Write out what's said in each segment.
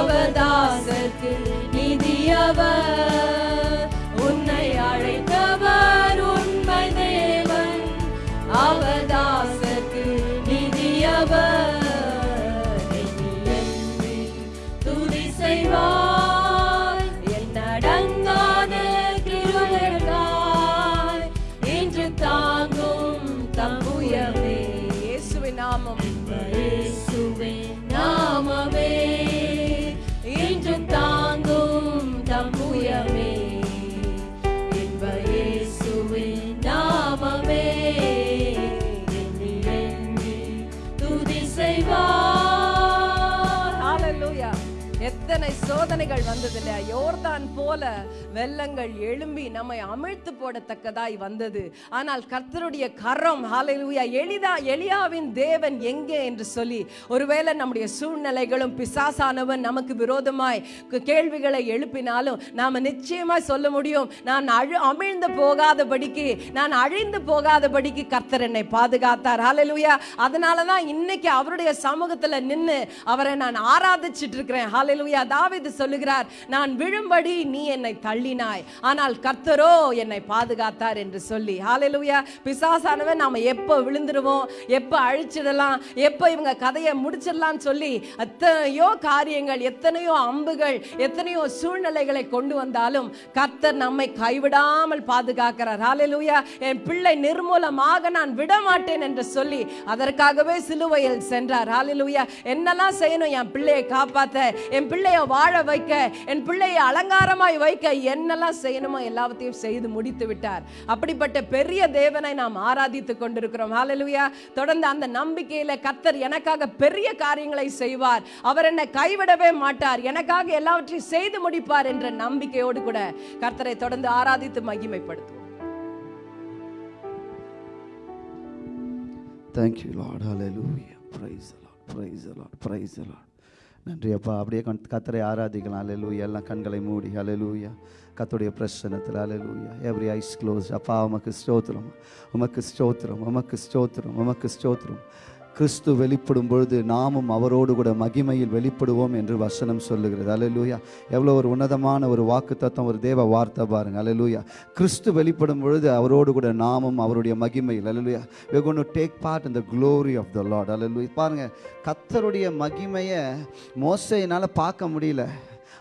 அவதாசர்க்கு நிதியவர் சோதனைகள் வந்ததில்ல. யோர்தான் போல வெள்ளங்கள் எழும்பி நம்மை அமிழ்த்து போடத்தக்கதாய் வந்தது. ஆனால் கர்த்தருடைய கரம் ஹalleluya எளிதா எளியாவின் தேவன் எங்கே என்று சொல்லி ஒருவேளை நம்முடைய சூழ்நிலைகளும் பிசாசானவன் நமக்கு விரோதமாய் கேள்விகளை எழுப்பினாலும் நாம் நிச்சயமாய் சொல்ல முடியும். நான் அழு அமிழ்ந்து போகாதபடிக்கு நான் அழிந்து போகாதபடிக்கு கர்த்தர் என்னை பாதுகாத்தார். ஹalleluya அதனால தான் இன்னைக்கு அவருடைய சமூகத்தில் நின்று அவரை நான் ஆராதிச்சிட்டு இருக்கிறேன் ஹalleluya தாவிது சொல்லுகிறார் நான் விழும்படி நீ என்னை தள்ளி தள்ளினாய் ஆனால் கர்த்தரோ என்னை பாதுகாத்தார் என்று சொல்லி. ஹalleluya பிசாசானவன் நாம் எப்போ விழுந்துருவோம் எப்போ அழிச்சிடலாம் எப்போ இவங்க கதையை முடிச்சிடலாம் சொல்லி எத்தனையோ காரியங்கள் எத்தனையோ அம்புகள் எத்தனையோ சூழ்நிலைகளை கொண்டு வந்தாலும் கர்த்தர் நம்மை கைவிடாமல் பாதுகாக்கிறார். ஹalleluya என் பிள்ளை நிர்மூலமாக நான் விட மாட்டேன் என்று சொல்லி அதற்காகவே சிலுவையில் சென்றார். ஹalleluya என்னெல்லாம் செய்யணும்? என் பிள்ளையை காப்பாத்த என் பிள்ளையை வாழ வைக்க என் பிள்ளையை அலங்காரமாய் வைக்க என்னெல்லாம் செய்யணுமோ எல்லாவற்றையும் செய்து முடித்து விட்டார். அப்படிப்பட்ட பெரிய தேவனை நாம் ஆராதித்துக் கொண்டிருக்கிறோம். ஹாலலுயா தொடர்ந்து அந்த நம்பிக்கையில கத்தர் எனக்காக பெரிய காரியங்களை செய்வார். அவர் என்னை கைவிடவே மாட்டார். எனக்காக எல்லாவற்றையும் செய்து முடிப்பார் என்ற நம்பிக்கையோடு கூட கர்த்தரை தொடர்ந்து ஆராதித்து மகிமைப்படுத்துவோம். Thank you lord Lord. Hallelujah. Praise the Lord. Praise the Lord. Praise the Lord. நன்றி அப்பா. அப்படியே கத்தரை ஆராதிக்கலாம். அலலூயா எல்லாம் கண்களை மூடி. அலலூயா கத்துடைய பிரசனத்தில் அலலூயா எவ்ரி ஐஸ் க்ளோஸ் அப்பா உமக்கு ஸ்தோத்திரம். உமக்கு ஸ்தோத்திரம் உமக்கு ஸ்தோத்திரம் உமக்கு ஸ்தோத்திரம். கிறிஸ்து வெளிப்படும் பொழுது நாமும் அவரோடு கூட மகிமையில் வெளிப்படுவோம் என்று வசனம் சொல்லுகிறது. அலலூயா எவ்வளோ ஒரு உன்னதமான ஒரு வாக்கு தத்துவம் ஒரு தேவ வார்த்தை பாருங்க. அலலூயா கிறிஸ்து வெளிப்படும் பொழுது அவரோடு கூட நாமும் அவருடைய மகிமையில் hallelujah we're going to take part in the glory of the lord. Hallelujah பாருங்கள் கத்தருடைய மகிமையை மோசையினால் பார்க்க முடியல.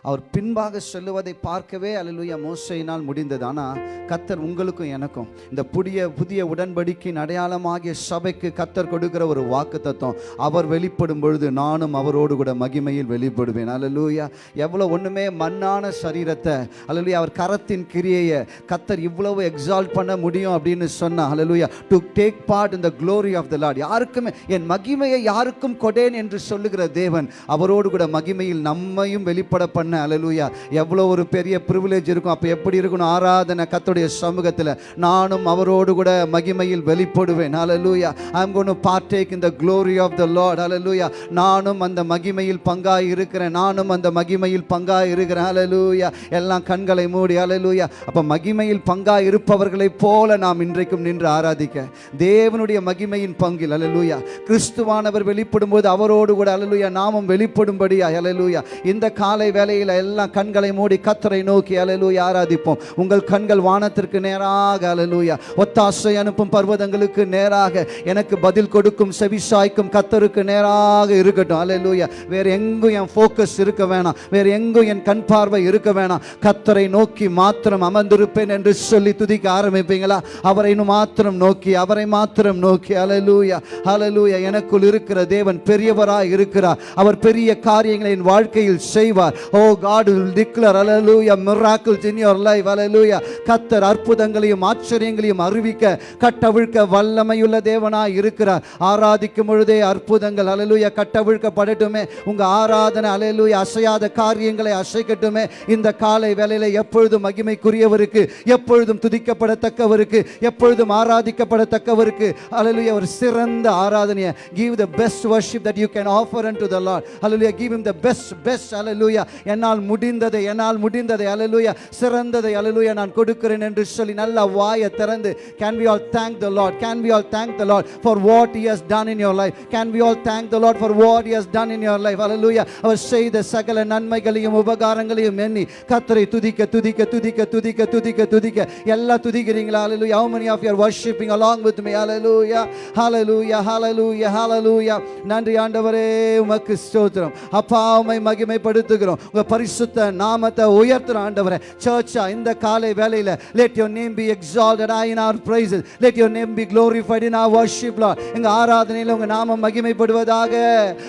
அவர் பின்பாக சொல்லுவதை பார்க்கவே அலலுயா மோசையினால் முடிந்தது. ஆனால் கத்தர் உங்களுக்கும் எனக்கும் இந்த புதிய புதிய உடன்படிக்கையின் அடையாளமாகிய சபைக்கு கத்தர் கொடுக்கிற ஒரு வாக்கு தத்துவம் அவர் வெளிப்படும் பொழுது நானும் அவரோடு கூட மகிமையில் வெளிப்படுவேன். அலலுயா எவ்வளோ ஒன்றுமே மண்ணான சரீரத்தை அலலுயா அவர் கரத்தின் கிரியையை கத்தர் இவ்வளவு எக்ஸால்ட் பண்ண முடியும் அப்படின்னு சொன்னா அலலுயா டு டேக் பார்ட் இந்த க்ளோரி ஆஃப் த லார்ட் யாருக்குமே என் மகிமையை யாருக்கும் கொடேன் என்று சொல்லுகிற தேவன் அவரோடு கூட மகிமையில் நம்மையும் வெளிப்பட பண்ண அலலூயா எவ்வளோ ஒரு பெரிய ப்ரிவிலேஜ் இருக்கும். அப்போ எப்படி இருக்கணும்? ஆராதனை கத்துடைய சமூகத்தில். நானும் அவரோடு கூட மகிமையில் வெளிப்படுவேன். Hallelujah I am gonna partake in the glory of the lord hallelujah நானும் அந்த மகிமையில் பங்காய் இருக்கிறேன். நானும் அந்த மகிமையில் பங்காக இருக்கிறேன். அலலூயா எல்லாம் கண்களை மூடி அலலூயா. அப்போ மகிமையில் பங்காக இருப்பவர்களைப் போல நாம் இன்றைக்கும் நின்று ஆராதிக்க. தேவனுடைய மகிமையின் பங்கில் அலலூயா. கிறிஸ்துவானவர் வெளிப்படும் போது அவரோடு கூட அலலூயா நாமும் வெளிப்படும்படியா அலலூயா. இந்த காலை வேலையை காலையில் எல்லாம் கண்களை மூடி கத்தரை நோக்கி அலலூயா ஆராதிப்போம். உங்கள் கண்கள் வானத்திற்கு நேராக அலலூயா ஒத்தாசை அனுப்பும் பர்வதங்களுக்கு நேராக எனக்கு பதில் கொடுக்கும் செவிசாய்க்கும் கத்தருக்கு நேராக இருக்கட்டும். அலலூயா வேறு எங்கும் என் ஃபோக்கஸ் இருக்க வேணாம். வேறு எங்கும் என் கண் பார்வை இருக்க வேணாம். கத்தரை நோக்கி மாத்திரம் அமர்ந்திருப்பேன் என்று சொல்லி துதிக்க ஆரம்பிப்பீங்களா? அவரை இன்னும் மாத்திரம் நோக்கி அவரை மாத்திரம் நோக்கி. அலலூயா அலலூயா எனக்குள் இருக்கிற தேவன் பெரியவராய் இருக்கிறார். அவர் பெரிய காரியங்களை என் வாழ்க்கையில் செய்வார். ஓ God will declare hallelujah miracles in your life hallelujah. கத்தர் அற்புதங்களையும் ஆச்சரியங்களையும் அறிவிக்க கட்டவிழ்க்க வல்லமையுள்ள தேவனாய் இருக்கிறார். ஆராதிக்கும் பொழுதே அற்புதங்கள் அலலுயா கட்டவிழ்க்கப்படட்டுமே. உங்க ஆராதனை அலலுயா அசையாத காரியங்களை அசைக்கட்டுமே. இந்த காலை வேளையில எப்பொழுதும் மகிமைக்குரியவருக்கு எப்பொழுதும் துதிக்கப்படத்தக்கவருக்கு எப்பொழுதும் ஆராதிக்கப்படத்தக்கவருக்கு அலலுயா ஒரு சிறந்த ஆராதனையை give the best worship that you can offer unto the Lord. Hallelujah give him best best best hallelujah. என்னால் முடிந்ததை என்னால் முடிந்ததை அலலுயா சிறந்ததை அலலுயா நான் கொடுக்கிறேன் என்று சொல்லி நல்ல வாயை திறந்து can we all thank the lord can we all thank the lord for what he done in in life can we all thank the lord for what he done in your life life? Hallelujah அவர் செய்த சகல நன்மைகளையும் உபகாரங்களையும் எண்ணி கத்தரை துதிக்க துதிக்க துதிக்க துதிக்க துதிக்க துதிக்க எல்லாம் துதிக்கிறீங்களா? Hallelujah how many of you worshipping along with me hallelujah hallelujah. Hallelujah. Hallelujah. நன்றி ஆண்டவரே உமக்கு ஸ்தோத்திரம். அப்பா உம்மை மகிமைப்படுத்துகிறோம். உங்கள் பரிசுத்த நாமத்தை உயர்த்துற ஆண்டவரே. சர்ச்சா இந்த காலை வேலையில let your name be exalted high are our praises. Let name name be glorified in our worship lord. எங்க ஆராதனையில உங்க நாமம் மகிமைப்படுவதாக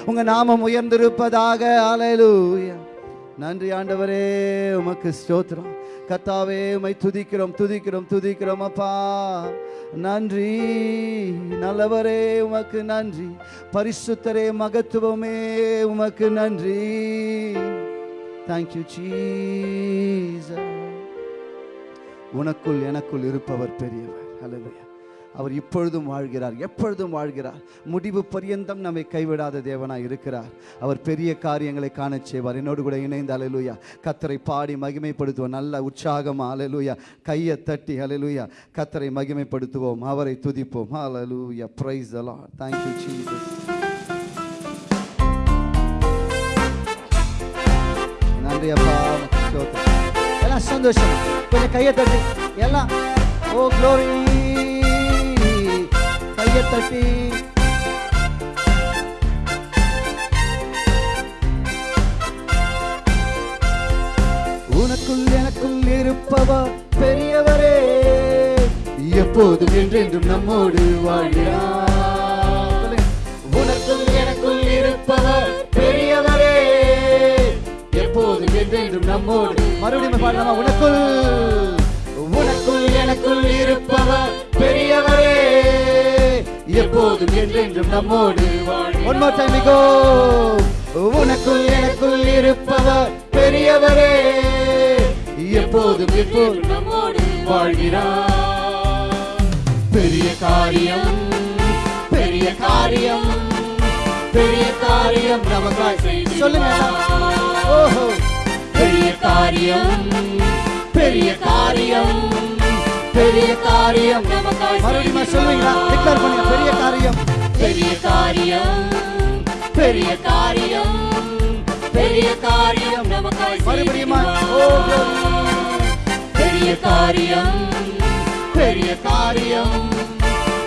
உங்க நாமம் உயர்ந்திருப்பதாக. Hallelujah. நன்றி ஆண்டவரே உமக்கு ஸ்தோத்திரம். கத்தாவே உமை துதிக்கிறோம் துதிக்கிறோம் துதிக்கிறோம் அப்பா. நன்றி. நல்லவரே உமக்கு நன்றி. பரிசுத்தரே மகத்துவமே உமக்கு நன்றி. தேங்க் யூ சீச உனக்குள் எனக்குள் இருப்பவர் பெரியவர். ஹalleluya அவர் இப்பொழுதும் வாழ்கிறார் எப்பொழுதும் வாழ்கிறார். முடிவு பரியந்தம் நம்மை கைவிடாத தேவனாக இருக்கிறார். அவர் பெரிய காரியங்களை காண செய்வார். என்னோடு கூட இணைந்து அலலுயா கத்தரை பாடி மகிமைப்படுத்துவோம். நல்ல உற்சாகமாக அலலுயா கையை தட்டி அலலுயா கத்தரை மகிமைப்படுத்துவோம். அவரை துதிப்போம். அலலுயா பிரைஸ் அலா தேங்க்யூ ஜீசஸ் நன்றி பாவம் ஸ்தோத்திரம். எல்லாம் சந்தோஷம் கொஞ்சம் கையை தட்டி எல்லாம் ஓ க்ளோரி கையை தட்டி உனக்குள் எனக்குள் இருப்பவா பெரியவரே. எப்போதும் என்றென்றும் நம்மோடு வாழ்கிறார். உனக்குள் எனக்குள் இருப்பவர் என்றும் நம்மோடு. மறுபடியும் பாடலாமா உனக்குள். உனக்குள் எனக்குள் இருப்பவர் பெரியவரே. எப்போதும் என்றென்றும் நம்மோடு. ஒன் மோர் டைம் கோ உனக்குள் எனக்குள் இருப்பவர் பெரியவரே. எப்போதும் எப்போதும் நம்மோடு வாழ்கிறார். பெரிய காரியம் பெரிய காரியம் பெரிய காரியம் நமக்காய். சொல்லுங்க. ஓஹோ. காரியம். பெரிய காரியம். பெரிய காரியம். நமக்காய் மறுபடியும் சொல்லுவீங்களா டிக்ளேர் பண்ணுங்க. பெரிய காரியம். பெரிய காரியம். பெரிய காரியம். பெரிய காரியம். நமக்காய் மறுபடியுமா. பெரிய காரியம். பெரிய காரியம்.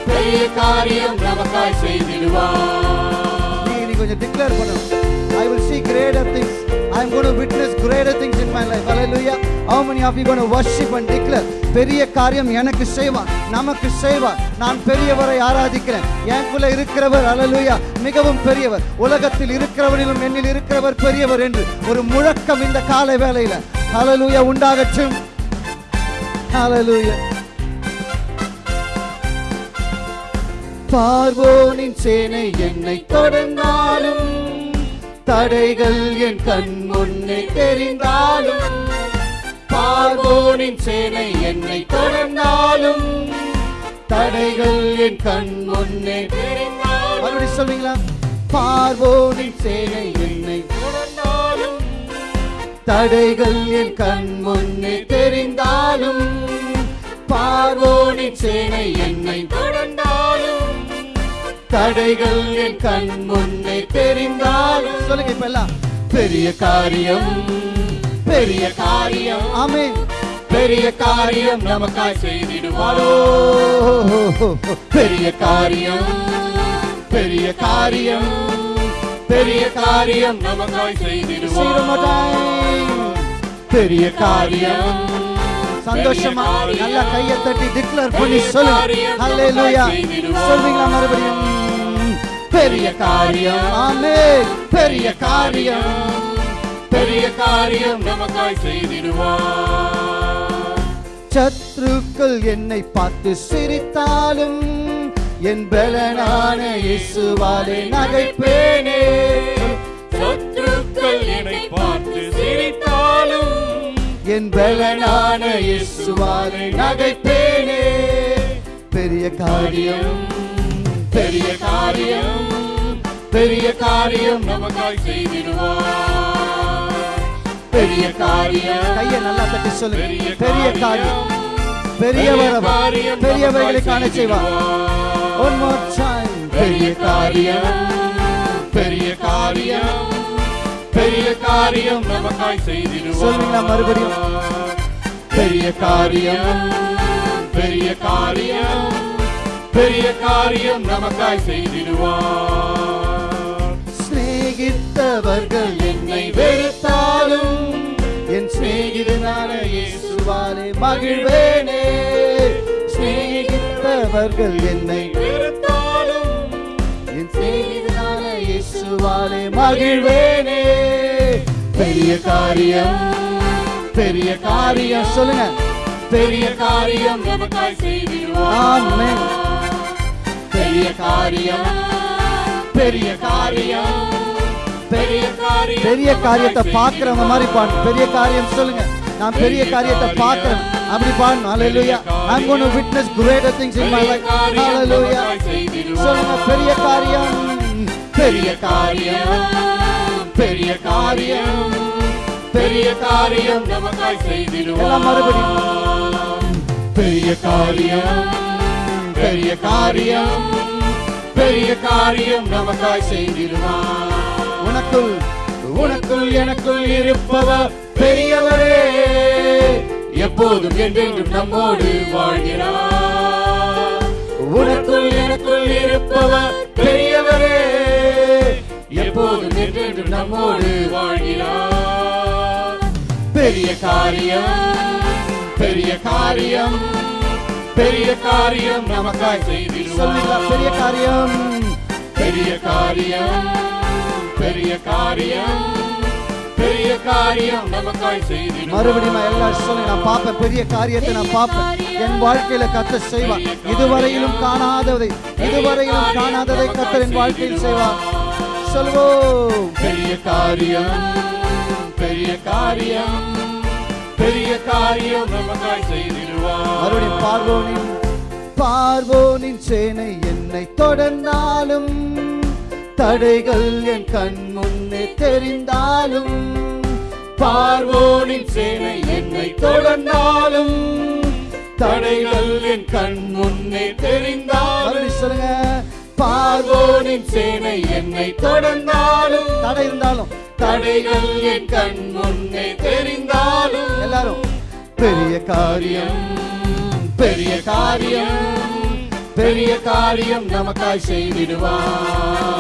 பெரிய காரியம். நமக்காய் செய்திடுவார் நீ கொஞ்சம் டிக்ளேர் பண்ணணும். I will see greater things. I'm going to witness greater things in my life. Hallelujah. How many of you going to worship and declare? பெரிய காரியம் எனக்கு செய்வார் நமக்கு செய்வார் நான் பெரியவரை ஆராதிக்கிறேன் எனக்குள்ள இருக்கிறவர் அலலுயா மிகவும் பெரியவர் உலகத்தில் இருக்கிறவனிலும் என்னில் இருக்கிறவர் பெரியவர் என்று ஒரு முழக்கம் இந்த காலை வேலையில அலலுயா உண்டாகட்டும் அலலுயா பார்வோனின் சேனை என்னை தொடர்ந்தாலும் தடைகள் என் கண் முன்னே தெரிந்தாலும் பார்வோனின் சேனை என்னை தொடர்ந்தாலும் தடைகள் என் கண் முன்னே தெரிந்தாலும். சொல்லுங்களா பார்வோனின் சேனை என்னை தொடர்ந்தாலும் தடைகள் என் கண் முன்னே தெரிந்தாலும் பார்வோனின் சேனை என்னை தொடர்ந்தாலும் தடைகள் என் கண் முன்னே தெரிந்தாலும் சொல்லுங்க இப்ப எல்லாம். பெரிய காரியம் பெரிய காரியம். ஆமென். பெரிய காரியம் நமக்காய் செய்திடுவாரோ. பெரிய காரியம் பெரிய காரியம் பெரிய காரியம் நமக்காய் செய்திடுவார். பெரிய காரியம் சந்தோஷமா. நல்ல கையை தட்டி டிக்ளேர் பண்ணி செய்திடுவார். சொல்வீங்களா மறுபடியும்? பெரிய காரியம். ஆமே பெரிய காரியம். பெரிய காரியம் நமக்காய் செய்திடுவார். சத்ருக்கள் என்னை பார்த்து சிரித்தாலும் என் பலனான இயேசுவாலே நகைப்பேனே. சத்ருக்கள் என்னை பார்த்து சிரித்தாலும் என் பலனான இயேசுவாலே நகைப்பேனே. பெரிய காரியம். பெரிய காரியம் பெரிய காரியம் நமக்காய் செய்திடுவார். பெரிய காரியம் கையை நல்லா தட்டி சொல்லுங்க பெரிய பெரிய காரியம் பெரியவர். பெரியவர்களை காண செய்வார் ஒன் மோர் டைம் பெரிய காரியம் பெரிய காரியம் பெரிய காரியம் நமக்காய் செய்திடுவார். சொல்லுங்களா மறுபடியும்? பெரிய காரியம் பெரிய காரியம் பெரிய காரியம் நமக்காய் செய்திடுவார். சிநேகித்தவர்கள் என்னை வெறுத்தாலும் என் சிநேகிதனான இயேசுவாலே மகிழ்வேனே. சிநேகித்தவர்கள் என்னை வெறுத்தாலும் என் சிநேகிதனான இயேசுவாலே மகிழ்வேனே. பெரிய காரியம் பெரிய காரியம் சொல்லுங்க. பெரிய காரியம் நமக்காய் செய்திடுவார். ஆமென். பெரிய காரியம். பெரிய காரியம். பெரிய காரியம். பெரிய காரியத்தை பார்க்கிறவங்க மாதிரி பாடணும் பெரிய காரியம் சொல்லுங்க. நான் பெரிய காரியத்தை பார்க்கிறேன். அப்படி பாடணும். ஹalleluya I'm going to witness greater things in my life. hallelujah. சொல்லுங்க பெரிய காரியம். பெரிய காரியம். பெரிய காரியம். பெரிய காரியம். நமக்காய் எல்லாம் மறுபடியும். செய்திடுவார் பெரிய காரியம். பெரிய காரியம் பெரிய காரியம் நமக்காய் செய்திடுவார் உனக்குள் உனக்குள் எனக்குள் இருப்பவர் பெரியவரே. எப்போதும் என்றென்றும் நம்மோடு வாழ்கிறார். உனக்குள் எனக்குள் இருப்பவர் பெரியவரே. எப்போதும் என்றென்றும் நம்மோடு வாழ்கிறார். பெரிய காரியம் பெரிய காரியம் பெரிய காரியம் நமக்காய் சொல்லுங்க பெரிய காரியம். பெரிய காரியம் பெரிய காரியம் பெரிய காரியம் நமக்காய் செய்திடுவார். மறுபடியும் நான் எல்லாரும் சொல்லுங்க நான் பார்ப்பேன். பெரிய காரியத்தை நான் பார்ப்பேன். என் வாழ்க்கையில கத்த செய்வார். இதுவரையிலும் காணாததை இதுவரையிலும் காணாததை கத்தர் என் வாழ்க்கையில் செய்வார். சொல்வோம் பெரிய காரியம் பெரிய காரியம் பெரிய காரியம் நமக்காய் செய்திடுவார். மறுபடியும் பார்வோனின் பார்வோனின் சேனை என்னை தொடர்ந்தாலும் தடைகள் என் கண் முன்னே தெரிந்தாலும் பார்வோனின் சேனை என்னை தொடர்ந்தாலும் தடைகள் என் கண் முன்னே தெரிந்தாலும். சொல்லுங்க. பார்வோனின் சேனை என்னை தொடர்ந்தாலும் தடை இருந்தாலும் தடைகள் என் கண் முன்னே தெரிந்தாலும். எல்லாரும் பெரிய காரியம் பெரிய காரியம் பெரிய காரியம் நமக்காய் செய்திடுவார்.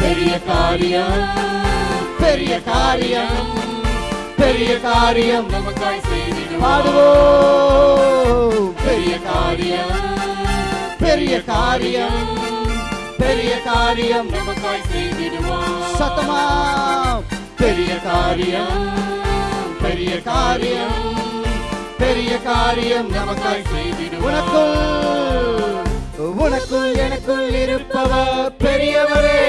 பெரிய காரியம் பெரிய காரியம் பெரிய காரியம் நமக்காய் செய்திடுவார். பாடுவோம் பெரிய காரியம் பெரிய காரியம் பெரிய காரியம் நமக்காய் செய்திடுவார். சத்தமா பெரிய காரியம் பெரிய காரியம் பெரிய காரியம் நமக்காய் செய்திடு. உனக்குள் உனக்குள் எனக்குள் இருப்பவர் பெரியவரே.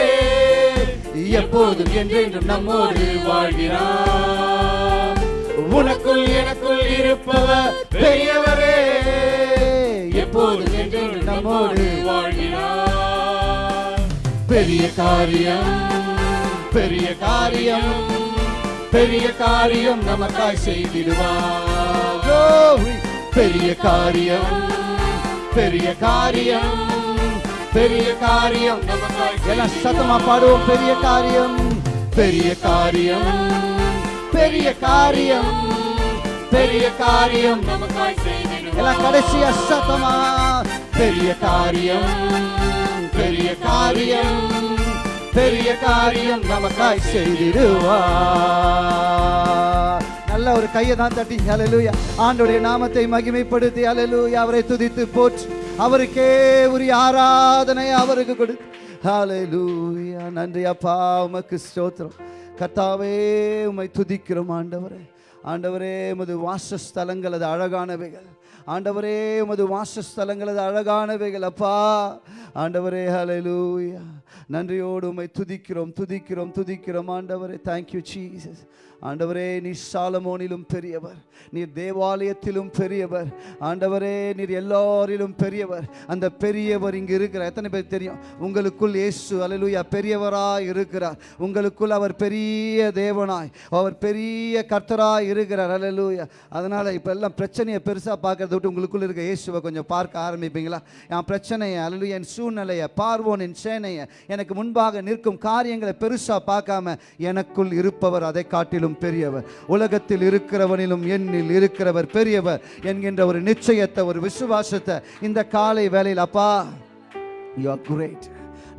எப்போதும் என்றென்றும் நம்மோடு வாழ்கிறார். உனக்குள் எனக்குள் இருப்பவர் பெரியவரே. எப்போதும் என்றென்றும் நம்மோடு வாழ்கிறார். பெரிய காரியம் பெரிய காரியம். பெரிய காரியம் நமக்காய் செய்திடுவார். பெரிய காரியம் பெரிய காரியம் பெரிய காரியம் நமக்காய் எல்லாம் சத்தமா பாடுவோம். பெரிய காரியம் பெரிய காரியம் பெரிய காரியம் பெரிய காரியம் நமக்காய் செய்திடுவார். எல்லாம் கடைசியா சத்தமா பெரிய காரியம் பெரிய காரியம் பெரிய காரியம் நமக்காய் செய்திடுவார் நல்ல ஒரு கையை தான் தட்டி அலலூயா ஆண்டுடைய நாமத்தை மகிமைப்படுத்தி அலலூயா அவரை துதித்து போற்று. அவருக்கே உரிய ஆராதனை அவருக்கு கொடு. ஹalleluya. நன்றி அப்பா உமக்கு ஸ்தோத்திரம். கர்த்தாவே உம்மை துதிக்கிறோம் ஆண்டவரே. ஆண்டவரே உமது வாசஸ்தலங்கள் அது அழகானவைகள். ஆண்டவரே உமது வாசஸ்தலங்கள் அது அழகானவைகள் அப்பா. ஆண்டவரே ஹalleluya. நன்றியோடு உமை துதிக்கிறோம் துதிக்கிறோம் துதிக்கிறோம். ஆண்டவரே தேங்க்யூ ஜீசஸ் ஆண்டவரே நீர் சாலமோனிலும் பெரியவர் நீர் தேவாலயத்திலும் பெரியவர். ஆண்டவரே நீர் எல்லாரிலும் பெரியவர். அந்த பெரியவர் இங்கு இருக்கிறார். எத்தனை பேர் தெரியும்? உங்களுக்குள் இயேசு அலலுயா பெரியவராய் இருக்கிறார். உங்களுக்குள் அவர் பெரிய தேவனாய் அவர் பெரிய கர்த்தராய் இருக்கிறார். அலலுயா அதனால் இப்போ எல்லாம் பிரச்சனையை பெருசாக பார்க்கறத விட்டு உங்களுக்குள்ள இருக்க இயேசுவை கொஞ்சம் பார்க்க ஆரம்பிப்பீங்களா? என் பிரச்சனையை அல்லேலூயா என் சூழ்நிலையை பார்வோன் என் சேனையை எனக்கு முன்பாக நிற்கும் காரியங்களை பெருசாக பார்க்காம எனக்குள் இருப்பவர் அதை காட்டிலும் பெரியவர். உலகத்தில் இருக்கிறவனிலும் என்னில் இருக்கிறவர் பெரியவர் என்கின்ற ஒரு நிச்சயத்தை ஒரு விசுவாசத்தை இந்த காலை வேலையில் அப்பா you are great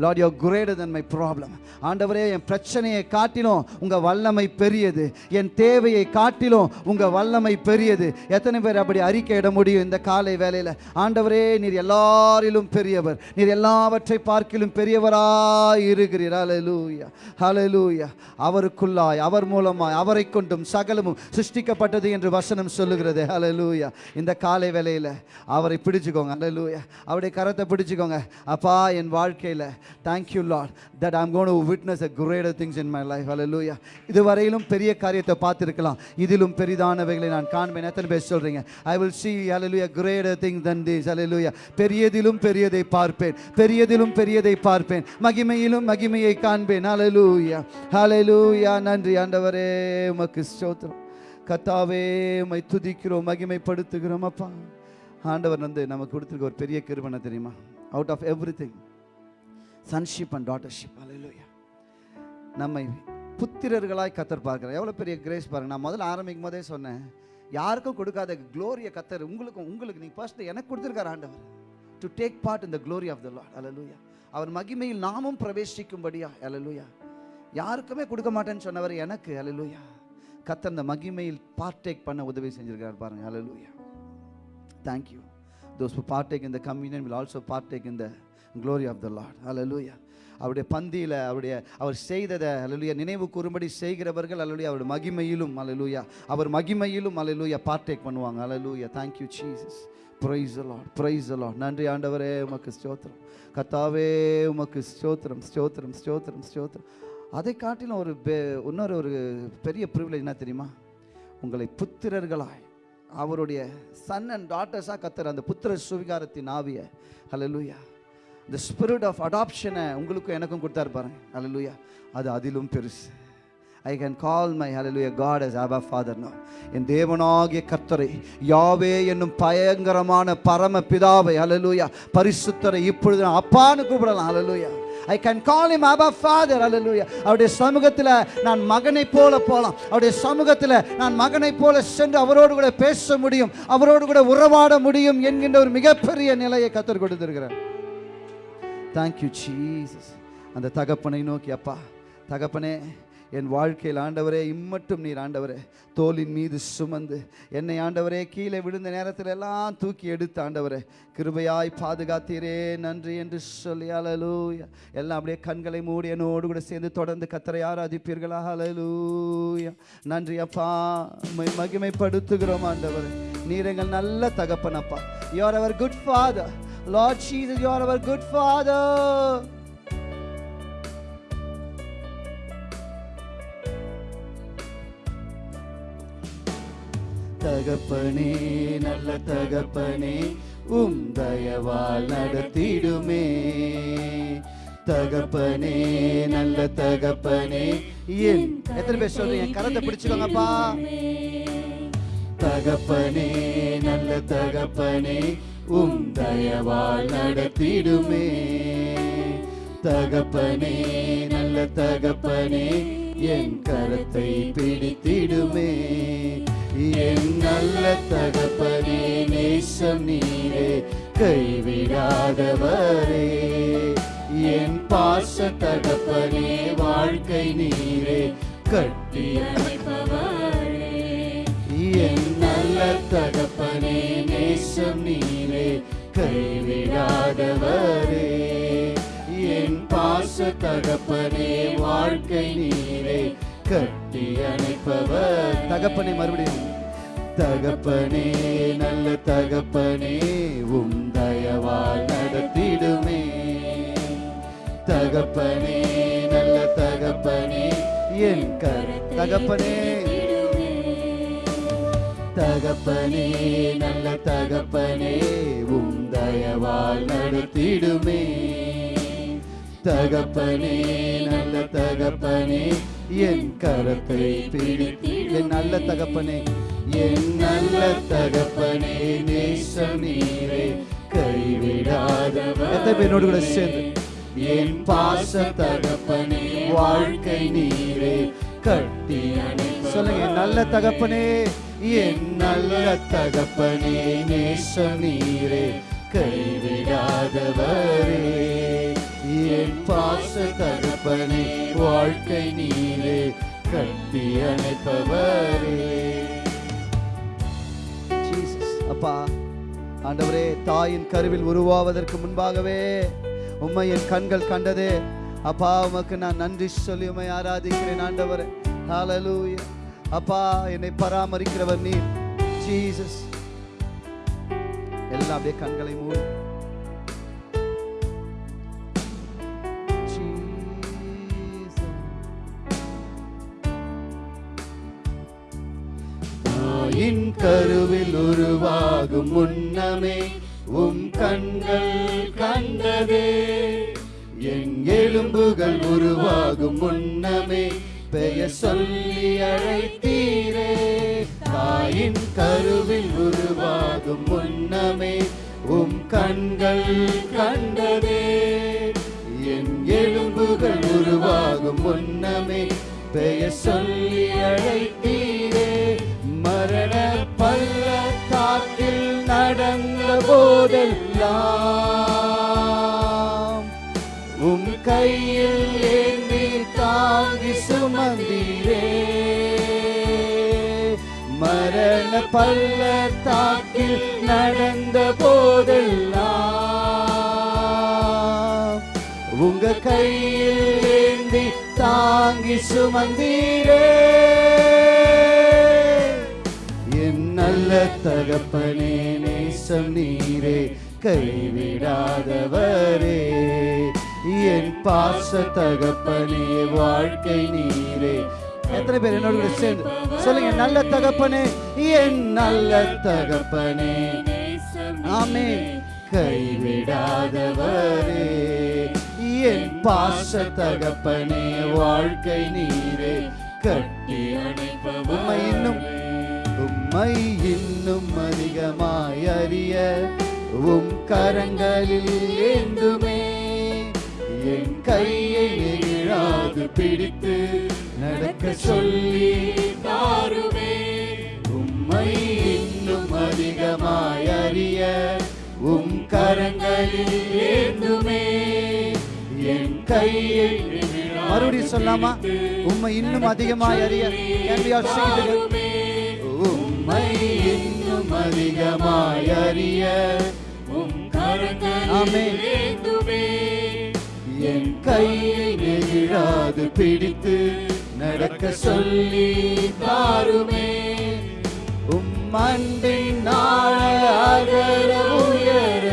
lord you greater than my problem ஆண்டவரே என் பிரச்சனையை காட்டிலும் உங்கள் வல்லமை பெரியது. என் தேவையை காட்டிலும் உங்கள் வல்லமை பெரியது. எத்தனை பேர் அப்படி அறிக்கையிட முடியும் இந்த காலை வேலையில் ஆண்டவரே நீர் எல்லாரிலும் பெரியவர். நீர் எல்லாவற்றை பார்க்கிலும் பெரியவராய் இருக்கிறீர். அலலூயா அலலூயா அவருக்குள்ளாய் அவர் மூலமாய் அவரை கொண்டும் சகலமும் சிருஷ்டிக்கப்பட்டது என்று வசனம் சொல்லுகிறது. அலலூயா இந்த காலை வேலையில் அவரை பிடிச்சுக்கோங்க. அலலூயா அவருடைய கரத்தை பிடிச்சுக்கோங்க. அப்பா என் வாழ்க்கையில் thank you lord that I'm gonna to witness a greater things in my life hallelujah இதுவரையிலும் பெரிய காரியத்தை பார்த்திருக்கலாம். இதிலும் பெரிதானவைகளை நான் காண்பேன். எத்தனை பேர் சொல்றீங்க? I will see hallelujah greater thing than this hallelujah. பெரியதிலும் பெரியதை பார்ப்பேன். பெரியதிலும் பெரியதை பார்ப்பேன். மகிமையிலும் மகிமையை காண்பேன். Hallelujah. Hallelujah. நன்றி ஆண்டவரே உமக்கு ஸ்தோத்திரம். கத்தாவே உமை துதிக்கிறோம் மகிமைப்படுத்துகிறோம் அப்பா. ஆண்டவர் வந்து நமக்கு கொடுத்துருக்க ஒரு பெரிய கிருபனை தெரியுமா? Out of everything sonship and daughtership அலையிலோயா நம்மை புத்திரர்களாய் கத்தர் பார்க்குறார். எவ்வளோ பெரிய கிரேஸ் பாருங்க. நான் முதல்ல ஆரம்பிக்கும் போதே சொன்னேன். யாருக்கும் கொடுக்காத க்ளோரியை கத்தர் உங்களுக்கும் உங்களுக்கு நீங்கள் ஃபர்ஸ்ட் எனக்கு கொடுத்துருக்கார் ஆண்டவர். டு டேக் பார்ட் இந்த glory of of the Lord. அலலூயா அவர் மகிமையில் நாமும் பிரவேசிக்கும்படியா? அலலூயா யாருக்குமே கொடுக்க மாட்டேன்னு சொன்னவர் எனக்கு. அலலூயா கத்தர் அந்த மகிமையில் பார்ட்டேக் பண்ண உதவி செஞ்சிருக்கார் பாருங்க. Alleluia thank you those partake இந்த கம்யூனியன் வில் ஆல்சோ பார்ட்டேக் இந்த க்ளோரி ஆஃப் த லார்ட் அலலூயா அவருடைய பந்தியில் அவருடைய அவர் செய்ததை அலலுயா நினைவு கூறும்படி செய்கிறவர்கள் அலலுயா அவருடைய மகிமையிலும் அலலுயா அவர் மகிமையிலும் அலலுயா பார்ட்டேக் பண்ணுவாங்க. அலலுயா thank you Jesus praise the Lord praise the Lord நன்றி ஆண்டவரே உமக்கு ஸ்தோத்திரம். கத்தாவே உமக்கு ஸ்தோத்திரம் ஸ்தோத்திரம் ஸ்தோத்திரம் ஸ்தோத்திரம். அதை காட்டிலும் ஒரு பெ- இன்னொரு ஒரு பெரிய ப்ரிவிலேஜ் என்ன தெரியுமா? உங்களை புத்திரர்களாய் அவருடைய சன் அண்ட் டாட்டர்ஸாக கத்துற அந்த புத்திர சுவிகாரத்தின் ஆவிய. ஹalleluya இந்த ஸ்பிரிட் ஆஃப் அடாப்ஷனை உங்களுக்கும் எனக்கும் கொடுத்தாரு பாருங்க. அலலுயா அது அதிலும் பெருசு. ஐ கேன் கால் மை ஹalleluya காட் as Abba Father என் தேவனாகிய கர்த்தரை யாவே என்னும் பயங்கரமான பரம பிதாவை ஹalleluya பரிசுத்தரை இப்பொழுது நான் அப்பான்னு கூப்பிடலாம் ஹalleluya ஐ can call him Abha father அலலுயா அவருடைய சமூகத்தில் நான் மகனை போல போகலாம் அவருடைய சமூகத்தில் நான் மகனை போல சென்று அவரோடு கூட பேச முடியும். அவரோடு கூட உறவாட முடியும் என்கின்ற ஒரு மிகப்பெரிய நிலையை கத்தர் கொடுத்துருக்கிறேன் தேங்க்யூ ஜீசஸ் அந்த தகப்பனை நோக்கி அப்பா தகப்பனே என் வாழ்க்கையில் ஆண்டவரே இம்மட்டும் நீர் ஆண்டவரே. தோலின் மீது சுமந்து என்னை ஆண்டவரே கீழே விழுந்த நேரத்தில் எல்லாம் தூக்கி எடுத்து ஆண்டவரே கிருபையாய் பாதுகாத்தீரே நன்றி என்று சொல்லி அலலூயா எல்லாம் அப்படியே கண்களை மூடி என்னோடு கூட சேர்ந்து தொடர்ந்து கத்தரை ஆராதிப்பீர்களா? அலலூயா நன்றி அப்பா. மகிமைப்படுத்துகிறோம் ஆண்டவரே. நீர் எங்கள் நல்ல தகப்பனப்பா you are our good father Lord Jesus you are our good father தகப்பனே நல்ல தகப்பனே உம் தயவால் நடத்திடுமே. தகப்பனே நல்ல தகப்பனே என் எத்தனை பேர் சொல்றீங்க? கரத்தை பிடிச்சுக்கோங்கப்பா. தகப்பனே நல்ல தகப்பனே உம் தயவால் நடத்திடுமே. தகப்பனே நல்ல தகப்பனே என் கரத்தை பிடித்திடுமே. என் நல்ல தகப்பனே நேசம் நீரே கைவிடாதவரே. என் பாச தகப்பனே வாழ்க்கை நீரே கட்டி என் நல்ல தகப்பனே நேசம் நீரே கைவிடாதவரே. என் பாச தகப்பனே வாழ்க்கை நீரே கட்டி அணைப்பவர். தகப்பனை மறுபடியும். தகப்பனே நல்ல தகப்பனே உம் தயவால் நடத்திடுமே. தகப்பனே நல்ல தகப்பனே என் கர தகப்பனே தகப்பனே நல்ல தகப்பனே உம் தயவால் நடத்திடுமே. தகப்பனே நல்ல தகப்பனே என் கரத்தை பிடித்து என் நல்ல தகப்பனே என் நல்ல தகப்பனே நேசம் நீரே கைவிடாதவர். என்னோடு கூட சேர்ந்து என் பாச தகப்பனே வாழ்க்கை நீரே கட்டி சொல்லுங்க நல்ல தகப்பனே என் நல்ல தகப்பனே நேசம் நீரே கைவிடாதவரே. என் பாச தகப்பனே வாழ்க்கை நீரே கட்டி அணைப்பவரே. அப்பா ஆண்டவரே தாயின் கருவில் உருவாவதற்கு முன்பாகவே உம்மை என் கண்கள் கண்டதே. அப்பா உமக்கு நான் நன்றி சொல்லி உண்மை ஆராதிக்கிறேன் ஆண்டவரே. ஹalleluya அப்பா என்னை பராமரிக்கிறவர் நீ ஜீசஸ் எல்லாம் அப்படியே கண்களை மூடி. தாயின் கருவில் உருவாகும் முன்னமே உம் கண்கள் கண்டதே. என் எலும்புகள் உருவாகும் முன்னமே பெயர் சொல்லி அழைத்த தாயின் கருவில் உருவாகும் முன்னமே உம் கண்கள் கண்டதே. என் எலும்புகள் உருவாகும் முன்னமே பெயர் சொல்லி அழைத்தீரே. மரண பள்ளத்தாக்கில் நடந்த போதெல்லாம் உம் கையில் ஏந்தி தாங்கி சுமந்தீரே. மரண பள்ளத்தாக்கில் நடந்த போதெல்லாம் உங்க கையில் ஏந்தி தாங்கி சுமந்தீரே. என் நல்ல தகப்பனே நேசம் நீரே கைவிடாதவரே. என் பாச தகப்பனே வாழ்க்கை நீரே எத்தனை பேர் என்னோட கூட சேர்ந்து சொல்லுங்க நல்ல தகப்பனே என் நல்ல தகப்பனே ஆமே கைவிடாதவரே என் பாச தகப்பனே வாழ்க்கை நீரே கட்டி உம்மை இன்னும் உம்மை இன்னும் அதிகமாய் அறிய உம் கரங்களில் ஏந்துமே என் கையை நெகிழாது பிடித்து நடக்க சொல்லி தாருமே. உம்மை இன்னும் அதிகமாய் அறிய உம் கரங்களில் ஏந்துமே. என் கையை மறுபடியும் சொல்லாமா? உம்மை இன்னும் அதிகமாய் அறிய? உம்மை இன்னும் அதிகமாய் அறிய உம் கரங்களில் ஏந்துமே. என் கையை நெகிழாது பிடித்து நடக்க சொல்லி தாருமே உம் அன்பின் நாள் அகர உயர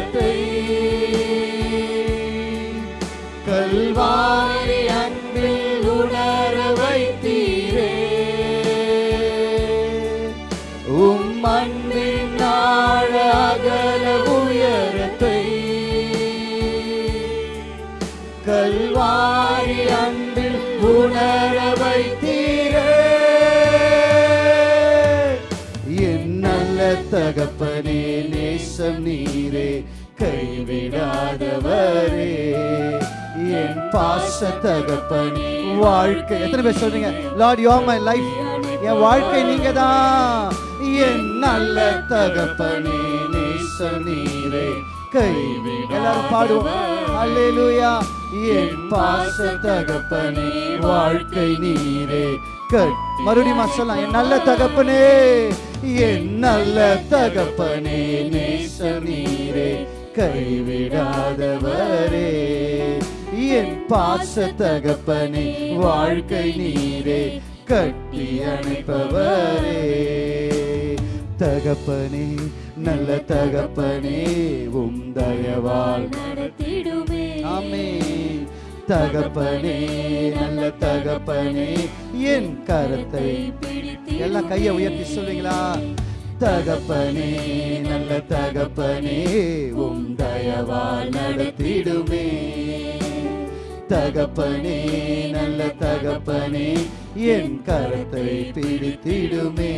தேசம் நீரே கைவிடாதவரே. என் பாச தகப்பனே வாழ்க்கை. எத்தனை பேர் சொல்றீங்க? Lord you are my life என் வாழ்க்கை நீங்க தான் என் நல்ல தகப்பனே நேசம் நீரே கைவிட எல்லாரும் பாடுவோம். அல்லேலூயா என் பாச தகப்பனே வாழ்க்கை நீரே. கட் மறுபடியும் சொல்லலாம் என் நல்ல தகப்பனே என் நல்ல தகப்பனே நேச நீரே கைவிடாதவரே. என் பாச தகப்பனே வாழ்க்கை நீரே கட்டி அணைப்பவரே. தகப்பனே நல்ல தகப்பனே உம் தயவால் நடத்திடுமே. ஆமே தகப்பனே நல்ல தகப்பனே என் கரத்தை பிடித்து எல்லாம் கையை உயர்த்தி சொல்லுவீங்களா? தகப்பனே நல்ல தகப்பனே உம் தயவால் நடத்திடுமே. தகப்பனே நல்ல தகப்பனே என் கரத்தை பிடித்திடுமே.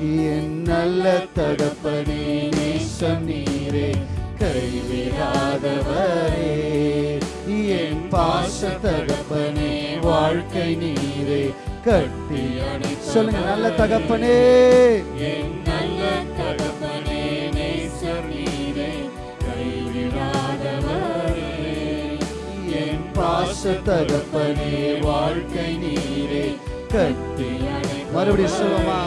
என் நல்ல தகப்பனே நேசம் நீரே கைவிடாதவரே. என் பாச தகப்பனே வாழ்க்கை நீரே கட்டி சொல்லுங்க நல்ல தகப்பனே. பாச தகப்பனே வாழ்க்கை நீரே கட்டி மறுபடியும் சொல்லுமா?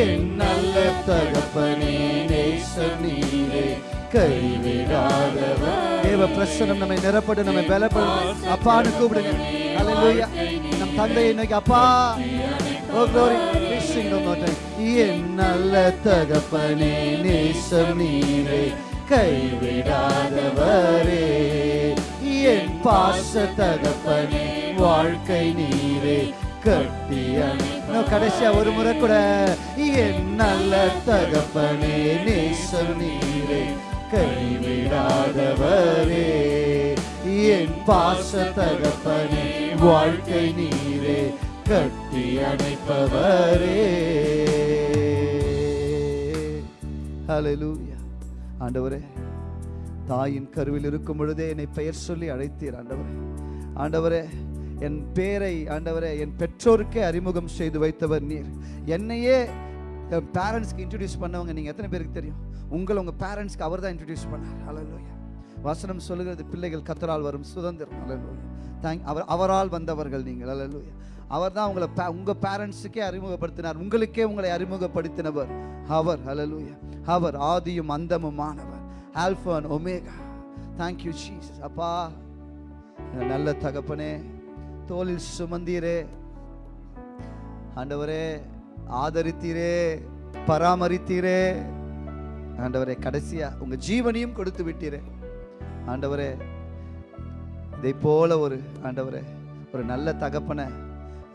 என் நல்ல தகப்பனே நேசம் நீரே கைவிடாதவர். தேவ பிரசனம் நம்மை நிரப்பட்டு நம்மை பலப்படும் அப்பான்னு கூப்பிடுங்க அல்லேலூயா நம் தந்தையை நோக்கி அப்பா. ஓ more time. என் நல்ல தகப்பனே நேசம் நீரே கைவிடாதவரே. என் பாச தகப்பனே வாழ்க்கை நீரே கட்டி அணை கடைசியா ஒரு முறை கூட. என் நல்ல தகப்பனே நேசம் நீரே கைவிடாதவரே. என் பாச தகப்பனே வாழ்க்கை நீரே கட்டி அணைப்பவரே. ஹலலூயா ஆண்டவரே தாயின் கருவில் இருக்கும் பொழுதே என்னை பெயர் சொல்லி அழைத்தீர் ஆண்டவரே. ஆண்டவரே என் பேரை ஆண்டவரே என் பெற்றோருக்கே அறிமுகம் செய்து வைத்தவர் நீர். என்னையே பேரண்ட்ஸ்க்கு இன்ட்ரடியூஸ் பண்ணவங்க நீங்கள் எத்தனை பேருக்கு தெரியும்? உங்களை உங்கள் பேரண்ட்ஸ்க்கு அவர் தான் இன்ட்ரடியூஸ் பண்ணார். ஹalleluya வசனம் சொல்லுகிறது பிள்ளைகள் கத்தரால் வரும் சுதந்திரம். ஹalleluya தேங்க் அவர் அவரால் வந்தவர்கள் நீங்கள். ஹalleluya அவர் தான் உங்களை பே- பேரண்ட்ஸுக்கே அறிமுகப்படுத்தினார். உங்களுக்கே உங்களை அறிமுகப்படுத்தினவர். அவர். ஹalleluya அவர் ஆதியும் அந்தமுமானவர். Alpha and omega thank you Jesus அப்பா நல்ல தகப்பனே தோளில் சுமந்தீரே. ஆண்டவரே ஆதரித்தீரே பராமரித்தீரே. ஆண்டவரே கடைசியா உங்க ஜீவனையும் கொடுத்து விட்டீரே. ஆண்டவரே இதை போல ஒரு ஆண்டவரே ஒரு நல்ல தகப்பனை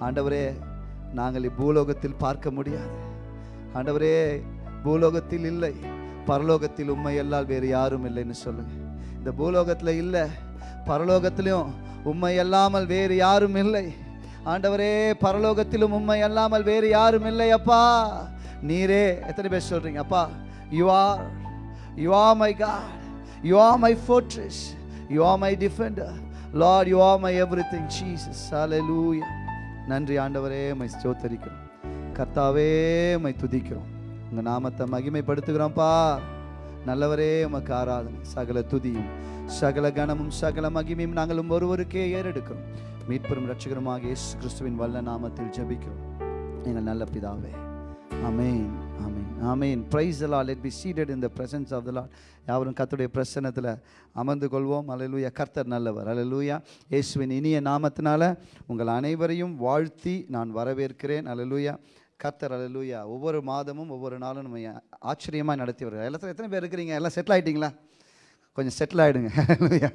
ஆண்டவரே நாங்கள் இப்பூலோகத்தில் பார்க்க முடியாது. ஆண்டவரே பூலோகத்தில் இல்லை பரலோகத்தில் உண்மை எல்லாம் வேறு யாரும் இல்லைன்னு சொல்லுங்க. இந்த பூலோகத்தில் இல்லை பரலோகத்திலையும் உண்மை அல்லாமல் வேறு யாரும் இல்லை. ஆண்டவரே பரலோகத்திலும் உண்மை அல்லாமல் வேறு யாரும் இல்லை அப்பா. நீரே எத்தனை பேர் சொல்றீங்க அப்பா? You are you are my God you are my fortress you are my defender Lord you are my everything Jesus ஹalleluya நன்றி ஆண்டவரே மை ஸ்தோத்தரிக்கிறோம். கர்த்தாவே மை துதிக்கிறோம். உங்கள் நாமத்தை மகிமைப்படுத்துகிறோம்ப்பா. நல்லவரே உமக்கு ஆராதனை. சகல துதியும் சகல கணமும் சகல மகிமையும் நாங்களும் ஒருவருக்கே ஏறெடுக்கிறோம். மீட்பெரும் ரட்சகருமாக இயேசு கிறிஸ்துவின் வல்ல நாமத்தில் ஜபிக்கிறோம். எங்கள் நல்ல பிதாவே. அமேன் ஆமேன் ஆமேன். ப்ரைஸ் அலா let be seated in the presence of the Lord யாவரும் கர்த்தருடைய பிரசனத்தில் அமர்ந்து கொள்வோம். அலலூயா கர்த்தர் நல்லவர். அலலூயா இயேசுவின் இனிய நாமத்தினால உங்கள் அனைவரையும் வாழ்த்தி நான் வரவேற்கிறேன். அலலூயா கர்த்தர் அலலூயா ஒவ்வொரு மாதமும் ஒவ்வொரு நாளும் நம்ம ஆச்சரியமாக நடத்தி வருகிறார் எல்லாத்தையும் எத்தனை பேர் இருக்கிறீங்க? எல்லாம் செட்டில் ஆகிட்டீங்களா கொஞ்சம் செட்டில் ஆகிடுங்க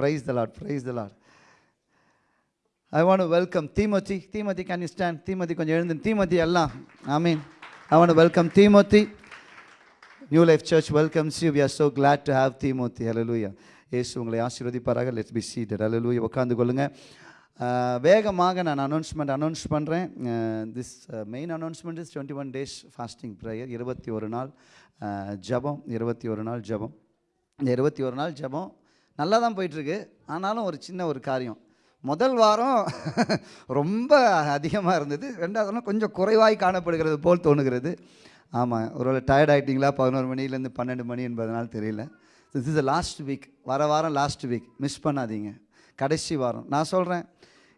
praise the Lord praise the Lord I want welcome Timothy Timothy can you stand Timothy கொஞ்சம் எழுந்து. தீமதி எல்லாம். I mean I want welcome Timothy New Life Church welcomes you we are so glad to have Timothy ஹalleluya ஏசு உங்களை ஆசீர்வதிப்பாராக. Let's be seated ஹalleluya உட்காந்து கொள்ளுங்கள் uh, வேகமாக நான் அனௌன்ஸ்மெண்ட் அனௌன்ஸ் பண்ணுறேன் this main announcement is twenty one days fasting prayer இருபத்தி ஒரு நாள் ஜபம் ஜெபம். இருபத்தி ஒரு நாள் ஜெபம். இந்த இருபத்தி ஒரு நாள் ஜெபம் நல்லா தான் போயிட்டுருக்கு ஆனாலும் ஒரு சின்ன ஒரு காரியம். முதல் வாரம் ரொம்ப அதிகமாக இருந்தது. ரெண்டாவது வாரம் கொஞ்சம் குறைவாய் காணப்படுகிறது போல் தோணுகிறது. ஆமாம் ஒருவேளை டயர்ட் ஆகிட்டிங்களா பதினோரு மணிலேருந்து பன்னெண்டு மணி என்பதனால் தெரியல. திஸ் இஸ் லாஸ்ட் வீக் வர வாரம் லாஸ்ட் வீக் மிஸ் பண்ணாதீங்க. கடைசி வாரம். நான் சொல்கிறேன்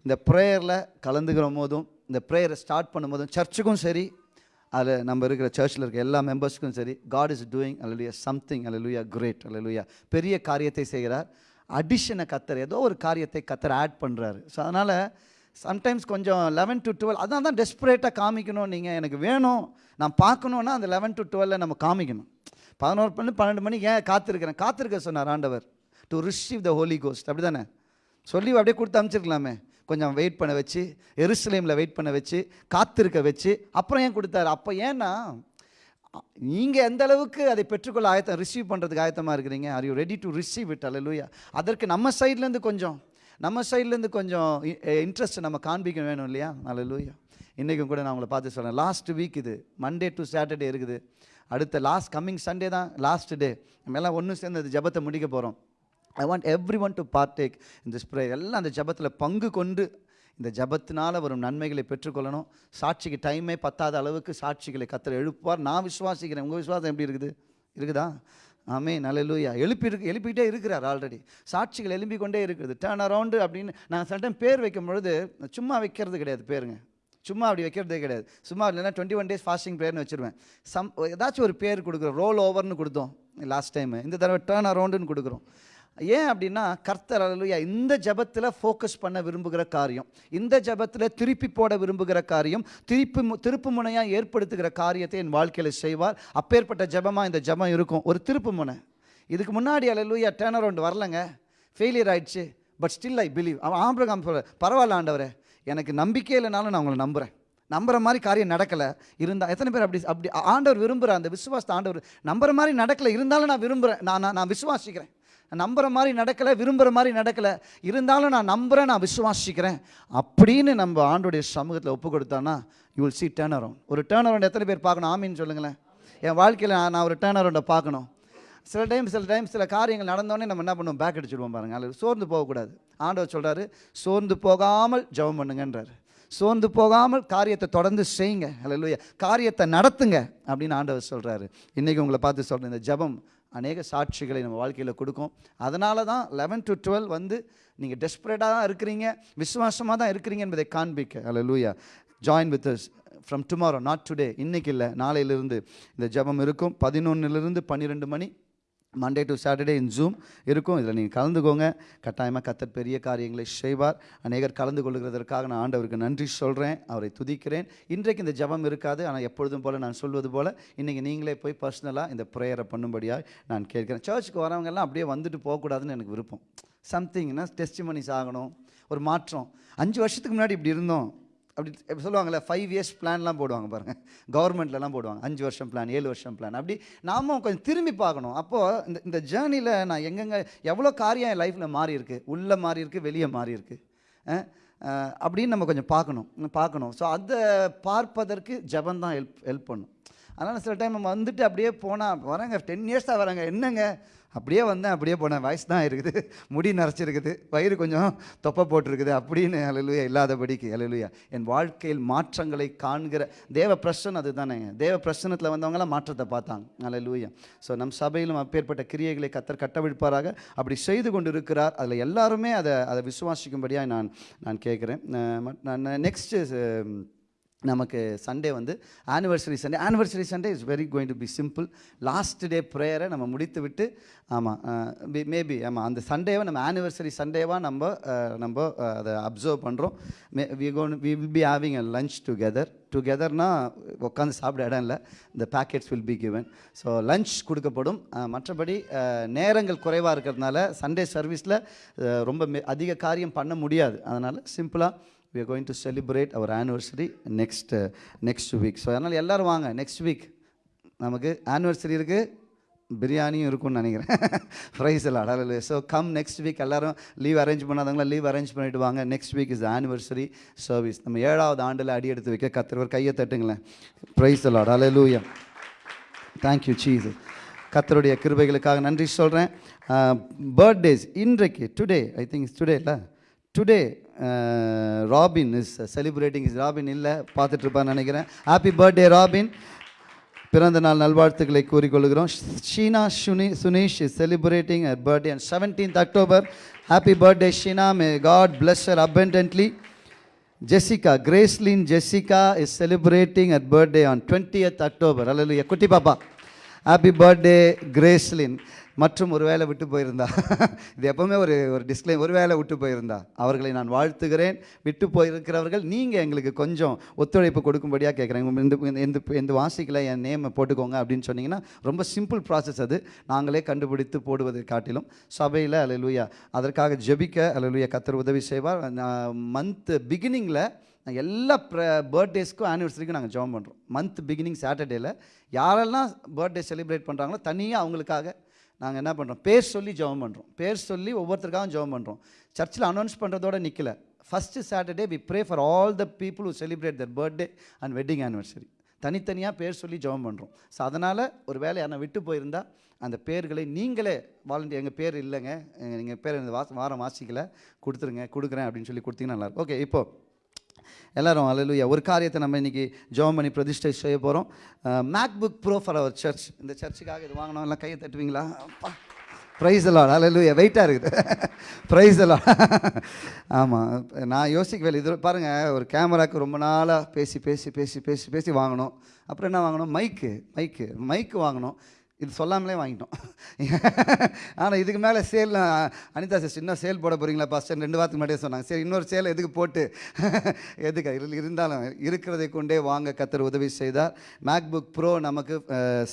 இந்த ப்ரேயரில் கலந்துக்கிற போதும் இந்த ப்ரேயரை ஸ்டார்ட் பண்ணும்போதும் சர்ச்சுக்கும் சரி அதில் நம்ம இருக்கிற சர்ச்சில் இருக்க எல்லா மெம்பர்ஸுக்கும் சரி காட் இஸ் டூயிங் அல்லலுயா சம்திங் அல்லலுயா கிரேட் அல்லலுயா பெரிய காரியத்தை செய்கிறார். அடிஷனை கத்தர் ஏதோ ஒரு காரியத்தை கத்தர் ஆட் பண்ணுறாரு ஸோ அதனால் சம்டைம்ஸ் கொஞ்சம் லெவன் டு டுவெல் அதான் தான் டெஸ்பரேட்டாக காமிக்கணும். நீங்கள் எனக்கு வேணும் நான் பார்க்கணுன்னா அந்த லெவன் டு டுவெல்ல நம்ம காமிக்கணும். பதினோரு மணி பன்னெண்டு மணிக்கு ஏன் காத்திருக்கிறேன்? காத்திருக்க சொன்னார் ஆண்டவர். To receive the Holy Ghost அப்படி தானே சொல்லி அப்படியே கொடுத்து அனுப்பிச்சிருக்கலாமே. கொஞ்சம் வெயிட் பண்ண வச்சு எருசலேமில் வெயிட் பண்ண வச்சு காத்திருக்க வச்சு அப்புறம் ஏன் கொடுத்தாரு? அப்போ ஏன்னா நீங்கள் எந்த அளவுக்கு அதை பெற்றுக்கொள்ள ஆயத்தம் ரிசீவ் பண்ணுறதுக்கு ஆயத்தமாக இருக்கிறீங்க? Are you ready to receive it அல்லூயா அதற்கு நம்ம சைட்லேருந்து கொஞ்சம் நம்ம சைட்லேருந்து கொஞ்சம் இன்ட்ரெஸ்ட் நம்ம காண்பிக்க வேணும் இல்லையா? அல்லூயா இன்றைக்கும் கூட நான் உங்களை பார்த்து சொல்கிறேன் லாஸ்ட் வீக் இது மண்டே டு சாட்டர்டே இருக்குது. அடுத்த லாஸ்ட் கம்மிங் சண்டே தான் லாஸ்ட் டே நம்ம எல்லாம் ஒன்று சேர்ந்து அந்த ஜபத்தை முடிக்க போகிறோம் I want everyone to partake இந்த ஸ்ப்ரே எல்லாம் அந்த ஜபத்தில் பங்கு கொண்டு இந்த ஜபத்தினால் வரும் நன்மைகளை பெற்றுக்கொள்ளணும். சாட்சிக்கு டைமே பத்தாத அளவுக்கு சாட்சிகளை கத்தர் எழுப்புவார். நான் விசுவாசிக்கிறேன். உங்கள் விசுவாசம் எப்படி இருக்குது? இருக்குதா? ஆமே நல்லலூயா எழுப்பி இருக்கு எழுப்பிக்கிட்டே இருக்கிறார் ஆல்ரெடி சாட்சிகள் எழும்பிக் கொண்டே இருக்குது. டேர்ன் அரவுண்டு அப்படின்னு நான் சட்டம் பேர் வைக்கும் பொழுது சும்மா வைக்கிறது கிடையாது பேருங்க. சும்மா அப்படி வைக்கிறதே கிடையாது. சும்மா இல்லைன்னா டுவெண்ட்டி ஒன் டேஸ் ஃபாஸ்டிங் பேர்னு வச்சுருவேன். சம் ஏதாச்சும் ஒரு பேர் கொடுக்குறோம். ரோல் ஓவர்னு கொடுத்தோம். லாஸ்ட் டைம் இந்த தடவை டேர்ன் அரவுண்டுன்னு கொடுக்குறோம். ஏன் அப்படின்னா கர்த்தர் அல்லையா இந்த ஜபத்தில் ஃபோக்கஸ் பண்ண விரும்புகிற காரியம். இந்த ஜபத்தில் திருப்பி போட விரும்புகிற காரியம் திருப்பி மு- திருப்பு முனையாக ஏற்படுத்துகிற காரியத்தை என் வாழ்க்கையில் செய்வார். அப்பேற்பட்ட ஜபமாக இந்த ஜபம் இருக்கும். ஒரு திருப்பு முனை. இதுக்கு முன்னாடி அல்லையா டேர்ன் அரவுண்ட் வரலங்க. ஃபெயிலியர் ஆயிடுச்சு. பட் ஸ்டில் ஐ பிலீவ் அவன் ஆம்பிரகாம் பரவாயில்ல ஆண்டவரே எனக்கு நம்பிக்கை இல்லைனாலும் நான் உங்களை நம்புகிறேன் நம்புற மாதிரி காரியம் நடக்கலை. இருந்தால் எத்தனை பேர் அப்படி அப்படி ஆண்டவர் விரும்புகிற அந்த விசுவாசத்தை ஆண்டவர் நம்புற மாதிரி நடக்கலை. இருந்தாலும் நான் விரும்புகிறேன் நான் நான் நான் மாதிரி நடக்கலை விரும்புகிற மாதிரி நடக்கலை. இருந்தாலும் நான் நம்புகிறேன் நான் விசுவாசிக்கிறேன். அப்படின்னு நம்ம ஆண்டோடைய சமூகத்தில் ஒப்பு கொடுத்தான்னா you will see turn around ஒரு டேர்ன் அரவுண்ட் எத்தனை பேர் பார்க்கணும்? ஆமின்னு சொல்லுங்களேன். என் வாழ்க்கையில் நான் நான் ஒரு டேர்ன் அரவுண்டை பார்க்கணும். சில டைம் சில டைம் சில காரியங்கள் நடந்தோடனே நம்ம என்ன பண்ணுவோம்? பேக் அடிச்சுடுவோம் பாருங்கள் அல்லது சோர்ந்து போகக்கூடாது. ஆண்டவர் சொல்கிறாரு சோர்ந்து போகாமல் ஜெபம் பண்ணுங்கன்றாரு. சோர்ந்து போகாமல் காரியத்தை தொடர்ந்து செய்யுங்க. அல்ல காரியத்தை நடத்துங்க அப்படின்னு ஆண்டவர் சொல்கிறாரு இன்றைக்கி உங்களை பார்த்து சொல்கிறேன் இந்த ஜெபம் அநேக சாட்சிகளை நம்ம வாழ்க்கையில் கொடுக்கும். அதனால தான் லெவன் டு டுவெல் வந்து நீங்கள் டெஸ்பரேட்டாக தான் இருக்கிறீங்க விசுவாசமாக தான் இருக்கிறீங்க என்பதை காண்பிக்க. அல்லூயா join with us from tomorrow not today இன்னைக்கு இல்லை. நாளையிலிருந்து இந்த ஜெபம் இருக்கும். பதினொன்னுலேருந்து பன்னிரெண்டு மணி Monday to Saturday in Zoom இருக்கும். இதில் நீங்கள் கலந்துக்கோங்க. கட்டாயமாக கத்தர் பெரிய காரியங்களை செய்வார். அநேகர் கலந்து கொள்கிறதற்காக நான் ஆண்டவருக்கு நன்றி சொல்கிறேன் அவரை துதிக்கிறேன். இன்றைக்கு இந்த ஜெபம் இருக்காது. ஆனால் எப்பொழுதும் போல் நான் சொல்வது போல் இன்றைக்கி நீங்களே போய் பர்சனலாக இந்த ப்ரேயரை பண்ணும்படியாக நான் கேட்கிறேன். சர்ச்சுக்கு வரவங்கெல்லாம் அப்படியே வந்துட்டு போகக்கூடாதுன்னு எனக்கு விருப்பம். சம்திங்னா டெஸ்டிமனிஸ் ஆகணும். ஒரு மாற்றம். அஞ்சு வருஷத்துக்கு முன்னாடி இப்படி இருந்தோம். அப்படி சொல்லுவாங்கள்ல ஃபைவ் இயர்ஸ் பிளான்லாம் போடுவாங்க பாருங்கள் கவர்மெண்ட்லலாம் போடுவாங்க. அஞ்சு வருஷம் பிளான் ஏழு வருஷம் பிளான் அப்படி நாமும் கொஞ்சம் திரும்பி பார்க்கணும். அப்போது இந்த இந்த ஜேர்னியில் நான் எங்கெங்கே எவ்வளோ காரியம் என் லைஃப்பில் மாறியிருக்கு உள்ளே மாறியிருக்கு வெளியே மாறிருக்கு அப்படின்னு நம்ம கொஞ்சம் பார்க்கணும். பார்க்கணும். ஸோ அதை பார்ப்பதற்கு ஜபம் தான் ஹெல்ப் ஹெல்ப் பண்ணும். அதனால் சில டைம் நம்ம வந்துட்டு அப்படியே போனால் வரேங்க டென் இயர்ஸாக வரேங்க. என்னங்க? அப்படியே வந்தேன் அப்படியே போனேன். வயசு தான் இருக்குது. முடி நரைச்சிருக்குது. வயிறு கொஞ்சம் தொப்பை போட்டிருக்குது அப்படின்னு அலலுயா இல்லாதபடிக்கு அலலுயா என் வாழ்க்கையில் மாற்றங்களை காண்கிற தேவ பிரசன் அது தானே தேவ பிரசனத்தில் வந்தவங்களாம் மாற்றத்தை பார்த்தாங்க. அலலுயா ஸோ நம் சபையிலும் அப்பேற்பட்ட கிரியைகளை கத்தர் கட்டவிழ்ப்பாராக. அப்படி செய்து கொண்டு இருக்கிறார் அதில் எல்லாருமே அதை அதை விசுவாசிக்கும்படியாக நான் நான் கேட்குறேன். நான் நெக்ஸ்ட்டு நமக்கு சண்டே வந்து anniversary Sunday anniversary Sunday is very going to be simple last day ப்ரேயரை நம்ம முடித்து விட்டு ஆமாம் மேபி ஆமாம் அந்த சண்டேவை நம்ம ஆனிவர்சரி சண்டேவாக நம்ம நம்ம அதை அப்சர்வ் பண்ணுறோம் may we gonna we will be having a lunch together டுகெதர்னா உட்காந்து சாப்பிட இடம் இல்லை. இந்த packets will be given so lunch கொடுக்கப்படும். மற்றபடி நேரங்கள் குறைவாக இருக்கிறதுனால சண்டே சர்வீஸில் ரொம்ப மெ- அதிக காரியம் பண்ண முடியாது. அதனால் சிம்பிளாக we are going to celebrate our anniversary next uh, next week so அதனால் எல்லோரும் வாங்க நெக்ஸ்ட் வீக் நமக்கு ஆனிவர்சரி இருக்குது பிரியாணியும் இருக்கும்னு நினைக்கிறேன். ப்ரைஸ் எல்லாம் அடல ஸோ கம் நெக்ஸ்ட் வீக் எல்லாரும் லீவ் அரேஞ்ச் பண்ணாதவங்களா லீவ் அரேஞ்ச் பண்ணிட்டு வாங்க. Next week is anniversary service நம்ம ஏழாவது ஆண்டில் அடி எடுத்து வைக்க கத்திரவர் கையை தட்டுங்களேன். ப்ரைஸ் எல்லாம் அடலூயா தேங்க்யூ சீஸ் கத்தருடைய கிருபைகளுக்காக நன்றி சொல்கிறேன் பர்த்டேஸ் uh, இன்றைக்கு டுடே ஐ திங்க் டுடே இல்லை? Today Robin is celebrating is Robin இல்லை பார்த்துட்ருப்பான்னு நினைக்கிறேன். ஹாப்பி பர்த்டே ராபின் பிறந்த நாள் நல்வாழ்த்துக்களை கூறிக்கொள்கிறோம். Sheena Suni Suneesh is celebrating at birthday and seventeenth October happy birthday Sheena may God bless her her abundantly. Jessica, Gracelyn Jessica is celebrating her birthday on 20th October. Hallelujah. குட்டி பாப்பா happy birthday Gracelyn மற்றும் ஒரு வேளை விட்டு போயிருந்தா. இது எப்பவுமே ஒரு ஒரு டிஸ்க்ளைம் ஒரு வேளை விட்டு போயிருந்தா. அவர்களை நான் வாழ்த்துகிறேன். விட்டு போயிருக்கிறவர்கள் நீங்கள் எங்களுக்கு கொஞ்சம் ஒத்துழைப்பு கொடுக்கும்படியாக கேட்குறேன். இந்த இந்த இந்த வாசிக்கல என் நேமை போட்டுக்கோங்க அப்படின்னு சொன்னீங்கன்னா ரொம்ப சிம்பிள் ப்ராசஸ் அது. நாங்களே கண்டுபிடித்து போடுவதை காட்டிலும். சபையில் அலலுயா அதற்காக ஜெபிக்க அலலுயா கத்தர் உதவி செய்வார். மந்த் பிகினிங்கில் எல்லா ப்ர பர்த்டேஸ்க்கும் ஆனிவர்சரிக்கும் நாங்கள் ஜாயின் பண்ணுறோம் மந்த் பிகினிங் சாட்டர்டேயில் யாரெல்லாம் பர்த்டே செலிப்ரேட் பண்ணுறாங்களோ தனியாக அவங்களுக்காக நாங்கள் என்ன பண்ணுறோம் பேர் சொல்லி ஜெபம் பண்ணுறோம் பேர் சொல்லி ஒவ்வொருத்தருக்காகவும் ஜெபம் பண்ணுறோம் சர்ச்சில் அனௌன்ஸ் பண்ணுறதோட நிற்கல first Saturday we pray for all the people who celebrate their birthday and wedding anniversary தனித்தனியாக பேர் சொல்லி ஜெபம் பண்ணுறோம் ஸோ அதனால் ஒரு வேலை யாரை விட்டு போயிருந்தா அந்த பேர்களை நீங்களே வாலண்டியர் எங்கள் பேர் இல்லைங்க. நீங்கள் பேர் இந்த வாச வாரம் வாசிக்கல. கொடுத்துருங்க கொடுக்குறேன் அப்படின்னு சொல்லி கொடுத்தீங்கன்னா நல்லாயிருக்கும் ஓகே இப்போது எல்லாரும் அலலுயா ஒரு காரியத்தை நம்ம இன்னைக்கு ஜோம் பண்ணி பிரதிஷ்டை செய்ய போகிறோம் MacBook Pro for our church இந்த சர்ச்சுக்காக இது வாங்கினோம் எல்லாம் கையை தட்டுவீங்களா? ப்ரைஸ் எல்லாம் அலலுயா வெயிட்டாக இருக்குது. ப்ரைஸ் எல்லாம் ஆமாம் நான் யோசிக்கவே இது பாருங்கள் ஒரு கேமராக்கு ரொம்ப நாளாக பேசி பேசி பேசி பேசி பேசி வாங்கினோம் அப்புறம் என்ன வாங்கினோம் மைக்கு மைக்கு மைக்கு வாங்கினோம் இது சொல்லாமலே வாங்கிட்டோம். ஆனால் இதுக்கு மேலே சேல் அனிதா சிஸ்டர் இன்னும் சேல் போட போகிறீங்களா பாஸ்டர் ரெண்டு வாரத்துக்கு முன்னாடியே சொன்னாங்க. சரி இன்னொரு சேல் எதுக்கு போட்டு எதுக்கு? இதில் இருந்தாலும் இருக்கிறதை கொண்டே வாங்க கத்தர் உதவி செய்தார். மேக்புக் ப்ரோ நமக்கு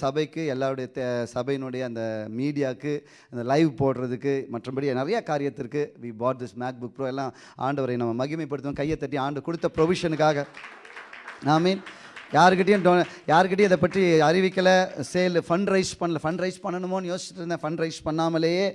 சபைக்கு எல்லாருடைய தே- சபையினுடைய அந்த மீடியாவுக்கு அந்த லைவ் போடுறதுக்கு மற்றபடி நிறைய காரியத்திற்கு we bought this MacBook Pro எல்லாம் ஆண்டவரை நம்ம மகிமைப்படுத்துவோம். கையை தட்டி ஆண்டு கொடுத்த ப்ரொவிஷனுக்காக ஆமீன் யாருக்கிட்டையும் டொ யாருக்கிட்டையும் இதை பற்றி அறிவிக்கலை சேல் ஃபண்ட் ரைஸ் பண்ணல ஃபண்ட் ரைஸ் பண்ணணுமோன்னு யோசிச்சுட்டு இருந்தேன். ஃபண்ட் ரைஸ் பண்ணாமலேயே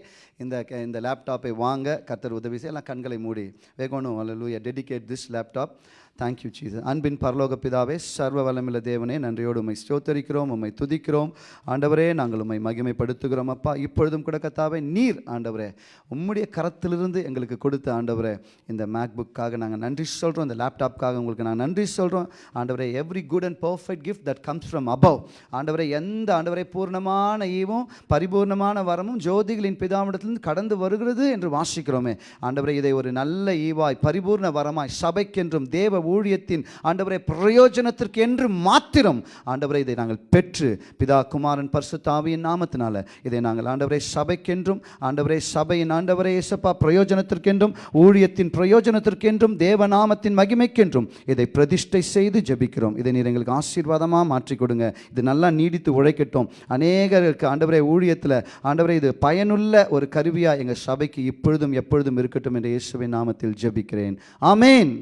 இந்த இந்த லேப்டாப்பை வாங்க கத்தர் உதவி செய்யலாம் கண்களை மூடி. வேகணும் அல்லூயா dedicate this laptop thank you Jesus அன்பின் பரலோக பிதாவே சர்வ வளமில்ல தேவனே நன்றியோடு உண்மை ஸ்தோத்தரிக்கிறோம் உம்மை துதிக்கிறோம். ஆண்டவரே நாங்கள் உண்மை மகிமைப்படுத்துகிறோம் அப்பா. இப்பொழுதும் கூட கத்தாவே நீர் ஆண்டவரே. உம்முடைய கரத்திலிருந்து எங்களுக்கு கொடுத்த ஆண்டவரே இந்த மேக்புக்காக நாங்கள் நன்றி சொல்கிறோம் இந்த லேப்டாப்காக உங்களுக்கு நாங்கள் நன்றி சொல்கிறோம் ஆண்டவரே every good and perfect gift that comes from above ஆண்டவரே எந்த ஆண்டவரை பூர்ணமான ஈவும் பரிபூர்ணமான வரமும் ஜோதிகளின் பிதாவிடத்திலிருந்து கடந்து வருகிறது என்று வாசிக்கிறோமே. ஆண்டவரே இதை ஒரு நல்ல ஈவாய் பரிபூர்ண வரமாய் சபைக்கென்றும் தேவ ஊழியத்தின் ஆண்டவரை பிரயோஜனத்திற்கு என்று மாத்திரம் ஆண்டவரை இதை நாங்கள் பெற்று பிதா குமாரன் பரிசுத்தாவியின் நாமத்தினால இதை நாங்கள் ஆண்டவரே சபைக்கென்றும் ஆண்டவரை சபையின் ஆண்டவரை இயேசப்பா பிரயோஜனத்திற்கென்றும் ஊழியத்தின் பிரயோஜனத்திற்கென்றும் தேவநாமத்தின் மகிமைக்கென்றும் இதை பிரதிஷ்டை செய்து ஜபிக்கிறோம். இதை நீர் எங்களுக்கு ஆசீர்வாதமாக மாற்றி கொடுங்க. இது நல்லா நீடித்து உழைக்கட்டும். அநேகருக்கு ஆண்டவரை ஊழியத்தில் ஆண்டவரை இது பயனுள்ள ஒரு கருவியாக எங்கள் சபைக்கு இப்பொழுதும் எப்பொழுதும் இருக்கட்டும் என்ற இயேசுவின் நாமத்தில் ஜெபிக்கிறேன். ஆமேன்.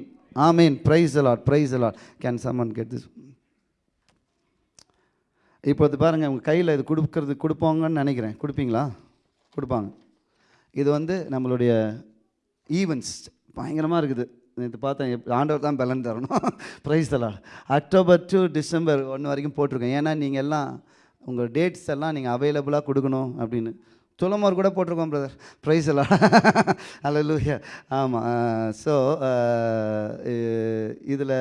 ஆமேன் praise the Lord praise the Lord can someone get this வந்து பாருங்கள் உங்கள் கையில் இது கொடுக்கறது கொடுப்பாங்கன்னு நினைக்கிறேன். கொடுப்பீங்களா? கொடுப்பாங்க. இது வந்து நம்மளுடைய ஈவெண்ட்ஸ் பயங்கரமாக இருக்குது. இது பார்த்தேன் ஆண்டவர் தான் பலன் தரணும். ப்ரைஸ் தரலாம் அக்டோபர் டு டிசம்பர் ஒன்று வரைக்கும் போட்டிருக்கேன். ஏன்னா நீங்கள் எல்லாம் உங்கள் டேட்ஸ் எல்லாம் நீங்கள் அவைலபிளாக கொடுக்கணும் அப்படின்னு. துளமோர் கூட போட்டிருக்கோம் பிரதர் ப்ரைஸ் எல்லாம் அல்ல லூயா ஆமாம் ஸோ இதில்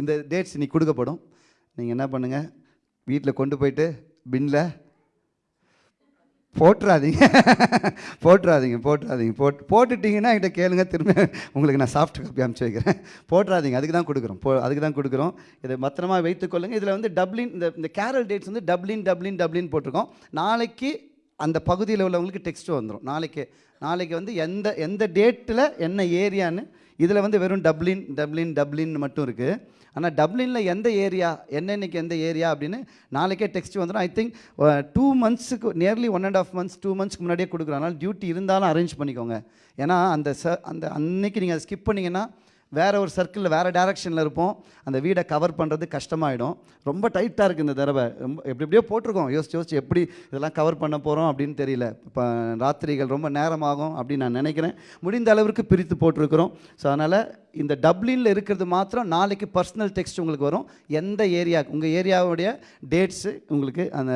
இந்த டேட்ஸ் இன்னைக்கு கொடுக்கப்படும். நீங்கள் என்ன பண்ணுங்கள் வீட்டில் கொண்டு போயிட்டு பின்னில் போட்டுறாதீங்க. போட்டுறாதீங்க போட்டுறாதீங்க. போட் போட்டுட்டிங்கன்னா என்கிட்ட கேளுங்க. திரும்ப உங்களுக்கு நான் சாஃப்ட் காப்பி அனுப்பிச்சு வைக்கிறேன். போட்டுறாதீங்க. அதுக்கு தான் கொடுக்குறோம். போ அதுக்கு தான் கொடுக்குறோம். இதை பத்திரமா வைத்துக்கொள்ளுங்க இதில் வந்து டப்ளின் இந்த இந்த கேரல் டேட்ஸ் வந்து டப்ளின் டப்ளின் டப்ளின் போட்டிருக்கோம். நாளைக்கு அந்த பகுதியில் உள்ளவங்களுக்கு டெக்ஸ்ட்டு வந்துடும் நாளைக்கு நாளைக்கு வந்து எந்த எந்த டேட்டில் என்ன ஏரியான்னு இதில் வந்து வெறும் டப்ளின் டப்ளின் டப்ளின் மட்டும் இருக்குது ஆனால் டப்ளினில் எந்த ஏரியா என்னென்னைக்கு எந்த ஏரியா அப்படின்னு நாளைக்கே டெக்ஸ்ட் வந்துடும் I think two மந்த்ஸுக்கு nearly one and half months two மந்த்ஸ்க்கு முன்னாடியே கொடுக்குறோம் அதனால் டியூட்டி இருந்தாலும் அரேஞ்ச் பண்ணிக்கோங்க. ஏன்னா அந்த ச அந்த அன்னைக்கு நீங்கள் அதை ஸ்கிப் பண்ணிங்கன்னா வேறு ஒரு சர்க்கிளில் வேறு டேரக்ஷனில் இருப்போம். அந்த வீடை கவர் பண்ணுறது கஷ்டமாயிடும். ரொம்ப டைட்டாக இருக்குது இந்த தடவை. ரொம்ப எப்படி எப்படியோ போட்டிருக்கோம். யோசிச்சு யோசிச்சு எப்படி இதெல்லாம் கவர் பண்ண போகிறோம் அப்படின்னு தெரியல. இப்போ ராத்திரிகள் ரொம்ப நேரமாகும் அப்படின்னு நான் நினைக்கிறேன். முடிந்த அளவிற்கு பிரித்து போட்டிருக்கிறோம். ஸோ அதனால் இந்த டப்ளினில் இருக்கிறது மாத்திரம் நாளைக்கு பர்சனல் டெக்ஸ்ட் உங்களுக்கு வரும். எந்த ஏரியா உங்கள் ஏரியாவுடைய டேட்ஸு உங்களுக்கு அந்த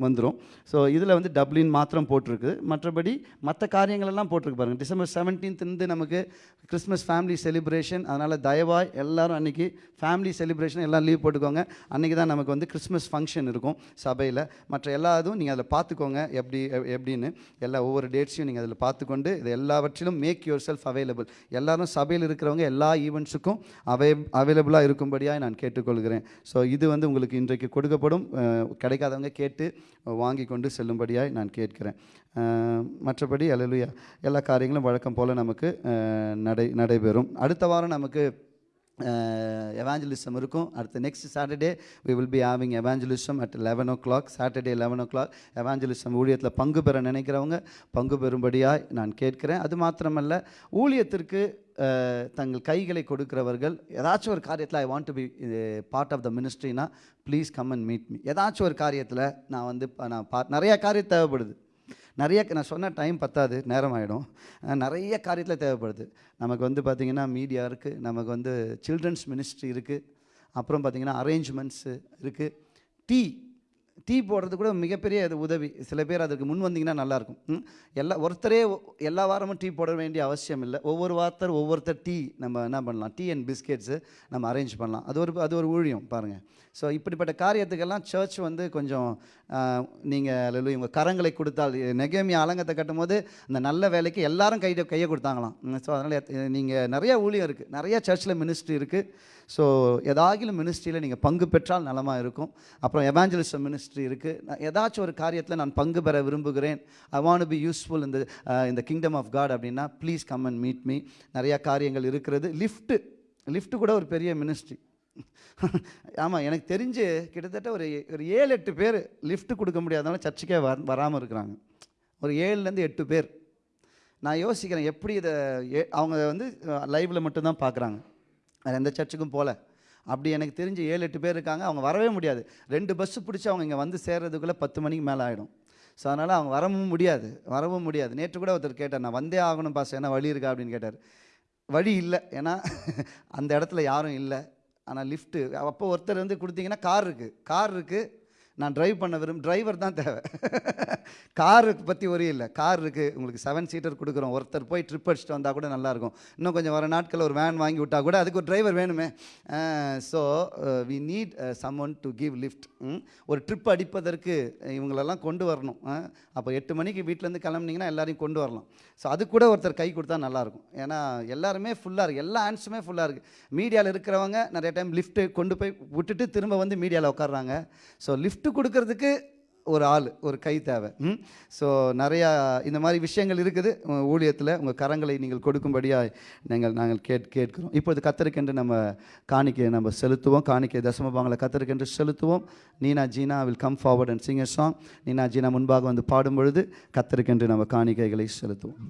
வந்துடும் ஸோ இதில் வந்து டப்ளின் மாத்திரம் போட்டிருக்கு மற்றபடி மற்ற காரியங்களெல்லாம் போட்டிருக்கு பாருங்கள் டிசம்பர் 17th இருந்து நமக்கு கிறிஸ்மஸ் ஃபேமிலி செலிப்ரேஷன் அதனால் தயவாய் எல்லோரும் அன்றைக்கி ஃபேமிலி செலிப்ரேஷன் எல்லாம் லீவ் போட்டுக்கோங்க. அன்றைக்கி தான் நமக்கு வந்து கிறிஸ்மஸ் ஃபங்க்ஷன் இருக்கும் சபையில். மற்ற எல்லா இதுவும் நீங்கள் அதில் பார்த்துக்கோங்க எப்படி எ- எப்படின்னு எல்லா ஒவ்வொரு டேட்ஸையும் நீங்கள் அதில் பார்த்துக்கொண்டு இது எல்லாவற்றிலும் மேக் யுவர் செல்ஃப் அவைலபிள் எல்லாரும் சபையில் இருக்க இருக்கிறவங்க எல்லா ஈவெண்ட்ஸுக்கும் அவை அவைலபிளாக இருக்கும்படியாக நான் கேட்டுக்கொள்கிறேன். ஸோ இது வந்து உங்களுக்கு இன்றைக்கு கொடுக்கப்படும் கிடைக்காதவங்க கேட்டு வாங்கி கொண்டு செல்லும்படியாய் நான் கேட்கிறேன். மற்றபடி அல்லேலூயா எல்லா காரியங்களும் வழக்கம் போல் நமக்கு நடை நடைபெறும். அடுத்த வாரம் நமக்கு எவாஞ்சலிசம் இருக்கும். அடுத்த next Saturday we will be having evangelism at eleven o'clock Saturday eleven o'clock evangelism ஊழியத்தில் பங்கு பெற நினைக்கிறவங்க பங்கு பெறும்படியாக நான் கேட்கிறேன். அது மாத்திரமல்ல ஊழியத்திற்கு தங்கள் கைகளை கொடுக்கிறவர்கள் ஏதாச்சும் ஒரு காரியத்தில் I want to be part of the மினிஸ்ட்ரினா please come and meet me ஏதாச்சும் ஒரு காரியத்தில் நான் வந்து நான் பா நிறையா காரியம் தேவைப்படுது. நிறைய நான் சொன்ன டைம் பத்தாது நேரம் ஆகிடும் நிறைய காரியத்தில் தேவைப்படுது. நமக்கு வந்து பார்த்திங்கன்னா மீடியா இருக்குது நமக்கு வந்து சில்ட்ரன்ஸ் மினிஸ்ட்ரி இருக்குது அப்புறம் பார்த்திங்கன்னா அரேஞ்ச்மெண்ட்ஸு இருக்குது டீ டீ போடுறது கூட மிகப்பெரிய அது உதவி. சில பேர் அதுக்கு முன் வந்தீங்கன்னா நல்லாயிருக்கும் எல்லா ஒருத்தரே எல்லா வாரமும் டீ போட வேண்டிய அவசியம் இல்லை. ஒவ்வொரு வாரத்தர் ஒவ்வொருத்தர் டீ நம்ம என்ன பண்ணலாம்? டீ அண்ட் பிஸ்கெட்ஸு நம்ம அரேஞ்ச் பண்ணலாம். அது ஒரு அது ஒரு ஊழியம் பாருங்கள் ஸோ இப்படிப்பட்ட காரியத்துக்கெல்லாம் சர்ச் வந்து கொஞ்சம் நீங்கள் இவங்க கரங்களை கொடுத்தால் நெகேமியா அலங்கத்தை கட்டும்போது அந்த நல்ல வேலைக்கு எல்லாரும் கை கையை கொடுத்தாங்களாம். ஸோ அதனால் நீங்கள் நிறைய ஊழியம் இருக்குது நிறைய சர்ச்சில் மினிஸ்ட்ரி இருக்குது ஸோ ஏதாகிலும் மினிஸ்ட்ரியில் நீங்கள் பங்கு பெற்றால் நலமாக இருக்கும். அப்புறம் எவாஞ்சலிசம் மினிஸ்ட்ரி இருக்குது ஏதாச்சும் ஒரு காரியத்தில் நான் பங்கு பெற விரும்புகிறேன். ஐ வாண்ட் பி யூஸ்ஃபுல் இந்த இந்த கிங்டம் ஆஃப் காட் அப்படின்னா please come and meet me நிறையா காரியங்கள் இருக்கிறது. லிஃப்ட்டு லிஃப்ட்டு கூட ஒரு பெரிய மினிஸ்ட்ரி ஆமாம் எனக்கு தெரிஞ்சு கிட்டத்தட்ட ஒரு ஒரு ஏழு எட்டு பேர் லிஃப்ட் கொடுக்க முடியாதனால சர்ச்சுக்கே வர வராமல் இருக்கிறாங்க. ஒரு ஏழுலேருந்து எட்டு பேர். நான் யோசிக்கிறேன் எப்படி இதை ஏ- அவங்க வந்து லைவில் மட்டும்தான் பார்க்குறாங்க வேறு எந்த சர்ச்சுக்கும் போகல அப்படி எனக்கு தெரிஞ்சு ஏழு எட்டு பேர் இருக்காங்க அவங்க வரவே முடியாது. ரெண்டு பஸ்ஸு பிடிச்சி அவங்க இங்கே வந்து சேர்றதுக்குள்ளே பத்து மணிக்கு மேலே ஆகிடும் ஸோ அதனால் அவங்க வரவும் முடியாது வரவும் முடியாது. நேற்று கூட ஒருத்தர் கேட்டார் நான் வந்தே ஆகணும் பாஸ் என்ன வழி இருக்கா? அப்படின்னு கேட்டார். வழி இல்லை. ஏன்னா அந்த இடத்துல யாரும் இல்லை. ஆனால் லிஃப்ட்டு அப்போ ஒருத்தர் வந்து கொடுத்தீங்கன்னா கார் இருக்குது கார் இருக்குது நான் டிரைவ் பண்ண விரும்ப டிரைவர் தான் தேவை. காருக்கு பற்றி ஒரு இல்லை. கார் இருக்குது உங்களுக்கு செவன் சீட்டர் கொடுக்குறோம். ஒருத்தர் போய் ட்ரிப் அடிச்சுட்டு வந்தால் கூட நல்லாயிருக்கும் இன்னும் கொஞ்சம் வர நாட்களில் ஒரு வேன் வாங்கி விட்டால் கூட அதுக்கு ஒரு டிரைவர் வேணுமே. So we need someone to give lift ஒரு ட்ரிப் அடிப்பதற்கு இவங்களெல்லாம் கொண்டு வரணும். அப்போ எட்டு மணிக்கு வீட்டிலேருந்து கிளம்புனீங்கன்னா எல்லாரையும் கொண்டு வரலாம். ஸோ அது கூட ஒருத்தர் கை கொடுத்தா நல்லாயிருக்கும் ஏன்னா எல்லாருமே ஃபுல்லாக இருக்குது எல்லா ஆன்ஸுமே ஃபுல்லாக இருக்குது மீடியாவில் இருக்கிறவங்க நிறைய டைம் லிஃப்ட்டு கொண்டு போய் விட்டுட்டு திரும்ப வந்து மீடியாவில் உட்காடுறாங்க ஸோ விட்டு கொடுக்கறதுக்கு ஒரு ஆள் ஒரு கை தேவை. ஸோ நிறையா இந்த மாதிரி விஷயங்கள் இருக்குது. ஊழியத்தில் உங்கள் கரங்களை நீங்கள் கொடுக்கும்படியாக நாங்கள் நாங்கள் கேட் கேட்கிறோம். இப்போது கத்தருக்கென்று நம்ம காணிக்கை நம்ம செலுத்துவோம். காணிக்கை தசமபாங்களை கத்தருக்கென்று செலுத்துவோம். Neena Jeena will come forward and sing song Neena Jeena முன்பாக வந்து பாடும் பொழுது கத்தருக்கென்று நம்ம காணிக்கைகளை செலுத்துவோம்.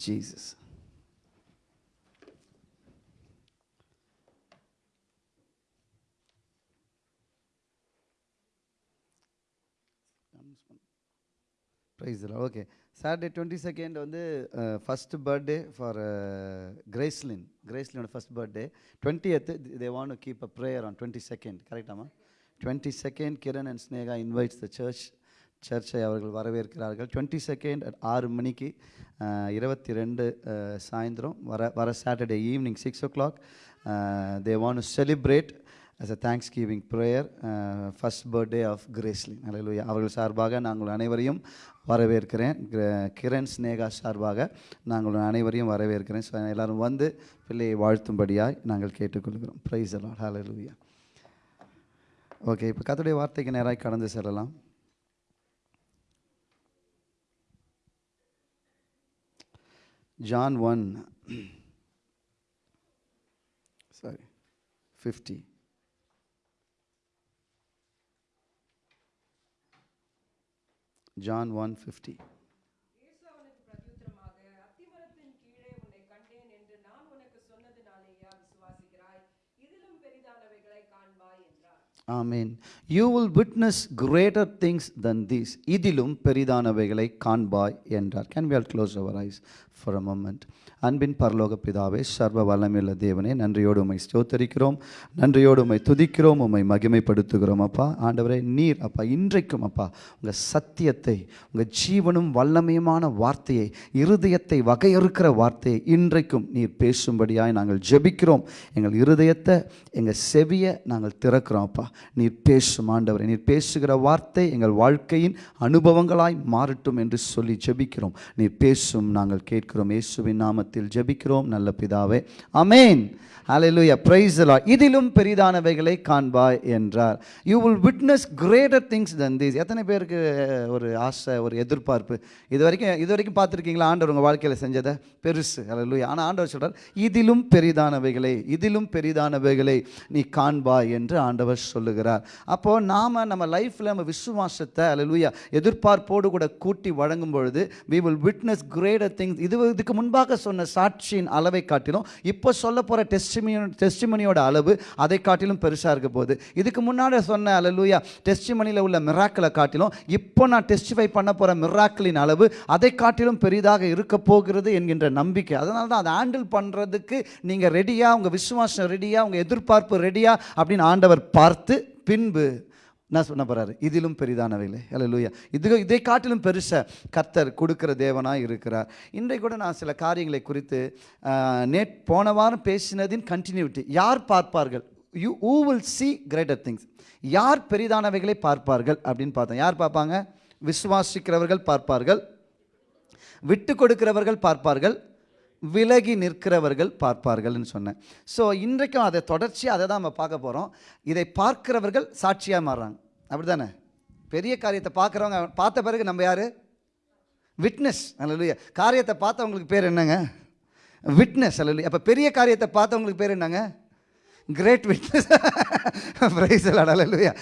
Jesus. Praise okay Saturday twenty second வந்து first birthday for Gracelyn கிரேஸ்லினோட first birthday twenty eighth they want keep a prayer on twenty second கரெக்டாமா twenty second Kiran and Sneha invites the church சர்ச்சை அவர்கள் வரவேற்கிறார்கள். டுவெண்ட்டி செகண்ட் ஆறு மணிக்கு இருபத்தி ரெண்டு சாயந்தரம் வர வர Saturday evening six o'clock they want celebrate us a thanksgiving prayer first birthday of Gracelyn அல்லேலூயா அவர்கள் சார்பாக நாங்கள் அனைவரையும் வரவேற்கிறேன். கிர- கிரண் ஸ்னேகா சார்பாக நாங்கள் அனைவரையும் வரவேற்கிறேன். ஸோ எல்லோரும் வந்து பிள்ளையை வாழ்த்தும்படியாய் நாங்கள் கேட்டுக்கொள்கிறோம். ப்ரைஸ் எல்லாம் ஹலலுயா ஓகே இப்போ கத்துடைய வார்த்தைக்கு நேராக கடந்து செல்லலாம். John 1, sorry, 50. John 150. ஆமீன் you will witness greater things than these இதிலும் பெரிதானவைகளை காண்பாய் என்றார். Can we all close our eyes for a moment அன்பின் பரலோக பிதாவே சர்வ வல்லமையுள்ள தேவனே நன்றியோடு உமை ஸ்தோத்தரிக்கிறோம். நன்றியோடு உமை துதிக்கிறோம் உமை மகிமைப்படுத்துகிறோம் அப்பா. ஆண்டவரே நீர் அப்பா இன்றைக்கும் அப்பா உங்கள் சத்தியத்தை உங்கள் ஜீவனும் வல்லமையுமான வார்த்தையை இருதயத்தை வகையறுக்கிற வார்த்தையை இன்றைக்கும் நீர் பேசும்படியாய் நாங்கள் ஜெபிக்கிறோம். எங்கள் இருதயத்தை எங்கள் செவியை நாங்கள் திறக்கிறோம் அப்பா. நீர் பேசும் ஆண்டவரே நீர் பேசுகிற வார்த்தை எங்கள் வாழ்க்கையின் அனுபவங்களாய் மாறட்டும் என்று சொல்லி ஜெபிக்கிறோம். நீர் பேசும் நாங்கள் கேட்கிறோம். இயேசுவின் நாமத்தில் ஜெபிக்கிறோம். நல்ல பிதாவே. அமேன் ஹalleluya பிரைஸ்லா இதிலும் பெரிதானவைகளை காண்பாய் என்றார். You will witness greater things than these எத்தனை பேருக்கு ஒரு ஆசை ஒரு எதிர்பார்ப்பு? இது வரைக்கும் இது வரைக்கும் பார்த்துருக்கீங்களா? ஆண்டவர் உங்கள் வாழ்க்கையில் செஞ்சதை? பெருசு. ஹalleluya ஆனால் ஆண்டவர் சொல்கிறார் இதிலும் பெரிதானவைகளை இதிலும் பெரிதானவைகளை நீ காண்பாய் என்று ஆண்டவர் சொல்லுகிறார். அப்போ நாம நம்ம லைஃப்ல நம்ம விசுவாசத்தை ஹalleluya எதிர்பார்ப்போடு கூட கூட்டி வழங்கும் பொழுது we will witness greater things இது இதுக்கு முன்பாக சொன்ன சாட்சியின் அளவை காட்டிலும் இப்போ சொல்ல போகிற டெஸ்டிமி டெஸ்டிமனியோட அளவு அதை காட்டிலும் பெருசாக இருக்க போகுது. இதுக்கு முன்னாடி சொன்ன அலலூயா டெஸ்டிமனியில் உள்ள மிராக்களை காட்டிலும் இப்போ நான் டெஸ்டிஃபை பண்ண போகிற மிராக்களின் அளவு அதை காட்டிலும் பெரிதாக இருக்க போகிறது என்கின்ற நம்பிக்கை. அதனால தான் அதை ஹேண்டில் பண்ணுறதுக்கு நீங்கள் ரெடியாக உங்கள் விசுவாசம் ரெடியாக உங்கள் எதிர்பார்ப்பு ரெடியாக அப்படின்னு ஆண்டவர் பார்த்து பின்பு என்ன சொன்ன போகிறாரு இதிலும் பெரிதானவைகளே அல்லேலூயா இது இதை காட்டிலும் பெருச கர்த்தர் கொடுக்குற தேவனாக இருக்கிறார். இன்றைக்கு கூட நான் சில காரியங்களை குறித்து ஆஹ், நேட் போன வாரம் பேசினதின் கண்டினியூட்டி யார் பார்ப்பார்கள்? You who will see greater things யார் பெரிதானவைகளை பார்ப்பார்கள் அப்படின்னு பார்த்தோம் யார் பார்ப்பாங்க? விசுவாசிக்கிறவர்கள் பார்ப்பார்கள். விட்டு கொடுக்கிறவர்கள் பார்ப்பார்கள். விலகி நிற்கிறவர்கள் பார்ப்பார்கள்னு சொன்னேன். ஸோ இன்றைக்கும் அதை தொடர்ச்சியாக அதை தான் நம்ம பார்க்க போகிறோம் இதை பார்க்கிறவர்கள் சாட்சியாக மாறுறாங்க. அப்படி தானே பெரிய காரியத்தை பார்க்குறவங்க பார்த்த பிறகு நம்ம யார்? விட்னஸ் அல்ல காரியத்தை பார்த்தவங்களுக்கு பேர் என்னங்க? விட்னஸ் அல்ல அப்போ பெரிய காரியத்தை பார்த்தவங்களுக்கு பேர் என்னங்க? கிரேட் விட்னஸ் பிரைஸ் அலலுயா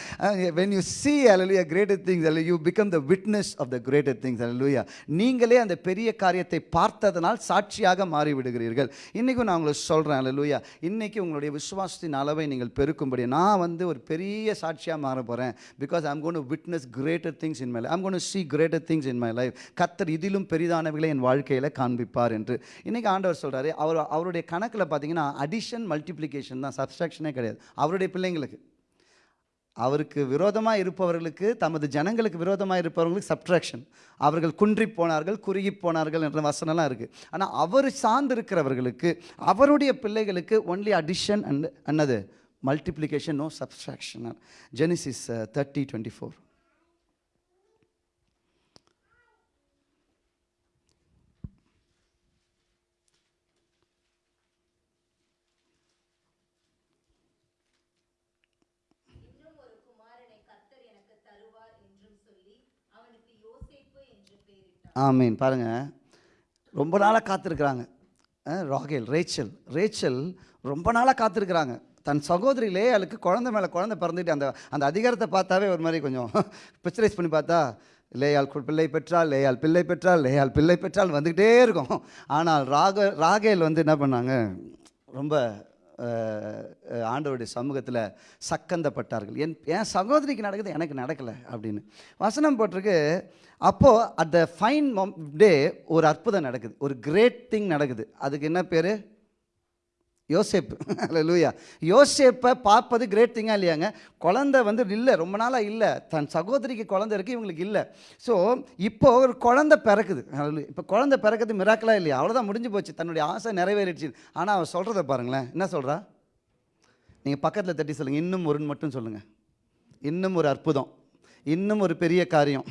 வென் யூ சி அலலுயா கிரேட்டர் திங்ஸ் அல்ல you become the witness of the greater things அலலுயா நீங்களே அந்த பெரிய காரியத்தை பார்த்ததனால் சாட்சியாக மாறிவிடுகிறீர்கள். இன்றைக்கும் நான் உங்களுக்கு சொல்கிறேன் அலலுயா இன்றைக்கி உங்களுடைய விசுவாசத்தின் அளவை நீங்கள் பெருக்கும்படி. நான் வந்து ஒரு பெரிய சாட்சியாக மாற போகிறேன் because I'm gonna witness greater things in my life I'm gonna see greater things in my life கத்தர் இதிலும் பெரிதானவைகளை என் வாழ்க்கையில் காண்பிப்பார் என்று. இன்றைக்கி ஆண்டவர் சொல்கிறாரு அவர் அவருடைய கணக்கில் பார்த்தீங்கன்னா அடிஷன் மல்டிப்ளிகேஷன் தான் சப்ஸ்ட்ராக்ஷனே கிடையாது. அவருடைய பிள்ளைங்களுக்கு. அவருக்கு விரோதமாக இருப்பவர்களுக்கு தமது ஜனங்களுக்கு விரோதமாக இருப்பவர்களுக்கு சப்ட்ராக்ஷன் அவர்கள் குன்றி போனார்கள் குறுகி போனார்கள் என்ற வசனம்லாம் இருக்குது ஆனால் அவர் சார்ந்து இருக்கிறவர்களுக்கு அவருடைய பிள்ளைகளுக்கு only addition and அன்னது multiplication no subtraction Genesis thirty twenty four இன்னும் ஒரு குமாரனை கர்த்தர் எனக்கு தருவார் என்றும் சொல்லி ஆமீன். பாருங்கள் ரொம்ப நாளாக காத்திருக்கிறாங்க. ராகேல் ரேச்சல் ரேச்சல் ரொம்ப நாளாக காத்திருக்கிறாங்க. தன் சகோதரி லேயாளுக்கு குழந்தை மேலே குழந்தை பிறந்துட்டு அந்த அந்த அதிகாரத்தை பார்த்தாவே ஒரு மாதிரி கொஞ்சம் பிக்சரைஸ் பண்ணி பார்த்தா லேயால் கு- பிள்ளை பெற்றால் லேயாள் பிள்ளை பெற்றால் லேயாள் பிள்ளை பெற்றால் வந்துக்கிட்டே இருக்கும். ஆனால் ராக ராகேல் வந்து என்ன பண்ணாங்க? ரொம்ப ஆண்டவருடைய சமூகத்தில் சக்கந்தப்பட்டார்கள். என் என் சகோதரிக்கு நடக்குது எனக்கு நடக்கலை அப்படின்னு. வசனம் போட்டிருக்கு அப்போது அட் த ஃபைன் டே ஒரு அற்புதம் நடக்குது ஒரு கிரேட் திங் நடக்குது. அதுக்கு என்ன பேர்? யோசேப்பு. லூயா யோசேப்பை பார்ப்பது கிரேட் திங்காக இல்லையாங்க? குழந்தை வந்து இல்லை ரொம்ப நாளாக இல்லை. தன் சகோதரிக்கு குழந்தை இருக்குது இவங்களுக்கு இல்லை. ஸோ இப்போ ஒரு குழந்தை பிறக்குது. இப்போ குழந்தை பிறக்குது மிராக்கலாக இல்லையா? அவ்வளோதான் முடிஞ்சு போச்சு. தன்னுடைய ஆசை நிறைவேறிடுச்சு. ஆனால் அவள் சொல்கிறத பாருங்களேன். என்ன சொல்கிறா நீங்கள் பக்கத்தில் தட்டி சொல்லுங்கள் இன்னும் ஒருன்னு மட்டும் சொல்லுங்கள் இன்னும் ஒரு அற்புதம். இன்னும் ஒரு பெரிய காரியம்.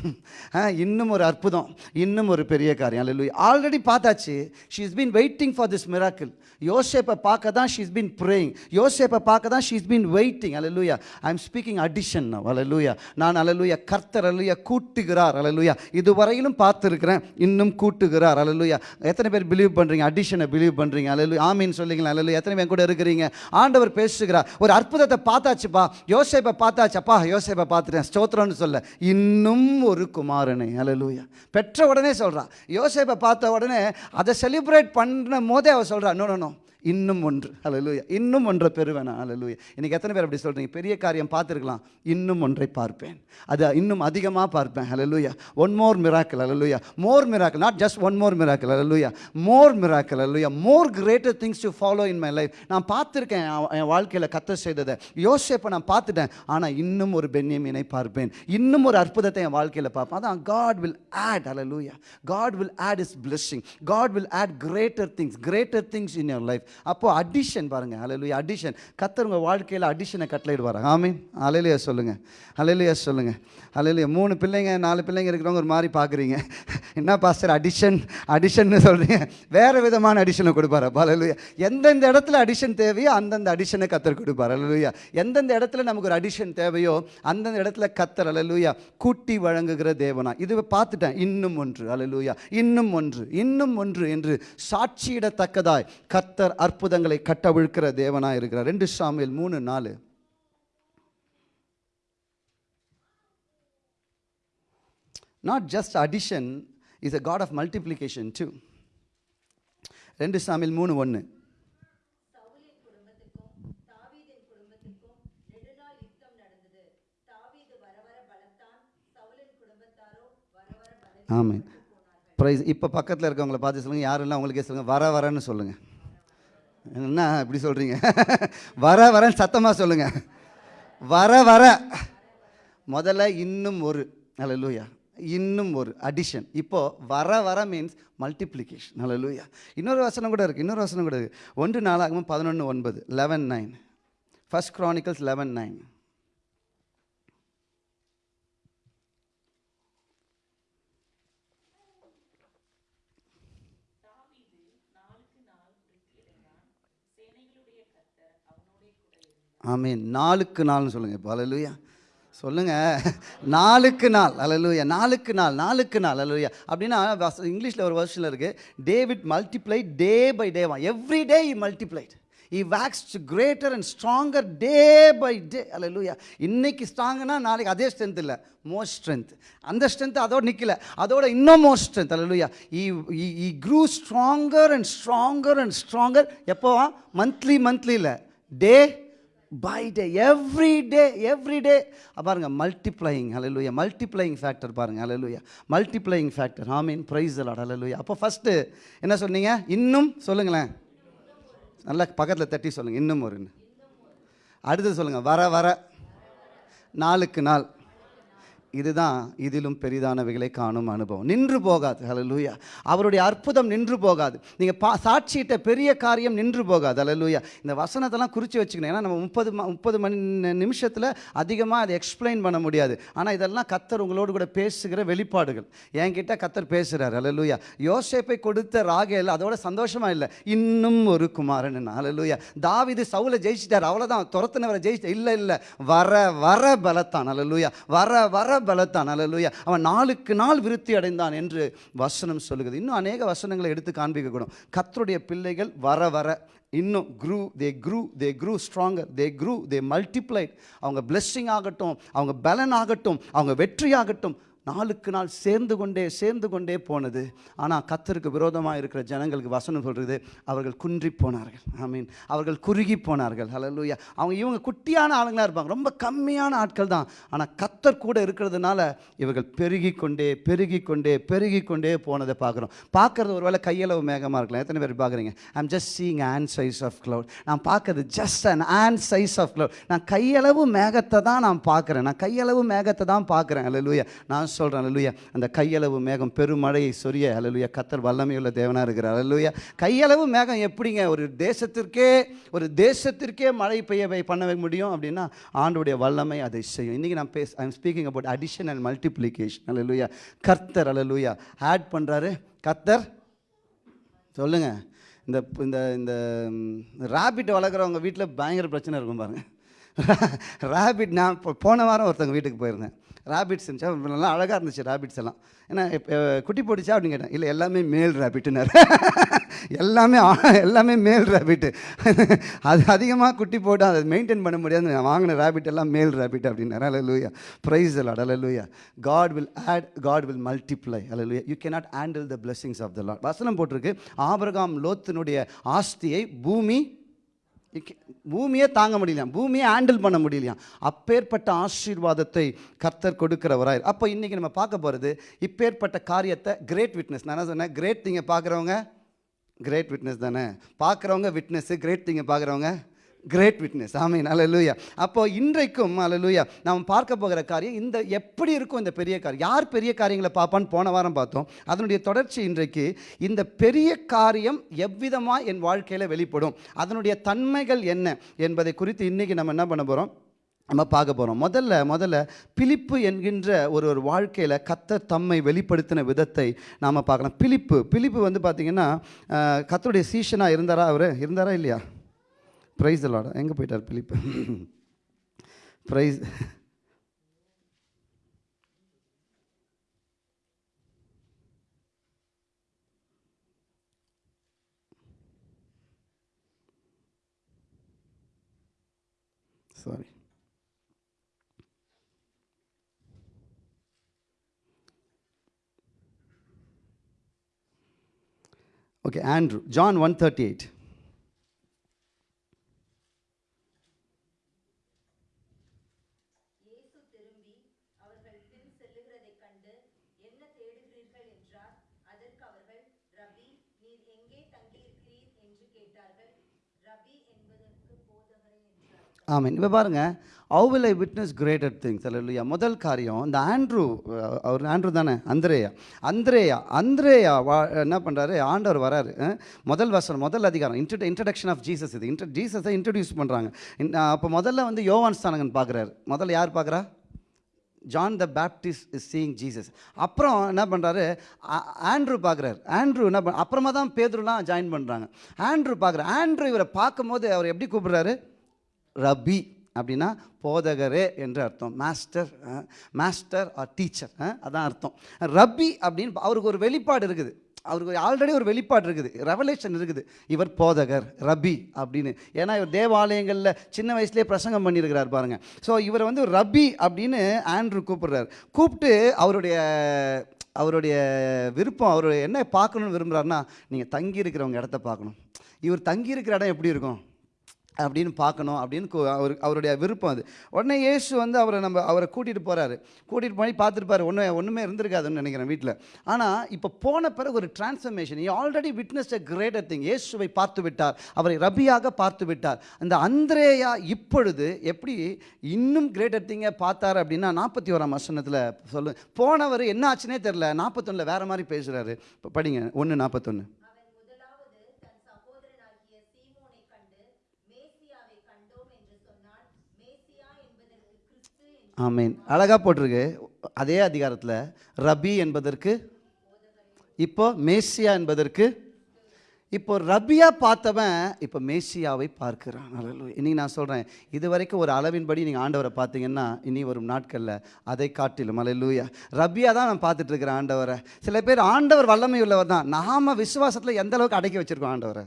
ஆ, இன்னும் ஒரு அற்புதம். இன்னும் ஒரு பெரிய காரியம். அல்ல ஆல்ரெடி பார்த்தாச்சு. She is been waiting for this miracle யோசேப்பை பார்க்க தான் ஷீஸ் பீன் ப்ரேயிங் யோசேப்பை பார்க்க தான் ஷீ இஸ் பீன் வெயிட்டிங் அல்லூயா ஐ எம் ஸ்பீக்கிங் அடிஷன் அல்லூயா நான் அல்லூயா கர்த்தர் அல்லூயா கூட்டுகிறார். அல்லூயா இதுவரையிலும் பார்த்துருக்கிறேன். இன்னும் கூட்டுகிறார். அல்லூயா எத்தனை பேர் பிலீவ் பண்ணுறீங்க அடிஷனை பிலீவ் பண்ணுறீங்க அல்லூயா ஆமீன் சொல்லிங்களா அல்லூயா எத்தனை பேர் கூட இருக்கிறீங்க? ஆண்டவர் பேசுகிறார். ஒரு அற்புதத்தை பார்த்தாச்சுப்பா. யோசேப்பை பார்த்தாச்சப்பா யோசேப்பை பார்த்துட்டேன். ஸ்தோத்திரம்னு சொல்ல இன்னும் ஒரு குமாரனை. அலலூயா பெற்ற உடனே சொல்கிறா யோசேப்பை பார்த்த உடனே அதை செலிப்ரேட் பண்ண போதே அவள் சொல்கிறா நோ நோ நோ இன்னும் ஒன்று. அலலூயா இன்னும் ஒன்றை பெறுவேனா? அலலூயா இன்றைக்கி எத்தனை பேர் அப்படி சொல்கிறீங்க பெரிய காரியம் பார்த்துருக்கலாம். இன்னும் ஒன்றை பார்ப்பேன். அது இன்னும் அதிகமாக பார்ப்பேன். அலலூயா one more miracle hallelujah more miracle not just one more miracle hallelujah more miracle hallelujah more greater things to follow in my life நான் பார்த்துருக்கேன். என் வாழ்க்கையில் கத்த செய்ததை. யோசிப்பை நான் பார்த்துட்டேன். ஆனால் இன்னும் ஒரு பென்யமீனை பார்ப்பேன். இன்னும் ஒரு அற்புதத்தை என் வாழ்க்கையில் பார்ப்பேன். அதான் God will add hallelujah God will add is blessing. God will add greater things greater things in your life அப்போ அடிஷன் பாருங்க அலையிலுயா அடிஷன் கத்தர் உங்கள் வாழ்க்கையில் அடிஷனை கட்டளையிடுவார்? ஆமீன். அலையிலையா சொல்லுங்க. அலையிலையா சொல்லுங்க. அலையிலையா மூணு பிள்ளைங்க நாலு பிள்ளைங்க இருக்கிறவங்க ஒரு மாதிரி பார்க்குறீங்க. என்ன பாஸ்டர் அடிஷன் அடிஷன்னு சொல்கிறீங்க வேறு விதமான அடிஷனை கொடுப்பார்? அப்போ அலையிலுயா எந்தெந்த இடத்துல அடிஷன் தேவையோ அந்தந்த அடிஷனை கத்தர் கொடுப்பார். அலையிலுயா எந்தெந்த இடத்துல நமக்கு ஒரு அடிஷன் தேவையோ அந்தந்த இடத்துல கத்தர் அலையிலுயா கூட்டி வழங்குகிற தேவனா. இது பார்த்துட்டேன். இன்னும் ஒன்று. அலையிலுயா இன்னும் ஒன்று. இன்னும் ஒன்று என்று சாட்சியிடத்தக்கதாய் கத்தர் அற்புதங்களை கட்டவிழ்க்கிற தேவனாக இருக்கிறார். ரெண்டு சாமியில் மூணு நாலு. Not just addition is a God of multiplication two ரெண்டு சாமியில் மூணு ஒன்று ஆமாம் ப்ரைஸ் இப்போ பக்கத்தில் இருக்கவங்களை பார்த்து சொல்லுங்கள் யாரெல்லாம் உங்களுக்கே சொல்லுங்கள் வர வரன்னு சொல்லுங்கள் என்ன இப்படி சொல்கிறீங்க வர வரன்னு சத்தமாக சொல்லுங்கள் வர வர. முதல்ல இன்னும் ஒரு. நல்ல லூயா இன்னும் ஒரு அடிஷன் இப்போ வர வர மீன்ஸ் மல்டிப்ளிகேஷன் நல்ல லூயா இன்னொரு வசனம் கூட இருக்குது இன்னொரு வசனம் கூட இருக்குது ஒன்று நாளாகவும் பதினொன்று ஒன்பது eleven nine first Chronicles eleven nine ஆமீன். நாளுக்கு நாள்னு சொல்லுங்கள் இப்போ. அலலுயா சொல்லுங்கள் நாளுக்கு நாள். அலலுயா நாளுக்கு நாள். நாளுக்கு நாள். அலலுயா அப்படின்னா இங்கிலீஷில் ஒரு வருஷனில் இருக்குது David multiply day by டேவா every day he multiplied he waxed greater and stronger day by day அலலுயா இன்னைக்கு ஸ்ட்ராங்குனா நாளைக்கு அதே ஸ்ட்ரென்த் இல்லை. மோர் ஸ்ட்ரென்த் அந்த ஸ்ட்ரென்த் அதோடு நிற்கல அதோட இன்னும் more strength hallelujah he grew stronger and stronger and stronger எப்போவா? Monthly monthly இல்லை. Day by day every day every day பாருங்கள் மல்டிப்ளையிங் அலலுயா மல்டிப்ளையிங் ஃபேக்டர் பாருங்கள் அலலுயா மல்டிப்ளையிங் ஃபேக்டர் ஆமீன் ப்ரைஸ் அலாட் அலலுயா அப்போ ஃபஸ்ட்டு என்ன சொன்னீங்க? இன்னும் சொல்லுங்களேன். நல்லா பக்கத்தில் தட்டி சொல்லுங்கள் இன்னும் ஒரு அடுத்தது சொல்லுங்கள் வர வர. நாளுக்கு நாள். இதுதான் இதிலும் பெரிதானவைகளை காணும் அனுபவம். நின்று போகாது. அலலூயா அவருடைய அற்புதம் நின்று போகாது. நீங்கள் பா சாட்சியிட்ட பெரிய காரியம் நின்று போகாது. அலலூயா இந்த வசனத்தெல்லாம் குறித்து வச்சுக்கணும். ஏன்னா நம்ம முப்பது முப்பது மணி நிமிஷத்தில் அதிகமாக அதை எக்ஸ்பிளைன் பண்ண முடியாது. ஆனால் இதெல்லாம் கத்தர் உங்களோடு கூட பேசுகிற வெளிப்பாடுகள். என்கிட்ட கத்தர் பேசுகிறார் அலலூயா யோசேப்பை கொடுத்த ராகேல் அதோட சந்தோஷமாக இல்லை. இன்னும் ஒரு குமாரன். அலலூயா தாவிது சவுலை ஜெயிச்சிட்டார். அவ்வளோதான் துரத்துனவரை ஜெயிச்சிட்டார் இல்லை இல்லை. வர வர பலத்தான். அலலூயா வர வர பலத்தான். அல்லலுயா. அவன் நாளுக்கு நாள் விருத்தி அடைந்தான் என்று வசனம் சொல்லுகிறது. இன்னும் அநேக வசனங்களை எடுத்து காண்பிக்கக்கூடும். கத்தருடைய பிள்ளைகள் வர வர இன்னும் grew they grew they grew stronger they grew they multiplied அவங்க பிளெஸ்ஸிங் ஆகட்டும் அவங்க பலன் ஆகட்டும் அவங்க வெற்றி ஆகட்டும் நாளுக்கு நாள் சேர்ந்து கொண்டே சேர்ந்து கொண்டே போனது. ஆனால் கத்தருக்கு விரோதமாக இருக்கிற ஜனங்களுக்கு வசனம் சொல்கிறது அவர்கள் குன்றி போனார்கள். ஐ மீன் அவர்கள் குறுகி போனார்கள். ஹalleluya அவங்க இவங்க குட்டியான ஆளுங்களாக இருப்பாங்க. ரொம்ப கம்மியான ஆட்கள் தான். ஆனால் கத்தர் கூட இருக்கிறதுனால இவர்கள் பெருகி கொண்டே பெருகி கொண்டே பெருகி கொண்டே போனதை பார்க்குறோம். பார்க்குறது ஒருவேளை கையளவு மேகமாக இருக்கலாம். எத்தனை பேர் பார்க்குறீங்க? I'm just seeing on size of cloud நான் பார்க்கறது just an on size of cloud நான் கையளவு மேகத்தை தான் நான் பார்க்குறேன். நான் கையளவு மேகத்தை தான் பார்க்குறேன். அல்லேலூயா நான் சொல்கிறேன் அலலுயா அந்த கையளவு மேகம் பெருமழையை சொரிய அலலுயா கத்தர் வல்லமையுள்ள தேவனாக இருக்கிறார் அலலுயா கையளவு மேகம் எப்படிங்க? ஒரு தேசத்திற்கே ஒரு தேசத்திற்கே மழை பெய்ய பண்ண முடியும் அப்படின்னா ஆண்டுடைய வல்லமை அதை செய்யும். இன்றைக்கி நான் பேச I'm speaking about addition and multiplication அலலுயா கர்த்தர் அலலுயா ஆட் பண்ணுறாரு கர்த்தர் சொல்லுங்கள் இந்த இந்த இந்த ராபிட் வளர்க்குறவங்க வீட்டில் பயங்கர பிரச்சனை இருக்கும் பாருங்கள் ராபிட் நான் போன வாரம் ஒருத்தவங்க வீட்டுக்கு போயிருந்தேன். ராபிட்ஸ் இருந்துச்சா? நல்லா அழகாக இருந்துச்சு ராபிட்ஸ் எல்லாம். ஏன்னா இப்போ குட்டி போட்டுச்சா அப்படின்னு கேட்டேன். இல்லை எல்லாமே மேல் ரேபிட்டுனாரு எல்லாமே ஆ- எல்லாமே மேல் ராபிட்டு அது அதிகமாக குட்டி போட்டு அதை மெயின்டைன் பண்ண முடியாது. நான் வாங்கின ரேபிட் எல்லாம் மேல் ராபிட் அப்படின்னாரு. அலலூயா praise the Lord hallelujah God will add God will multiply அல லூயா you cannot handle the blessings of the Lord வசனம் போட்டிருக்கு. ஆபரகாம் லோத்தினுடைய ஆஸ்தியை பூமி பூமியே தாங்க முடியலையாம் பூமியை ஹேண்டில் பண்ண முடியலையாம் அப்பேற்பட்ட ஆசீர்வாதத்தை கர்த்தர் கொடுக்கிறவராய் அப்போ இன்றைக்கி நம்ம பார்க்க போகிறது இப்பேற்பட்ட காரியத்தை கிரேட் விட்னஸ் நான் என்ன சொன்னேன்? கிரேட் திங்கை பார்க்குறவங்க கிரேட் விட்னஸ் தானே. பார்க்குறவங்க விட்னஸ்ஸு கிரேட் திங்கை பார்க்குறவங்க கிரேட் விட்னஸ் ஆமீன் அலலூயா அப்போ இன்றைக்கும் அலலூயா நாம் பார்க்க போகிற காரியம் இந்த எப்படி இருக்கும் இந்த பெரிய காரியம்? யார் பெரிய காரியங்களை பார்ப்பான்னு போன வாரம் பார்த்தோம். அதனுடைய தொடர்ச்சி இன்றைக்கு இந்த பெரிய காரியம் எவ்விதமாக என் வாழ்க்கையில் வெளிப்படும்? அதனுடைய தன்மைகள் என்ன என்பதை குறித்து இன்றைக்கி நம்ம என்ன பண்ண போகிறோம் நம்ம பார்க்க போகிறோம் முதல்ல முதல்ல பிலிப்பு என்கின்ற ஒரு ஒரு வாழ்க்கையில் கத்தர் தம்மை வெளிப்படுத்தின விதத்தை நாம் பார்க்கலாம். பிலிப்பு பிலிப்பு வந்து பார்த்திங்கன்னா கத்தருடைய சீஷனாக இருந்தாரா அவர்? இருந்தாரா இல்லையா? ப்ரைஸ் அலாட எங்கே போயிட்டார் Philip praise sorry okay Andrew John one thirty eight இயேசு திரும்பி அவர்கள் பின் செல்லுகிறதைக் கண்டு என்ன தேடுகிறீர்கள் என்றார் அதற்கு அவர்கள் ரபி நீர் எங்கே தங்கியிருக்கிறீர் என்று கேட்டார்கள் ரபி என்பதற்கு போதகரே என்றார் ஆமீன். இப்போ பாருங்க how will I witness greater things அல்லையா முதல் காரியம் இந்த ஆண்ட்ரூ அவர் ஆண்ட்ரூ தானே? அந்திரேயா. அந்திரேயா அந்திரேயா வா என்ன பண்ணுறாரு ஆண்டவர் வராரு. முதல் வசனம் முதல் அதிகாரம். இன்ட்ரட் இன்ட்ரடக்ஷன் ஆஃப் ஜீசஸ் இது. இன்ட்ர ஜீசஸை இன்ட்ரடியூஸ் பண்ணுறாங்க அப்போ முதல்ல வந்து யோவான் ஸ்தானகன் பார்க்குறாரு முதல்ல யார் பார்க்குறா John the Baptist is seeing Jesus அப்புறம் என்ன பண்ணுறாரு ஆண்ட்ரூ பார்க்குறாரு ஆண்ட்ரூ என்ன பண்ண அப்புறமா தான் பேதுருலாம் ஜாயின் பண்ணுறாங்க ஆண்ட்ரூ பார்க்குறாரு ஆண்ட்ரூ இவரை பார்க்கும்போது அவர் எப்படி கூப்பிடுறாரு? ரபி அப்படின்னா போதகரே என்று அர்த்தம். மாஸ்டர் மாஸ்டர் ஆர் டீச்சர் அதான் அர்த்தம். ரபி அப்படின்னு அவருக்கு ஒரு வெளிப்பாடு இருக்குது. அவருக்கு ஆல்ரெடி ஒரு வெளிப்பாடு இருக்குது. ரெவலேஷன் இருக்குது. இவர் போதகர் ரபி அப்படின்னு. ஏன்னா இவர் தேவாலயங்களில் சின்ன வயசுலேயே பிரசங்கம் பண்ணியிருக்கிறார் பாருங்கள் ஸோ இவரை வந்து ரபி அப்படின்னு ஆண்ட்ரூ கூப்பிடுறார். கூப்பிட்டு அவருடைய அவருடைய விருப்பம் அவர் என்ன பார்க்கணும்னு விரும்புகிறாருன்னா நீங்கள் தங்கி இருக்கிறவங்க இடத்த பார்க்கணும். இவர் தங்கி இருக்கிற இடம் எப்படி இருக்கும்? அப்படின்னு பார்க்கணும் அப்படின்னு அவர் அவருடைய விருப்பம் அது. உடனே இயேசு வந்து அவரை நம்ம அவரை கூட்டிகிட்டு போகிறாரு கூட்டிகிட்டு போய் பார்த்துருப்பாரு. ஒன்றும் ஒன்றுமே இருந்திருக்காதுன்னு நினைக்கிறேன் வீட்டில் ஆனால் இப்போ போன பிறகு ஒரு transformation already witness a greater thing இயேசுவை பார்த்து விட்டார். அவரை ரபியாக பார்த்து விட்டார். அந்த அந்திரேயா இப்பொழுது எப்படி இன்னும் கிரேட்டர் திங்கை பார்த்தார் அப்படின்னா நாற்பத்தி ஓராம் வசனத்தில் சொல்லு போனவர் என்ன ஆச்சுன்னே தெரில நாற்பத்தொன்னில் வேறு மாதிரி பேசுகிறாரு இப்போ படிங்க. ஒன்று நாற்பத்தொன்று அவன் முதலாவது தன் சகோதரனாகிய சீமோனை கண்டு மேசியாவை கண்டோம் என்று சொன்னான் மேசியா என்பதற்கு கிறிஸ்து என்று ஆமீன். அழகாக போட்டிருக்கு. அதே அதிகாரத்தில் ரபி என்பதற்கு இப்போ மேசியா என்பதற்கு இப்போ ரபியா பார்த்தவன் இப்போ மேசியாவை பார்க்கிறான். இன்னைக்கு நான் சொல்கிறேன் இது வரைக்கும் ஒரு அளவின்படி நீங்கள் ஆண்டவரை பார்த்தீங்கன்னா இனி வரும் நாட்களில் அதை காட்டிலும். அல்லேலூயா. ரபியா தான் நான் பார்த்துட்டு இருக்கிறேன் ஆண்டவரை. சில பேர் ஆண்டவர் வல்லமை உள்ளவர் தான். நாம விசுவாசத்தில் எந்த அளவுக்கு அடக்கி வச்சிருக்கோம் ஆண்டவரை?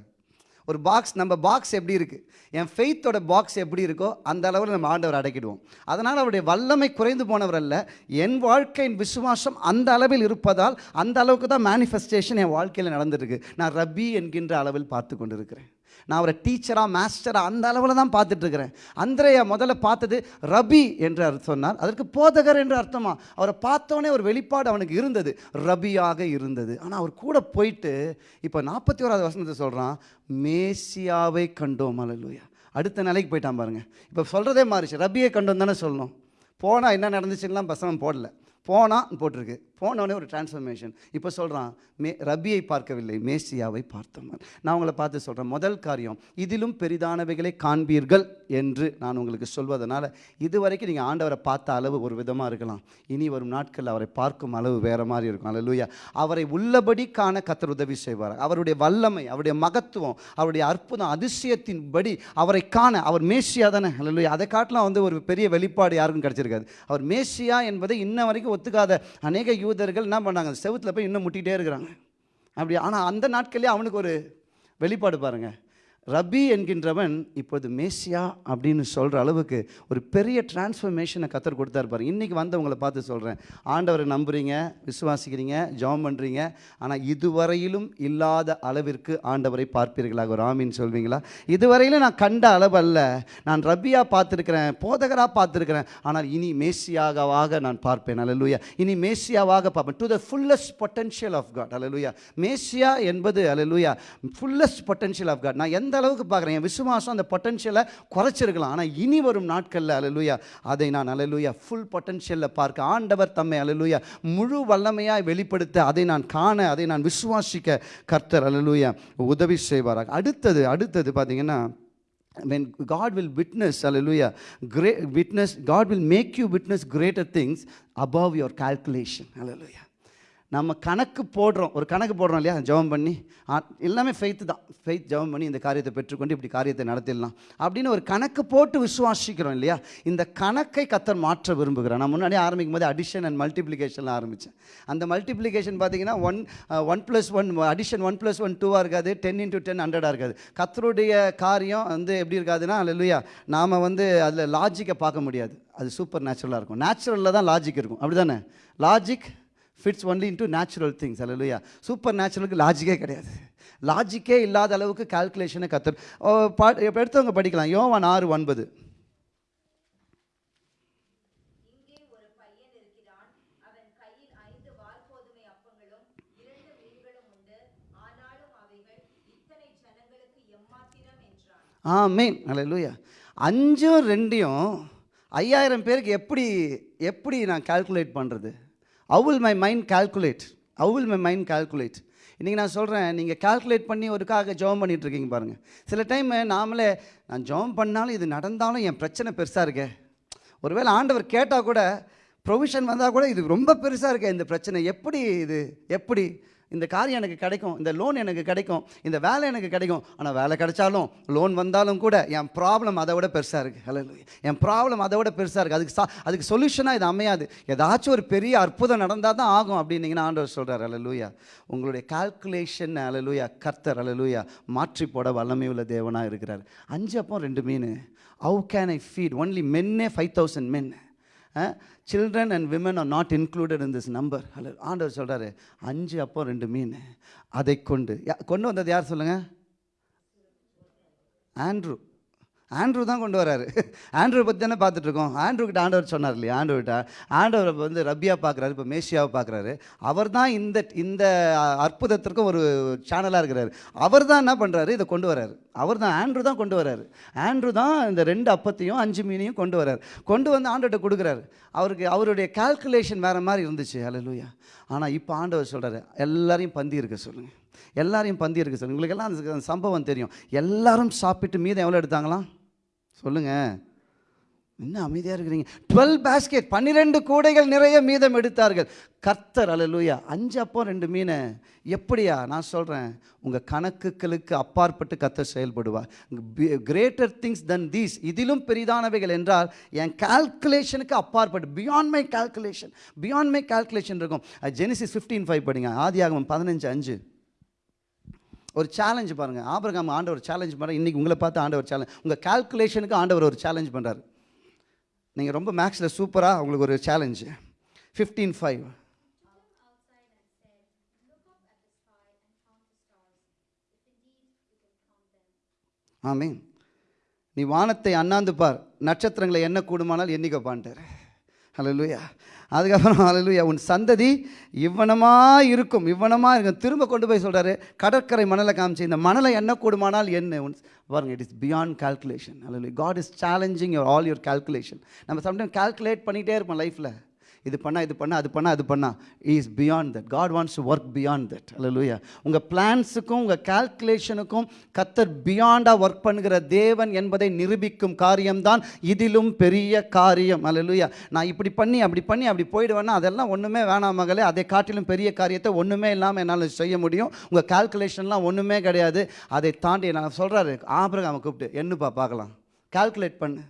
ஒரு பாக்ஸ் நம்ம பாக்ஸ் எப்படி இருக்குது என் ஃபெய்த்தோட பாக்ஸ் எப்படி இருக்கோ அந்த அளவில் நம்ம ஆண்டவர் அடக்கிடுவோம். அதனால் அவருடைய வல்லமை குறைந்து போனவர் அல்ல. என் வாழ்க்கையின் விசுவாசம் அந்த அளவில் இருப்பதால் அந்த அளவுக்கு தான் மேனிஃபெஸ்டேஷன் என் வாழ்க்கையில் நடந்துருக்கு நான் ரபி என்கின்ற அளவில் பார்த்து கொண்டிருக்கிறேன். நான் அவரை டீச்சராக மாஸ்டராக அந்த அளவில் தான் பார்த்துட்டு இருக்கிறேன் அந்திரையா முதல்ல பார்த்தது ரபி என்று அர்த்தம் சொன்னார். அதற்கு போதகர் என்று அர்த்தமா? அவரை பார்த்தோன்னே ஒரு வெளிப்பாடு அவனுக்கு இருந்தது. ரபியாக இருந்தது. ஆனால் அவர் கூட போயிட்டு இப்போ நாற்பத்தி ஓராவது வசனத்தை சொல்கிறான் மேசியாவை கண்டோம். அலலுயா அடுத்த நிலைக்கு போயிட்டான் பாருங்கள் இப்போ சொல்கிறதே மாறிச்சு. ரபியை கண்டோம் தானே சொல்லணும். போனால் என்ன நடந்துச்சுன்னா பசங்க போடல. போனால் போட்டிருக்கு. போனோடனே ஒரு டிரான்ஸ்ஃபர்மேஷன் இப்போ சொல்கிறான் மே ரபியை பார்க்கவில்லை மேசியாவை பார்த்தவன். நான் உங்களை பார்த்து சொல்கிறேன் முதல் காரியம் இதிலும் பெரிதானவைகளை காண்பீர்கள் என்று நான் உங்களுக்கு சொல்வதனால இதுவரைக்கும் நீங்கள் ஆண்டவரை பார்த்த அளவு ஒரு விதமாக இருக்கலாம். இனி வரும் நாட்களில் அவரை பார்க்கும் அளவு வேறு மாதிரி இருக்கும். அல்லேலூயா. அவரை உள்ளபடி காண கத்தர் உதவி செய்வார். அவருடைய வல்லமை அவருடைய மகத்துவம் அவருடைய அற்புதம் அதிசயத்தின் படி அவரை காண அவர் மேசியா தானே? அல்லேலூயா. அதை காட்டலாம் வந்து ஒரு பெரிய வெளிப்பாடு யாருக்கும் கிடச்சிருக்காது. அவர் மேசியா என்பதை இன்ன வரைக்கும் ஒத்துக்காத அநேக யூ யூதர்கள் என்ன பண்ணாங்க? செவுத்துல போய் இன்னும் முட்டிகிட்டே இருக்கிறாங்க. அப்படி ஆனால் அந்த நாட்கள்லேயே அவனுக்கு ஒரு வெளிப்பாடு பாருங்கள் ரபி என்கின்றவன் இப்போது மேசியா அப்படின்னு சொல்கிற அளவுக்கு ஒரு பெரிய டிரான்ஸ்ஃபர்மேஷனை கத்தர் கொடுத்தாரு பாருங்க. இன்றைக்கி வந்தவங்களை பார்த்து சொல்கிறேன் ஆண்டவரை நம்புறீங்க விசுவாசிக்கிறீங்க ஜெபம் பண்ணுறீங்க ஆனால் இதுவரையிலும் இல்லாத அளவிற்கு ஆண்டவரை பார்ப்பீர்களாக. ஒரு ஆமின்னு சொல்வீங்களா? இதுவரையிலும் நான் கண்ட அளவு அல்ல நான் ரபியா பார்த்துருக்கிறேன் போதகராக பார்த்துருக்கிறேன். ஆனால் இனி மேசியாகவாக நான் பார்ப்பேன். அல்லேலூயா இனி மேசியாவாக பார்ப்பேன். To the fullest potential of God அல்லேலூயா மேசியா என்பது அல்லேலூயா ஃபுல்லஸ்ட் பொட்டன்ஷியல் ஆஃப் காட் நான் எந்த அளவுக்கு பார்க்குறேன்? என் விசுவாசம் அந்த பொட்டன்ஷியலை குறைச்சிருக்கலாம். ஆனால் இனி வரும் நாட்களில் அலலுயா அதை நான் அலலுயா ஃபுல் பொட்டன்ஷியலில் பார்க்க ஆண்டவர் தம்மை அலலுயா முழு வல்லமையாக வெளிப்படுத்த அதை நான் காண அதை நான் விசுவாசிக்க கர்த்தர் அலலுயா உதவி செய்வாராக. அடுத்தது அடுத்தது பார்த்தீங்கன்னா when God will witness, hallelujah, great witness, God will make you witness greater things above your calculation, hallelujah. நம்ம கணக்கு போடுறோம். ஒரு கணக்கு போடுறோம் இல்லையா? ஜெபம் பண்ணி. ஆ, எல்லாமே ஃபெய்த்து தான். ஃபெய்த் ஜெபம் பண்ணி இந்த காரியத்தை பெற்றுக்கொண்டு இப்படி காரியத்தை நடத்திடலாம். அப்படின்னு ஒரு கணக்கு போட்டு விசுவாசிக்கிறோம் இல்லையா? இந்த கணக்கை கத்தர் மாற்ற விரும்புகிறேன் நான் முன்னாடி ஆரம்பிக்கும் போது அடிஷன் அண்ட் மல்டிப்ளிகேஷனில் ஆரம்பித்தேன் அந்த மல்டிப்ளிகேஷன் பார்த்தீங்கன்னா one one plus one addition one plus one டூவாக இருக்காது. டென் இன்ட்டு டென் ஹண்ட்ரடாக இருக்காது. கத்தருடைய காரியம் வந்து எப்படி இருக்காதுன்னா இல்லையா நாம் வந்து அதில் லாஜிக்கை பார்க்க முடியாது. அது சூப்பர் நேச்சுரலாக இருக்கும். நேச்சுரலில் தான் லாஜிக் இருக்கும். அப்படி தானே logic fits only into natural things அல்லையா சூப்பர் நேச்சுரலுக்கு லாஜிக்கே கிடையாது. லாஜிக்கே இல்லாத அளவுக்கு கால்குலேஷனை கத்தர் ஓ, பா எடுத்தவங்க படிக்கலாம். யோவான் ஆறு ஒன்பது. எம்மாத்திரம் என்றான். ஆமீன். அல்லேலூயா அஞ்சும் ரெண்டையும் ஐயாயிரம் பேருக்கு எப்படி எப்படி நான் கால்குலேட் பண்ணுறது how will my mind calculate how will my mind calculate இன்றைக்கி நான் சொல்கிறேன் நீங்கள் கால்குலேட் பண்ணி ஒருக்காக ஜெபம் பண்ணிகிட்ருக்கீங்க பாருங்கள் சில டைம் நாமளே நான் ஜெபம் பண்ணாலும் இது நடந்தாலும் என் பிரச்சனை பெருசாக இருக்கே. ஒருவேளை ஆண்டவர் கேட்டால் கூட ப்ரொவிஷன் வந்தால் கூட இது ரொம்ப பெருசாக இருக்கே இந்த பிரச்சனை. எப்படி இது? எப்படி? இந்த காரியம் எனக்கு கிடைக்கும் இந்த லோன் எனக்கு கிடைக்கும் இந்த வேலை எனக்கு கிடைக்கும். ஆனால் வேலை கிடைச்சாலும் லோன் வந்தாலும் கூட என் ப்ராப்ளம் அதை விட பெருசாக இருக்குது ஹலோ என் ப்ராப்ளம் அதை விட பெருசாக இருக்குது அதுக்கு சா அதுக்கு சொல்யூஷனாக இது அமையாது. ஏதாச்சும் ஒரு பெரிய அற்புதம் நடந்தால் தான் ஆகும் அப்படின்னீங்கன்னா ஆண்டவர் சொல்கிறார் அலலூயா உங்களுடைய கால்குலேஷன் அலலூயா கர்த்தர் அலலூயா மாற்றி போட வல்லமை உள்ள தேவனாக இருக்கிறார். அஞ்சு அப்போ ரெண்டு மீன். How can I feed only many five thousand men children and women are not included in this number hello ஆண்டவர் சொல்கிறாரு அஞ்சு அப்போ ரெண்டு மீன். அதை கொண்டு. யா- கொண்டு வந்தது யார் சொல்லுங்கள் ஆண்ட்ரூ. ஆண்ட்ரூ தான் கொண்டு வராரு. ஆண்ட்ரூ பற்றி தானே பார்த்துட்ருக்கோம் ஆண்ட்ரூக்கிட்ட ஆண்டவர் சொன்னார் இல்லையா? ஆண்டவர்கிட்ட ஆண்டவர் வந்து ரப்பியா பார்க்குறாரு இப்போ மேசியாவை பார்க்குறாரு. அவர் தான் இந்த இந்த அற்புதத்திற்கும் ஒரு சேனலாக இருக்கிறாரு. அவர் தான் என்ன பண்ணுறாரு இதை கொண்டு வராரு. அவர் தான் ஆண்ட்ரூ தான் கொண்டு வராரு. ஆண்ட்ரூ தான் இந்த ரெண்டு அப்பத்தையும் அஞ்சு மீனையும் கொண்டு வராரு. கொண்டு வந்து ஆண்டவர்கிட்ட கொடுக்குறாரு. அவருக்கு அவருடைய கால்குலேஷன் வேறு மாதிரி இருந்துச்சு. ஹalleluya ஆனால் இப்போ ஆண்டவர் சொல்கிறாரு எல்லாரையும் பந்தி இருக்க சொல்லுங்கள் எல்லாரையும் பந்தி இருக்க சொல்லுங்கள் உங்களுக்கு எல்லாம் அந்த சம்பவம் தெரியும். எல்லாரும் சாப்பிட்டு மீதம் எவ்வளோ எடுத்தாங்களாம்? சொல்லுங்கள் என்ன அமைதியாக இருக்கிறீங்க? டுவெல் பேஸ்கெட் பன்னிரெண்டு கூடைகள் நிறைய மீதம் எடுத்தார்கள். கர்த்தர் அலலூயா அஞ்சு அப்போ ரெண்டு மீனை. எப்படியா? நான் சொல்கிறேன் உங்கள் கணக்குகளுக்கு அப்பாற்பட்டு கர்த்தர் செயல்படுவார். கிரேட்டர் திங்ஸ் தன் தீஸ் இதிலும் பெரிதானவைகள் என்றால் என் கால்குலேஷனுக்கு அப்பாற்பட்டு beyond my calculation beyond my calculation இருக்கும். ஜெனிசிஸ் ஃபிஃப்டீன் ஃபைவ் படிங்க. ஆதி ஆகும் பதினஞ்சு அஞ்சு. ஒரு சேலஞ்சு பாருங்கள் ஆபிரகாம் ஆண்டவர் சேலஞ்ச் பண்ணுறாரு இன்றைக்கி உங்களை பார்த்து ஆண்டவர் சேலஞ்ச் உங்கள் கால்குலேஷனுக்கு ஆண்டவர் ஒரு சேலஞ்ச் பண்ணுறாரு நீங்கள் ரொம்ப மேக்ஸில் சூப்பராக உங்களுக்கு ஒரு சேலஞ்சு ஃபிஃப்டீன் ஃபைவ் ஆமீன். நீ வானத்தை அண்ணாந்து பார். நட்சத்திரங்களை என்ன கூடுமானால் ஹலோ லுயா அதுக்கப்புறம் ஹalleluya உன் சந்ததி இவ்வனமாக இருக்கும் இவ்வனமாக இருக்கும். திரும்ப கொண்டு போய் சொல்கிறாரு கடற்கரை மணலை காமிச்சு இந்த மணலை என்ன கூடுமானால் என்ன? உன் பாருங்க it is beyond calculation hallelujah God is challenging your all your calculation நம்ம சம்டைம் கால்குலேட் பண்ணிகிட்டே இருப்போம் லைஃப்பில் இது பண்ணால் இது பண்ணால் அது பண்ணால் அது பண்ணா. Is beyond that God wants to work beyond that அல்லூயா உங்கள் பிளான்ஸுக்கும் உங்கள் கால்குலேஷனுக்கும் கத்தர் பியாண்டாக ஒர்க் பண்ணுகிற தேவன் என்பதை நிரூபிக்கும் காரியம்தான் இதிலும் பெரிய காரியம். அல்லூயா நான் இப்படி பண்ணி அப்படி பண்ணி அப்படி போயிடுவேன்னா அதெல்லாம் ஒன்றுமே வேணாம் மகளே. அதை காட்டிலும் பெரிய காரியத்தை ஒன்றுமே இல்லாமல் என்னால் செய்ய முடியும். உங்கள் கால்குலேஷன்லாம் ஒன்றுமே கிடையாது. அதை தாண்டி நான் சொல்கிறாரு ஆபிரகாமை கூப்பிட்டு என்னப்பா பார்க்கலாம்? கால்குலேட் பண்ணு.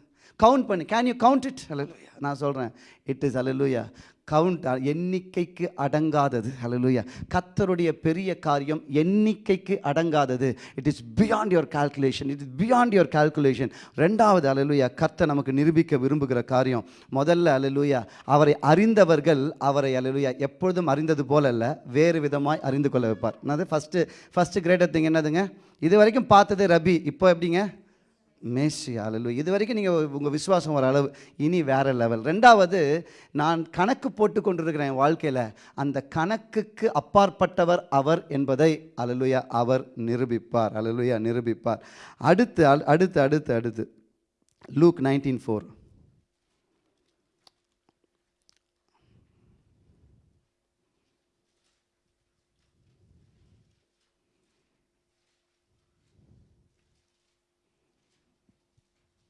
கவுண்ட் பண்ணு. கேன் யூ கவுண்ட் இட் அலலுயா நான் சொல்கிறேன் இட் இஸ் அலலுயா கவுண்ட் எண்ணிக்கைக்கு அடங்காதது. அலலுயா கத்தருடைய பெரிய காரியம் எண்ணிக்கைக்கு அடங்காதது. It is beyond your calculation it is beyond your calculation ரெண்டாவது அலலுயா கத்தை நமக்கு நிரூபிக்க விரும்புகிற காரியம். முதல்ல அலலுயா அவரை அறிந்தவர்கள் அவரை அலலுயா எப்பொழுதும் அறிந்தது போல அல்ல வேறு விதமாய் அறிந்து கொள்ள வைப்பார். என்னது? ஃபஸ்ட்டு ஃபஸ்ட்டு கிரேட்டர் திங் என்னதுங்க? இது வரைக்கும் பார்த்தது ரபி. இப்போ எப்படிங்க? மேசி அலலு இது வரைக்கும் நீங்கள் உங்கள் விசுவாசம் ஒரு அளவு இனி வேறு லெவல் ரெண்டாவது நான் கணக்கு போட்டு கொண்டிருக்கிறேன் என் வாழ்க்கையில். அந்த கணக்குக்கு அப்பாற்பட்டவர் அவர் என்பதை அலலுயா அவர் நிரூபிப்பார். அலலுயா நிரூபிப்பார். அடுத்து அல்- அடுத்து அடுத்து அடுத்து. லூக் நைன்டீன் ஃபோர்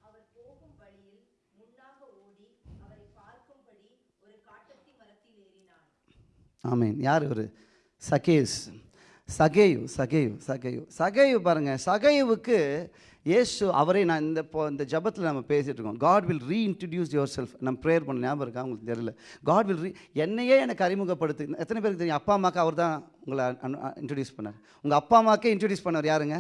அவர் போகும் வழியில் முன்னாக ஓடி அவரை பார்க்கும்படி ஒரு காட்டத்தி மரத்தில் ஏறினான் ஆமீன். யார் ஒரு சகேஸ். சகேயு சகேயு சகேயு. சகேயு பாருங்கள் சகேயுவுக்கு இயேசு அவரே நான் இந்த இப்போ இந்த ஜபத்தில் நம்ம பேசிகிட்டு இருக்கோம் God will reintroduce yourself நம்ம ப்ரேயர் பண்ண ஞாபகம் இருக்கா? உங்களுக்கு தெரியல. காட் வில் ரீ என்னையே எனக்கு அறிமுகப்படுத்து. எத்தனை பேருக்கு தெரியும்? அப்பா அம்மாக்கு அவர் தான் உங்களை இன்ட்ரடியூஸ் பண்ணார். உங்கள் அப்பா அம்மாக்கே இன்ட்ரடியூஸ் பண்ணவர் யாருங்க?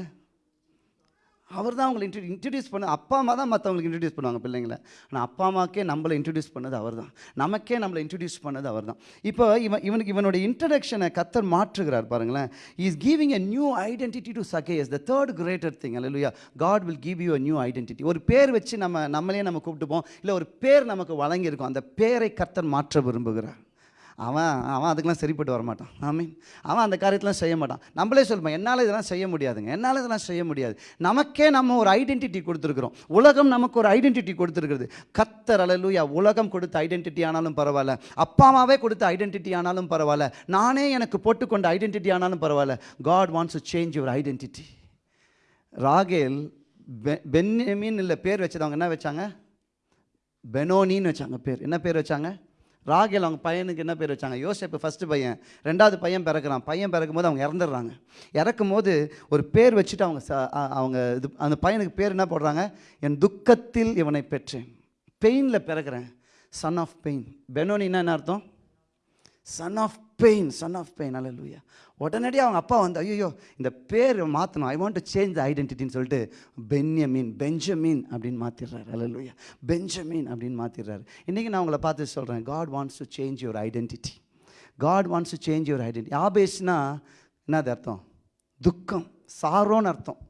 அவர் தான் அவங்களை இன்ட்ரோ இன்ட்ரடியூஸ் பண்ண அப்பா அம்மா தான் மற்றவங்களுக்கு இன்ட்ரடியூஸ் பண்ணுவாங்க பிள்ளைங்கள. ஆனால் அப்பா அம்மாக்கே நம்மளை இன்ட்ரடியூஸ் பண்ணது அவர் தான். நமக்கே நம்மளை இன்ட்ரடியூஸ் பண்ணது அவர் தான். இப்போ இவன் இவனுக்கு இவனுடைய இன்ட்ரடக்ஷனை கத்தர் மாற்றுகிறார் பாருங்களேன். Is giving a new identity to Zacchaeus the third greater thing அல்லையா God will give you a new identity ஒரு பேர் வச்சு நம்ம நம்மளே நம்ம கூப்பிட்டுப்போம். இல்லை ஒரு பேர் நமக்கு வழங்கியிருக்கோம். அந்த பேரை கத்தர் மாற்ற விரும்புகிறார். அவன் அவன் அதுக்கெல்லாம் சரிப்பட்டு வர மாட்டான் ஆமீன் அவன் அந்த காரியத்தெலாம் செய்ய மாட்டான். நம்மளே சொல்லுவோம் என்னால் இதெல்லாம் செய்ய முடியாதுங்க. என்னால் இதெல்லாம் செய்ய முடியாது. நமக்கே நம்ம ஒரு ஐடென்டிட்டி கொடுத்துருக்குறோம். உலகம் நமக்கு ஒரு ஐடென்டிட்டி கொடுத்துருக்குறது. கத்தர் அலலூயா உலகம் கொடுத்த ஐடென்டிட்டி ஆனாலும் பரவாயில்ல. அப்பா அம்மாவே கொடுத்த ஐடென்டிட்டி ஆனாலும் பரவாயில்ல. நானே எனக்கு போட்டுக்கொண்ட ஐடென்டிட்டி ஆனாலும் பரவாயில்ல. God wants to change your identity ராகேல் பெ- பென்யமீன் இல்லை பேர் வச்சதவங்க என்ன வச்சாங்க? பெனோனின்னு வச்சாங்க பேர். என்ன பேர் வச்சாங்க? ராகேல் அவங்க பையனுக்கு என்ன பேர் வச்சாங்க? யோசேப்பு ஃபஸ்ட்டு பையன். ரெண்டாவது பையன் பிறக்கிறான். பையன் பிறக்கும் போது அவங்க இறந்துடுறாங்க. இறக்கும் போது ஒரு பேர் வச்சுட்டு அவங்க ச- அவங்க இது அந்த பையனுக்கு பேர் என்ன போடுறாங்க? என் துக்கத்தில் இவனை பெற்றேன். பெயினில் பிறக்கிறேன். சன் ஆஃப் பெயின் பெனோனின்னா என்ன அர்த்தம்? Son of pain son of pain அல்ல லூயா உடனடியாக அவங்க அப்பா வந்து ஐயோ இந்த பேர் மாற்றணும் I want to change the ஐடென்டிட்டின்னு சொல்லிட்டு பென்யமீன் பெஞ்சமீன் அப்படின்னு மாற்றிடுறாரு அல்ல பெஞ்சமீன் அப்படின்னு மாற்றிடுறாரு இன்றைக்கி நான் உங்களை பார்த்து சொல்கிறேன் God wants to change your identity God wants to change your identity ஆபேஸ்னா என்னது அர்த்தம்? துக்கம் சாரோன்னு அர்த்தம்.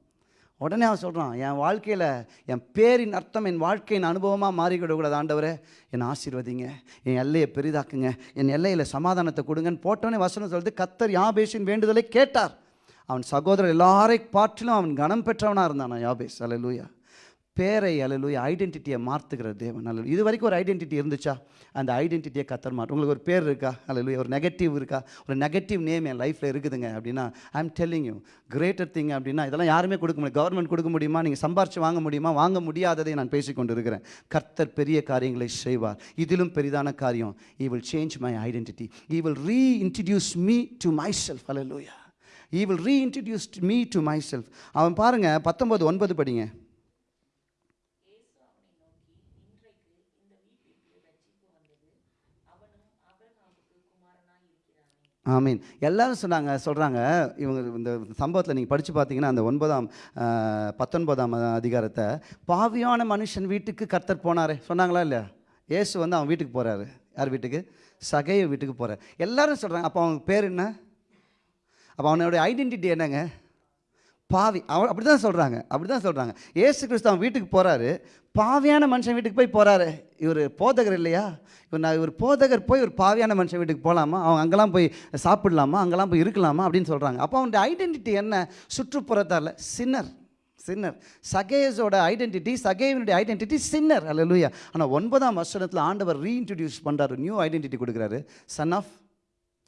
உடனே அவன் சொல்கிறான் என் வாழ்க்கையில் என் பேரின் அர்த்தம் என் வாழ்க்கையின் அனுபவமாக மாறிக்கிடக்கூடாது ஆண்டவரே. என்னை ஆசீர்வதிங்க என் எல்லையை பெரிதாக்குங்க என் எல்லையில் சமாதானத்தை கொடுங்கன்னு போட்டோன்னே வசனம் சொல்லிட்டு கத்தர் யாபேஷின் வேண்டுதலை கேட்டார். அவன் சகோதரர் எல்லாரை பாற்றிலும் அவன் கனம் பெற்றவனாக இருந்தான் யாபேஸ். லூயா பேரை அலலுய ஐடென்டிட்டியை மாற்றுகிற தேவன். அல்ல இது வரைக்கும் ஒரு ஐடென்டிட்டி இருந்துச்சா? அந்த ஐடென்டிட்டியை கத்தர் மாற்று உங்களுக்கு ஒரு பேர் இருக்கா? அல்லலுய ஒரு நெகட்டிவ் இருக்கா? ஒரு நெகட்டிவ் நேம் என் லைஃப்பில் இருக்குதுங்க அப்படின்னா I am telling you greater thing அப்படின்னா இதெல்லாம் யாருமே கொடுக்க முடியும் கவர்மெண்ட் கொடுக்க முடியுமா? நீங்கள் சம்பாரித்து வாங்க முடியுமா? வாங்க முடியாததை நான் பேசிக்கொண்டு இருக்கிறேன். கர்த்தர் பெரிய காரியங்களை செய்வார். இதிலும் பெரிதான காரியம் he will change my identity he will reintroduce me to myself அல்லலுயா he will reintroduce me to myself அவன் பாருங்க பத்தொம்பது ஒன்பது படிங்க. ஆமீன். எல்லாரும் சொன்னாங்க சொல்கிறாங்க இவங்க இந்த சம்பவத்தில் நீங்கள் படித்து பார்த்தீங்கன்னா அந்த ஒன்பதாம் பத்தொன்பதாம் அதிகாரத்தை பாவியான மனுஷன் வீட்டுக்கு கர்த்தர் போனார். சொன்னாங்களா இல்லையா? ஏசு வந்து அவன் வீட்டுக்கு போகிறாரு யார் வீட்டுக்கு? சகைய வீட்டுக்கு போகிறார் எல்லாரும் சொல்கிறாங்க அப்போ அவங்க பேர் என்ன? அப்போ அவனுடைய ஐடென்டிட்டி என்னங்க? பாவி அவன் அப்படி தான் சொல்கிறாங்க அப்படி தான் சொல்கிறாங்க ஏசு கிறிஸ்து அவன் வீட்டுக்கு போகிறாரு பாவியான மனுஷன் வீட்டுக்கு போய் போகிறாரு இவர் போதகர் இல்லையா? இவர் நான் இவர் போதகர் போய் ஒரு பாவியான மனுஷன் வீட்டுக்கு போகலாமா அவங்க அங்கெல்லாம் போய் சாப்பிடலாமா? அங்கெல்லாம் போய் இருக்கலாமா? அப்படின்னு சொல்கிறாங்க அப்போ அவனுடைய ஐடென்டிட்டி என்ன? சுற்றுப்புறத்தால் சின்னர் சின்னர் சகேஸோட ஐடென்டிட்டி சகேவனுடைய ஐடென்டிட்டி சின்னர் அல்ல லூயா ஆனால் ஒன்பதாம் வருஷத்தில் ஆண்டவர் ரீஇன்ட்ரடியூஸ் பண்ணுறாரு நியூ ஐடென்டிட்டி கொடுக்குறாரு. சன் ஆஃப்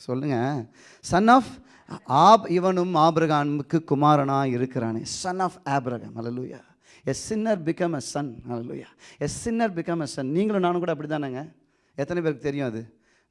சொல்லுங்கள் சன் ஆஃப் ஆப் இவனும் ஆபிரகாமுக்கு குமாரனா இருக்கிறானே. Son of Abraham hallelujah as sinner become a son hallelujah as sinner become a son நீங்களும் நானும் கூட அப்படி தானேங்க எத்தனை பேருக்கு தெரியும் அது?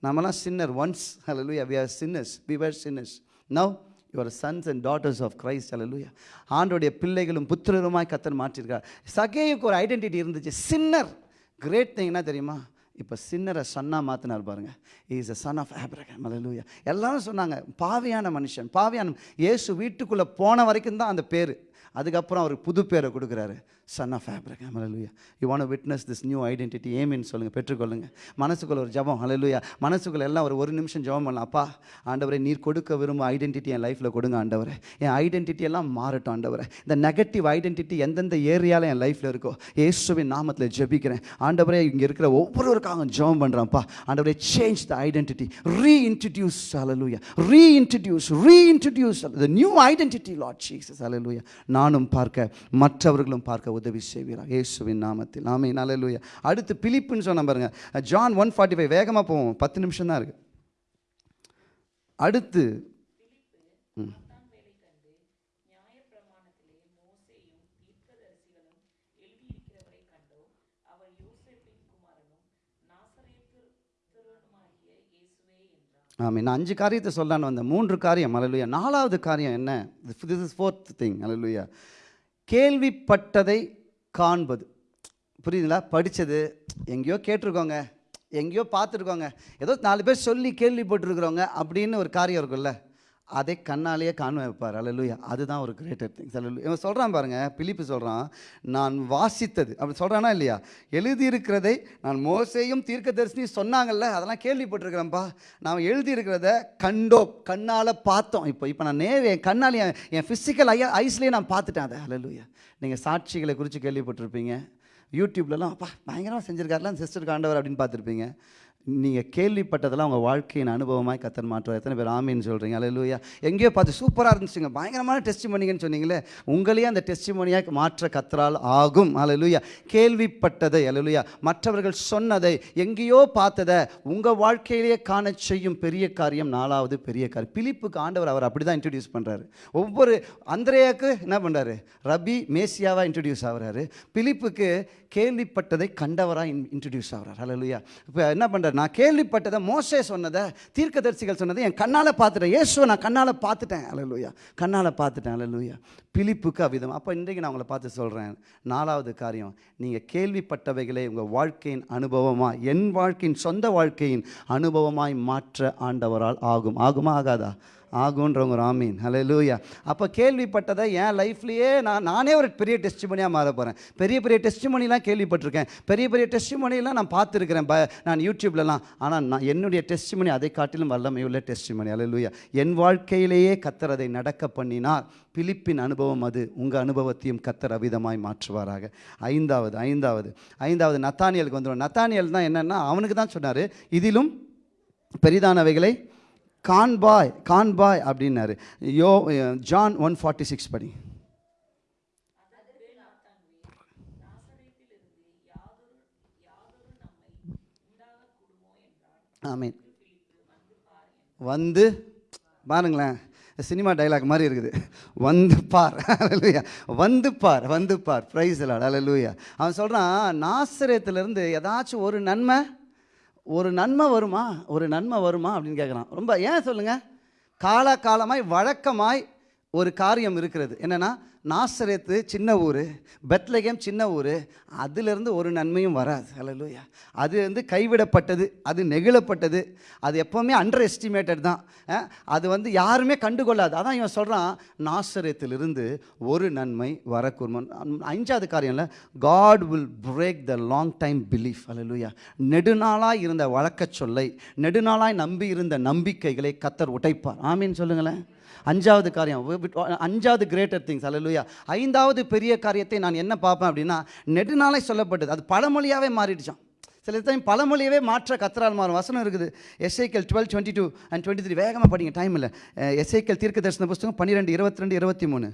நம்மலாம் sinner once hallelujah we are sinners we were sinners now your sons and daughters of Christ அலலுயா ஆண்டோடைய பிள்ளைகளும் புத்திரருமாய் கத்தன் மாற்றிருக்கார் சகேயுக்கு ஒரு ஐடென்டிட்டி இருந்துச்சு. சின்னர் கிரேட் திங் என்ன தெரியுமா? இப்போ சின்னரை சன்னாக மாற்றினார் பாருங்க. Is a son of Abraham அலலூயா எல்லாரும் சொன்னாங்க பாவியான மனுஷன் பாவியான இயேசு வீட்டுக்குள்ளே போன வரைக்கும் தான் அந்த பேர். அதுக்கப்புறம் அவருக்கு புது பேரை கொடுக்குறாரு. Son of Abraham hallelujah you want witness this new identity ஏமின்னு சொல்லுங்கள் பெற்றுக்கொள்ளுங்க. மனசுக்குள்ள ஒரு ஜபம் அலலுயா மனசுக்குள்ள எல்லாம் ஒரு ஒரு நிமிஷம் ஜபம் பண்ணலாம். அப்பா ஆண்டவரை நீர் கொடுக்க விரும்பும் ஐடென்டிட்டி என் லைஃப்பில் கொடுங்க ஆண்டவரை. என் ஐடென்டிட்டி எல்லாம் மாறட்டும் ஆண்டவரை. இந்த நெகட்டிவ் ஐடென்டிட்டி எந்தெந்த ஏரியாவில் என் லைஃப்பில் இருக்கோ இயேசுவின் நாமத்தில் ஜெபிக்கிறேன். ஆண்டவரே இங்கே இருக்கிற ஒவ்வொருவருக்காக ஜெபம் பண்ணுறேன்ப்பா ஆண்டவரே change the identity reintroduce hallelujah reintroduce reintroduce the new identity Lord Jesus அலலுயா நானும் பார்க்க மற்றவர்களும் பார்க்க உதவி செய்வீரா இயேசுவின் நாமத்தில். ஆமே அலலுயா அடுத்து பிலிப்புன்னு சொன்ன பாருங்க. ஜான் ஒன் ஃபார்ட்டி ஃபைவ் வேகமாக போவோம். பத்து நிமிஷம் தான் இருக்குது அடுத்து ம். ஆமாம் நான் அஞ்சு காரியத்தை சொல்லான்னு வந்தேன். மூன்று காரியம். அலலுயா நாலாவது காரியம் என்ன? திஸ் இஸ் ஃபோர்த் திங் அலலுயா கேள்விப்பட்டதை காண்பது. புரியுதுங்களா? படித்தது எங்கேயோ கேட்டிருக்கோங்க எங்கேயோ பார்த்துருக்கோங்க ஏதோ நாலு பேர் சொல்லி கேள்விப்பட்டிருக்கிறோங்க அப்படின்னு ஒரு காரியம் இருக்குல்ல அதை கண்ணாலேயே காண வைப்பார். அல்லலுயா அதுதான் ஒரு கிரேட்டர் திங்ஸ் அல்லு இவன் சொல்கிறான் பாருங்கள் பிலிப்பு சொல்கிறான் நான் வாசித்தது. அப்படி சொல்கிறானா இல்லையா? எழுதியிருக்கிறதை நான் மோசையும் தீர்க்கதரிசி சொன்னாங்கல்ல அதெல்லாம் கேள்விப்பட்டிருக்கிறேன்ப்பா. நான் எழுதியிருக்கிறத கண்டோம் கண்ணால் பார்த்தோம். இப்போ இப்போ நான் நேர் என் கண்ணால் என் என் ஃபிசிக்கல் ஐயா ஐஸ்லேயே நான் பார்த்துட்டேன் அதை. அலலுயா நீங்கள் சாட்சிகளை குறித்து கேள்விப்பட்டிருப்பீங்க. யூடியூப்லலாம் அப்பா பயங்கரமாக செஞ்சுருக்காருலாம் சிஸ்டர் காண்டவர் அப்படின்னு பார்த்துருப்பீங்க. நீங்கள் கேள்விப்பட்டதெல்லாம் உங்கள் வாழ்க்கையின் அனுபவமாய் கத்தன் மாற்றுவார். எத்தனை பேர் ஆமின்னு சொல்கிறீங்க அலையிலூயா எங்கேயோ பார்த்து சூப்பராக இருந்துச்சுங்க. பயங்கரமான டெஸ்ட் மணிங்கன்னு சொன்னீங்களே உங்களையே அந்த டெஸ்ட் மணியாக மாற்ற கத்தரால் ஆகும். அலையிலூயா கேள்விப்பட்டதை அலையிலூயா மற்றவர்கள் சொன்னதை எங்கேயோ பார்த்ததை உங்கள் வாழ்க்கையிலேயே காண செய்யும் பெரிய காரியம் நாலாவது பெரிய காரியம் பிலிப்புக்கு ஆண்டவர் அவர் அப்படி தான் இன்ட்ரடியூஸ் பண்ணுறாரு ஒவ்வொரு அந்திரேயாக்கு என்ன பண்ணுறாரு ரபி மேசியாவாக இன்ட்ரடியூஸ் ஆகுறாரு. பிலிப்புக்கு கேள்விப்பட்டதை கண்டவராக இன் இன்ட்ரடியூஸ் ஆகுறார். ஹலலுயா இப்போ என்ன பண்ணுறாரு நான் கேள்விப்பட்டதை மோசே சொன்னதை தீர்க்கதரிசிகள் சொன்னதை என் கண்ணால் பார்த்துட்டேன். இயேசுவை நான் கண்ணால் பார்த்துட்டேன். ஹalleluya. கண்ணால் பார்த்துட்டேன். ஹalleluya. பிலிப்புக்கு அவ்விதம் அப்போ இன்றைக்கு நான் உங்களை பார்த்து சொல்கிறேன் நாலாவது காரியம். நீங்கள் கேள்விப்பட்டவைகளை உங்கள் வாழ்க்கையின் அனுபவமாக என் வாழ்க்கையின் சொந்த வாழ்க்கையின் அனுபவமாய் மாற்ற ஆண்டவரால் ஆகும். ஆகுமா ஆகாதா? ஆகுன்றவங்க ராமீன் ஹலோ லூயா அப்போ கேள்விப்பட்டதை என் லைஃப்லேயே நான் நானே ஒரு பெரிய டெஸ்ட் மாற போகிறேன் பெரிய பெரிய டெஸ்ட் கேள்விப்பட்டிருக்கேன். பெரிய பெரிய டெஸ்ட் நான் பார்த்துருக்கிறேன். ப நான் யூடியூப்லலாம். ஆனால் நான் என்னுடைய டெஸ்ட் அதை காட்டிலும் வல்லமையுள்ள உள்ள மணி ஹலோ லூயா என் வாழ்க்கையிலேயே கத்தர் அதை நடக்க பண்ணினார். பிலிப்பின் அனுபவம் அது. உங்கள் அனுபவத்தையும் கத்தர் அவிதமாய் மாற்றுவாராக. ஐந்தாவது ஐந்தாவது ஐந்தாவது நத்தானியலுக்கு வந்துடும் நத்தானியல் தான் என்னென்னா அவனுக்கு தான் சொன்னார் இதிலும் பெரிதானவைகளை கான்பாய் கான்பாய் அப்படின்னாரு. யோ ஜான் ஒன் ஃபார்ட்டி சிக்ஸ் படி. ஆமீன். வந்து பாருங்களேன் சினிமா டைலாக் மாதிரி இருக்குது. வந்து பார். அலலூயா வந்து பார் வந்து பார். ப்ரைஸ் அலலூயா அவன் சொல்கிறான் நாசரேத்துலேருந்து ஏதாச்சும் ஒரு நன்மை ஒரு நன்மை வருமா? ஒரு நன்மை வருமா? அப்படின்னு கேட்குறான் ரொம்ப ஏன் சொல்லுங்கள் காலகாலமாய் வழக்கமாய் ஒரு காரியம் இருக்கிறது. என்னென்னா நாசரேத்து சின்ன ஊர் பெத்லகேம் சின்ன ஊர் அதிலிருந்து ஒரு நன்மையும் வராது. அலலூயா அது வந்து கைவிடப்பட்டது அது நெகிழப்பட்டது அது எப்போவுமே அண்டர் எஸ்டிமேட்டட் தான் அது வந்து யாருமே கண்டுகொள்ளாது. அதான் இவன் சொல்கிறான் நாசரேத்திலிருந்து ஒரு நன்மை வரக்கூர்மன் அஞ்சாவது காரியம்ல God will break the long time belief அலலூயா நெடுநாளாக இருந்த வழக்க சொல்லை நெடுநாளாய் நம்பி இருந்த நம்பிக்கைகளை கத்தர் உடைப்பார். ஆமீன் சொல்லுங்களேன். அஞ்சாவது காரியம். அஞ்சாவது கிரேட்டர் திங்ஸ் அல்லையா ஐந்தாவது பெரிய காரியத்தை நான் என்ன பார்ப்பேன் அப்படின்னா நெடுநாளை சொல்லப்பட்டது. அது பழமொழியாகவே மாறிடுச்சான் சில டைம் பழமொழியவே மாற்ற கத்தரால் மாறும். வசனம் இருக்குது. Ezekiel twelve twenty two and twenty three வேகமாக படிங்க. டைம் இல்லை. எஸ்ஐக்கல் தீர்க்க தரிசன புஸ்தகம் பன்னிரெண்டு இருபத்தி ரெண்டு இருபத்தி மூணு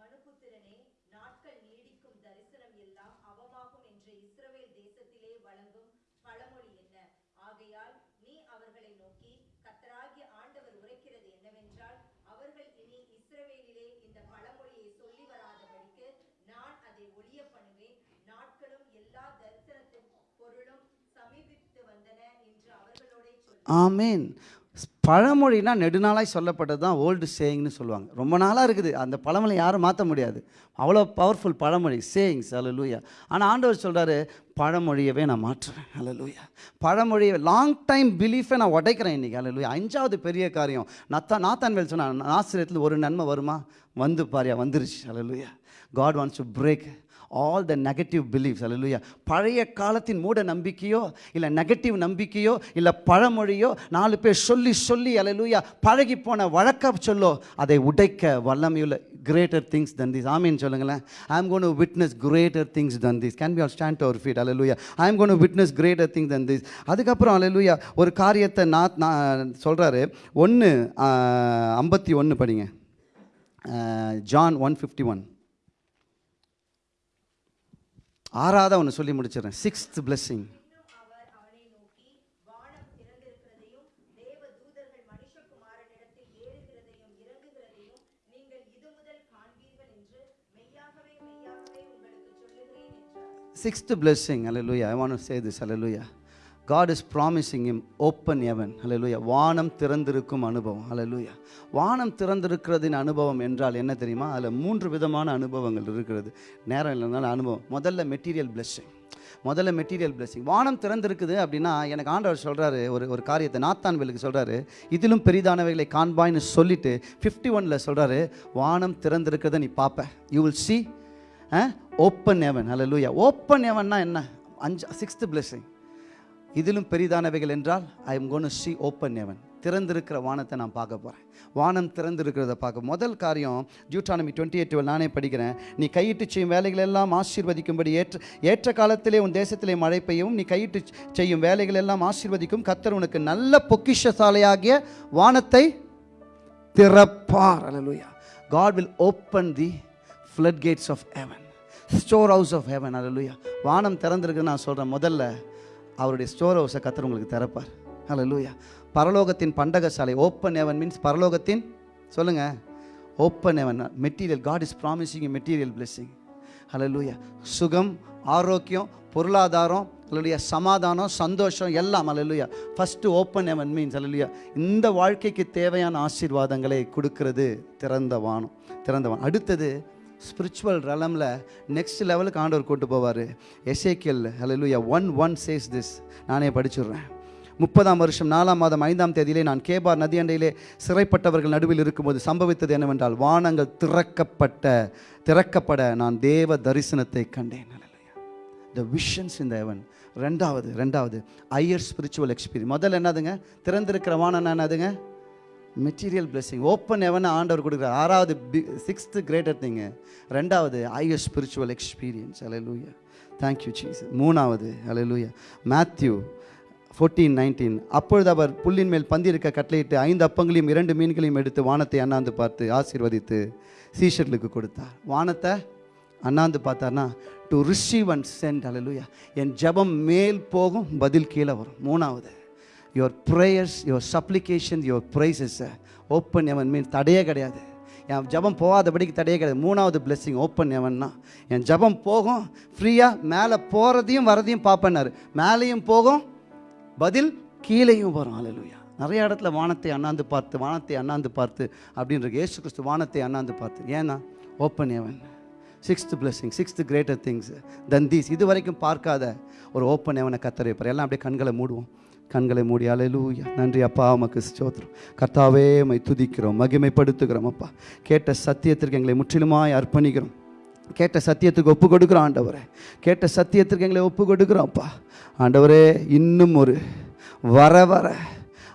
மனுபுத்திரனே நாட்கள் நீடிக்கும் தரிசனம் எல்லாம் அவமாகும் என்று இஸ்ரவேல் தேசத்திலே வழங்கும் பழமொழி என்ன ஆகையால் நீ அவர்களை நோக்கி கத்தராகிய ஆண்டவர் உரைக்கிறது என்னவென்றால் அவர்கள் இனி இஸ்ரவேலிலே இந்த பழமொழியை சொல்லி வராதபடிக்கு நான் அதை ஒழிய பண்ணுவேன் நாட்களும் எல்லா தரிசனத்தின் பொருளும் சமீபித்து வந்தன என்று அவர்களோடே சொல் ஆமீன். பழமொழினா நெடுநாளாய் சொல்லப்பட்டது தான் ஓல்டு சேயிங்னு சொல்லுவாங்க. ரொம்ப நாளாக இருக்குது. அந்த பழமொழி யாரும் மாற்ற முடியாது. அவ்வளோ பவர்ஃபுல் பழமொழி. சேயிங்ஸ் அல்லூயா ஆனால் ஆண்டவர் சொல்கிறாரு பழமொழியவே நான் மாற்றுறேன் அல்லூயா பழமொழியை லாங் டைம் பிலீஃபை நான் உடைக்கிறேன் இன்றைக்கி அல்லூயா அஞ்சாவது பெரிய காரியம். நத்தா நாத்தான்வேல் சொன்னான் ஆசிரியத்தில் ஒரு நன்மை வருமா? வந்து பாரியா வந்துருச்சு. அல்லூயா God wants to break all the negative beliefs அல்லையா பழைய காலத்தின் மூட நம்பிக்கையோ இல்லை நெகட்டிவ் நம்பிக்கையோ இல்லை பழமொழியோ நாலு பேர் சொல்லி சொல்லி அல்லையா பழகி போன வழக்க சொல்லோ அதை உடைக்க வல்லமையுள்ள கிரேட்டர் திங்ஸ் தன் திஸ் ஆமீன் சொல்லுங்களேன். I am gonna witness greater things than this can be all stand our feet அல்லையா I am gonna witness greater things than this அதுக்கப்புறம் அல்லையா ஒரு காரியத்தை நான் நான் சொல்கிறாரு ஒன்று ஐம்பத்தி ஒன்று படிங்க. ஜான் ஒன் ஃபிஃப்டி ஒன் ஆறாவது ஒன்று சொல்லி முடிச்சிடறேன். Sixth blessing sixth blessing hallelujah I want to say this hallelujah God is promising him open heaven என்று வானம் திறந்திருக்கும் அனுபவம், hallelujah. வானம் திறந்திருக்கிறதின் அனுபவம் என்றால் என்ன தெரியுமா? அதில் மூன்று விதமான அனுபவங்கள் இருக்கிறது. நேரம் இல்லைனால அனுபவம். முதல்ல மெட்டீரியல் பிளெஸ்ஸிங் முதல்ல மெட்டீரியல் blessing. வானம் திறந்திருக்குது அப்படின்னா எனக்கு ஆண்டவர் சொல்கிறாரு ஒரு ஒரு காரியத்தை நாத்தான்வேலுக்கு சொல்கிறாரு இதிலும் பெரிதானவைகளை காண்பாய்ன்னு சொல்லிட்டு ஃபிஃப்டி ஒனில் சொல்கிறாரு வானம் திறந்திருக்கிறத நீ பார்ப்ப. யூ வில் சி ஓப்பன் எவன் ஹalleluya ஓப்பன் எவன்னா என்ன? அஞ்சு சிக்ஸ்த்து பிளெஸ்ஸிங் இதிலும் பெரிதானவைகள் என்றால் I am gonna see open heaven திறந்திருக்கிற வானத்தை நான் பார்க்க போகிறேன் வானம் திறந்திருக்கிறத பார்க்க. முதல் காரியம் ஜூட்டானமி டுவெண்ட்டி எயிட் நானே படிக்கிறேன். நீ கையிட்டு செய்யும் வேலைகள் எல்லாம் ஆசீர்வதிக்கும்படி ஏற்ற ஏற்ற காலத்திலே உன் தேசத்திலே மழை பெய்யவும் நீ கையிட்டு செய்யும் வேலைகள் எல்லாம் ஆசீர்வதிக்கும். கத்தர் உனக்கு நல்ல பொக்கிஷசாலையாகிய வானத்தை திறப்பார். அலலுயா God will open the floodgates of heaven storehouse of heaven அலலுயா வானம் திறந்திருக்குன்னு நான் சொல்கிறேன் முதல்ல அவருடைய ஸ்டோர் ஹவுஸை கத்தர் உங்களுக்கு திறப்பார். லூயா பரலோகத்தின் பண்டகசாலை ஓப்பன் ஹெவன் மீன்ஸ் பரலோகத்தின் சொல்லுங்கள் open heaven material God is promising material blessing லூயா சுகம் ஆரோக்கியம் பொருளாதாரம் அல்லுடைய சமாதானம் சந்தோஷம் எல்லாம் ஹalleluya ஃபஸ்ட்டு ஓப்பன் ஹெவன் மீன்ஸ் ஹalleluya இந்த வாழ்க்கைக்கு தேவையான ஆசீர்வாதங்களை கொடுக்கறது திறந்த வானம் திறந்த வானம். அடுத்தது ஸ்பிரிச்சுவல் ரலமில் நெக்ஸ்ட் லெவலுக்கு ஆண்டவர் கூட்டு போவார். எசேக்கியல் ஹalleluya ஒன் ஒன் சேஸ் திஸ் நானே படிச்சுடுறேன். முப்பதாம் வருஷம் நாலாம் மாதம் ஐந்தாம் தேதியிலே நான் கேபார் நதி அண்டையிலே சிறைப்பட்டவர்கள் நடுவில் இருக்கும்போது சம்பவித்தது என்னவென்றால் வானங்கள் திறக்கப்பட்ட திறக்கப்பட நான் தேவ தரிசனத்தை கண்டேன். த விஷன்ஸ் இந்த ஹெவன் ரெண்டாவது ரெண்டாவது ஐயர் ஸ்பிரிச்சுவல் எக்ஸ்பீரியன்ஸ் முதல்ல என்னதுங்க? திறந்திருக்கிற வானம் என்னதுங்க? Material blessing. ஓப்பன் எவனை ஆண்டவர் கொடுக்குறார். ஆறாவது பி சிக்ஸ்த்து கிரேட்டர் திங்கு ரெண்டாவது ஐயர் ஸ்பிரிச்சுவல் எக்ஸ்பீரியன்ஸ் அலையலூயா தேங்க்யூ சீஸ் மூணாவது அலையலூயா மேத்யூ ஃபோர்டீன் நைன்டீன் அப்பொழுது அவர் புல்லின் மேல் பந்திருக்க கட்டளையிட்டு ஐந்து அப்பங்களையும் இரண்டு மீன்களையும் எடுத்து வானத்தை அண்ணாந்து பார்த்து ஆசீர்வதித்து சீஷர்களுக்கு கொடுத்தார். வானத்தை அண்ணாந்து பார்த்தார்னா டு ரிசீவ் அண்ட் சென்ட் அலலுயா என் ஜெபம் மேல் போகும் பதில் கீழே வரும். மூணாவது your prayers your supplication your praises open heaven mean தடையே கிடையாது. என் ஜெபம் போகாதபடிக்கு தடையே கிடையாது. மூணாவது பிளெஸ்ஸிங் ஓப்பன் எவன்னா என் ஜெபம் போகும் ஃப்ரீயாக மேலே போகிறதையும் வரதையும் பார்ப்பேன்னாரு. மேலேயும் போகும் பதில் கீழேயும் வரும். அலலுயா நிறைய இடத்துல வானத்தை அண்ணாந்து பார்த்து வானத்தை அண்ணாந்து பார்த்து அப்படின்ற இயேசு கிறிஸ்து வானத்தை அண்ணாந்து பார்த்து. ஏன்னா open heaven sixth blessing sixth greater things than these இது வரைக்கும் பார்க்காத ஒரு ஓப்பன் எவனை கத்தரைப்பார் எல்லாம் அப்படியே கண்களை மூடுவோம். கண்களை மூடி அலையலூயா நன்றி அப்பா உமக்கு ஸ்தோத்திரம். கர்த்தாவே மை துதிக்கிறோம் மகிமைப்படுத்துகிறோம் அப்பா. கேட்ட சத்தியத்திற்கு எங்களை முற்றிலுமாய் அர்ப்பணிக்கிறோம். கேட்ட சத்தியத்துக்கு ஒப்பு கொடுக்குறோம் ஆண்டவரே. கேட்ட சத்தியத்திற்கு எங்களை ஒப்பு கொடுக்குறோம் அப்பா. ஆண்டவரே இன்னும் ஒரு வர வர.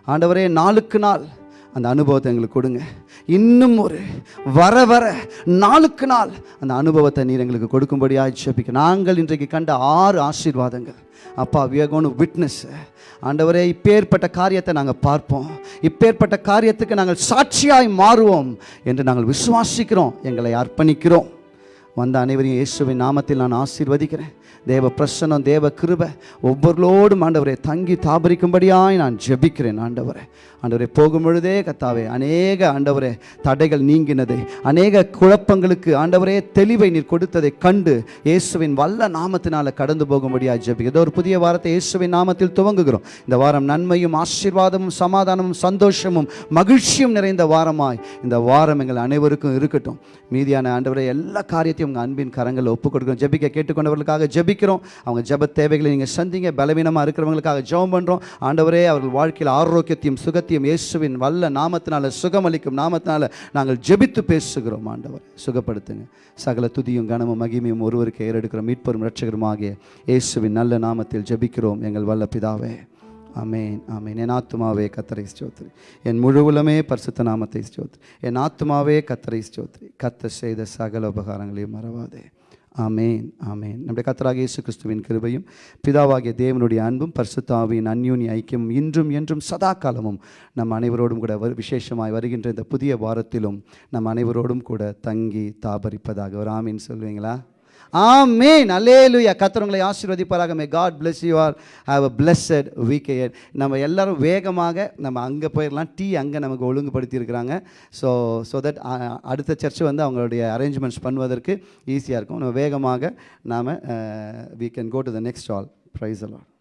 ஆண்டவரே நாளுக்கு நாள் அந்த அனுபவத்தை எங்களுக்கு கொடுங்க. இன்னும் ஒரு வர வர நாளுக்கு நாள் அந்த அனுபவத்தை நீர் எங்களுக்கு கொடுக்கும்படியாக ஜெபிக்க. நாங்கள் இன்றைக்கு கண்ட ஆறு ஆசீர்வாதங்கள். அப்பா வியகோனு விட்னஸ் ஆண்டவரே இப்பேற்பட்ட காரியத்தை நாங்கள் பார்ப்போம். இப்பேற்பட்ட காரியத்துக்கு நாங்கள் சாட்சியாய் மாறுவோம் என்று நாங்கள் விசுவாசிக்கிறோம். எங்களை அர்ப்பணிக்கிறோம். வந்த அனைவரையும் இயேசுவின் நாமத்தில் நான் ஆசீர்வதிக்கிறேன். தேவ பிரசன்னம் தேவ கிருபை ஒவ்வொருளோடும் ஆண்டவரை தங்கி தாபரிக்கும்படியாய் நான் ஜெபிக்கிறேன் ஆண்டவரை. ஆண்டவரை போகும் பொழுதே கத்தாவே அநேக ஆண்டவரே தடைகள் நீங்கினதை அநேக குழப்பங்களுக்கு ஆண்டவரே தெளிவை நீர் கொடுத்ததை கண்டு இயேசுவின் வல்ல நாமத்தினால் கடந்து போகும்படியாக ஜெபிக்க ஏதோ ஒரு புதிய வாரத்தை இயேசுவின் நாமத்தில் துவங்குகிறோம். இந்த வாரம் நன்மையும் ஆசீர்வாதமும் சமாதானமும் சந்தோஷமும் மகிழ்ச்சியும் நிறைந்த வாரமாய் இந்த வாரம் எங்கள் அனைவருக்கும் இருக்கட்டும். மீதியான ஆண்டவரை எல்லா காரியத்தையும் உங்கள் அன்பின் கரங்களை ஒப்புக் கொடுக்கிறோம் ஜெபிக்க கேட்டுக்கொண்டவர்களுக்காக ஜெபிக்கிறோம். அவங்க ஜப தேவைகளை நீங்கள் சந்திங்க. பலவீனமாக இருக்கிறவங்களுக்காக ஜெபம் பண்ணுறோம் ஆண்டவரே அவர்கள் வாழ்க்கையில் ஆரோக்கியத்தையும் சுகத்தையும் இயேசுவின் வல்ல நாமத்தினால சுகமளிக்கும் நாமத்தினால நாங்கள் ஜெபித்து பேசுகிறோம். ஆண்டவர் சுகப்படுத்துங்க. சகல துதியும் கனமும் மகிமையும் ஒருவருக்கு ஏறெடுக்கிறோம். மீட்பரும் ரட்சகரும் ஆகிய இயேசுவின் நல்ல நாமத்தில் ஜெபிக்கிறோம். எங்கள் வல்ல பிதாவே. அமேன் அமேன் என் ஆத்துமாவே கத்தரை ஸ்தோத்ரி. என் முழுவலுமே பரிசுத்த நாமத்தை ஸ்தோத்ரி. என் ஆத்துமாவே கத்தரை ஸ்தோத்ரி. கத்த செய்த சகல உபகாரங்களையும் மறவாதே. ஆமேன் ஆமேன். நம்முடைய கத்தராக இயேசு கிறிஸ்துவின் கிருபையும் பிதாவாகிய தேவனுடைய அன்பும் பரிசுத்தாவின் அந்யூனி ஐக்கியம் இன்றும் என்றும் சதா காலமும் நம் அனைவரோடும் கூட வரு- விசேஷமாய் வருகின்ற இந்த புதிய வாரத்திலும் நம் அனைவரோடும் கூட தங்கி தாபரிப்பதாக. ஒரு ஆமீன் சொல்வீங்களா ஆமேன். அலேலுயா கத்தரவங்களை ஆசீர்வதிப்பாராக. May God bless you are have a blessed weekend. நம்ம எல்லாரும் வேகமாக நம்ம அங்கே போயிடலாம் டீ அங்கே நமக்கு ஒழுங்குபடுத்தியிருக்கிறாங்க. ஸோ ஸோ தட் அடுத்த சர்ச் வந்து அவங்களுடைய அரேஞ்ச்மெண்ட்ஸ் பண்ணுவதற்கு ஈஸியாக இருக்கும். நம்ம வேகமாக நாம் we can go to the next all praise the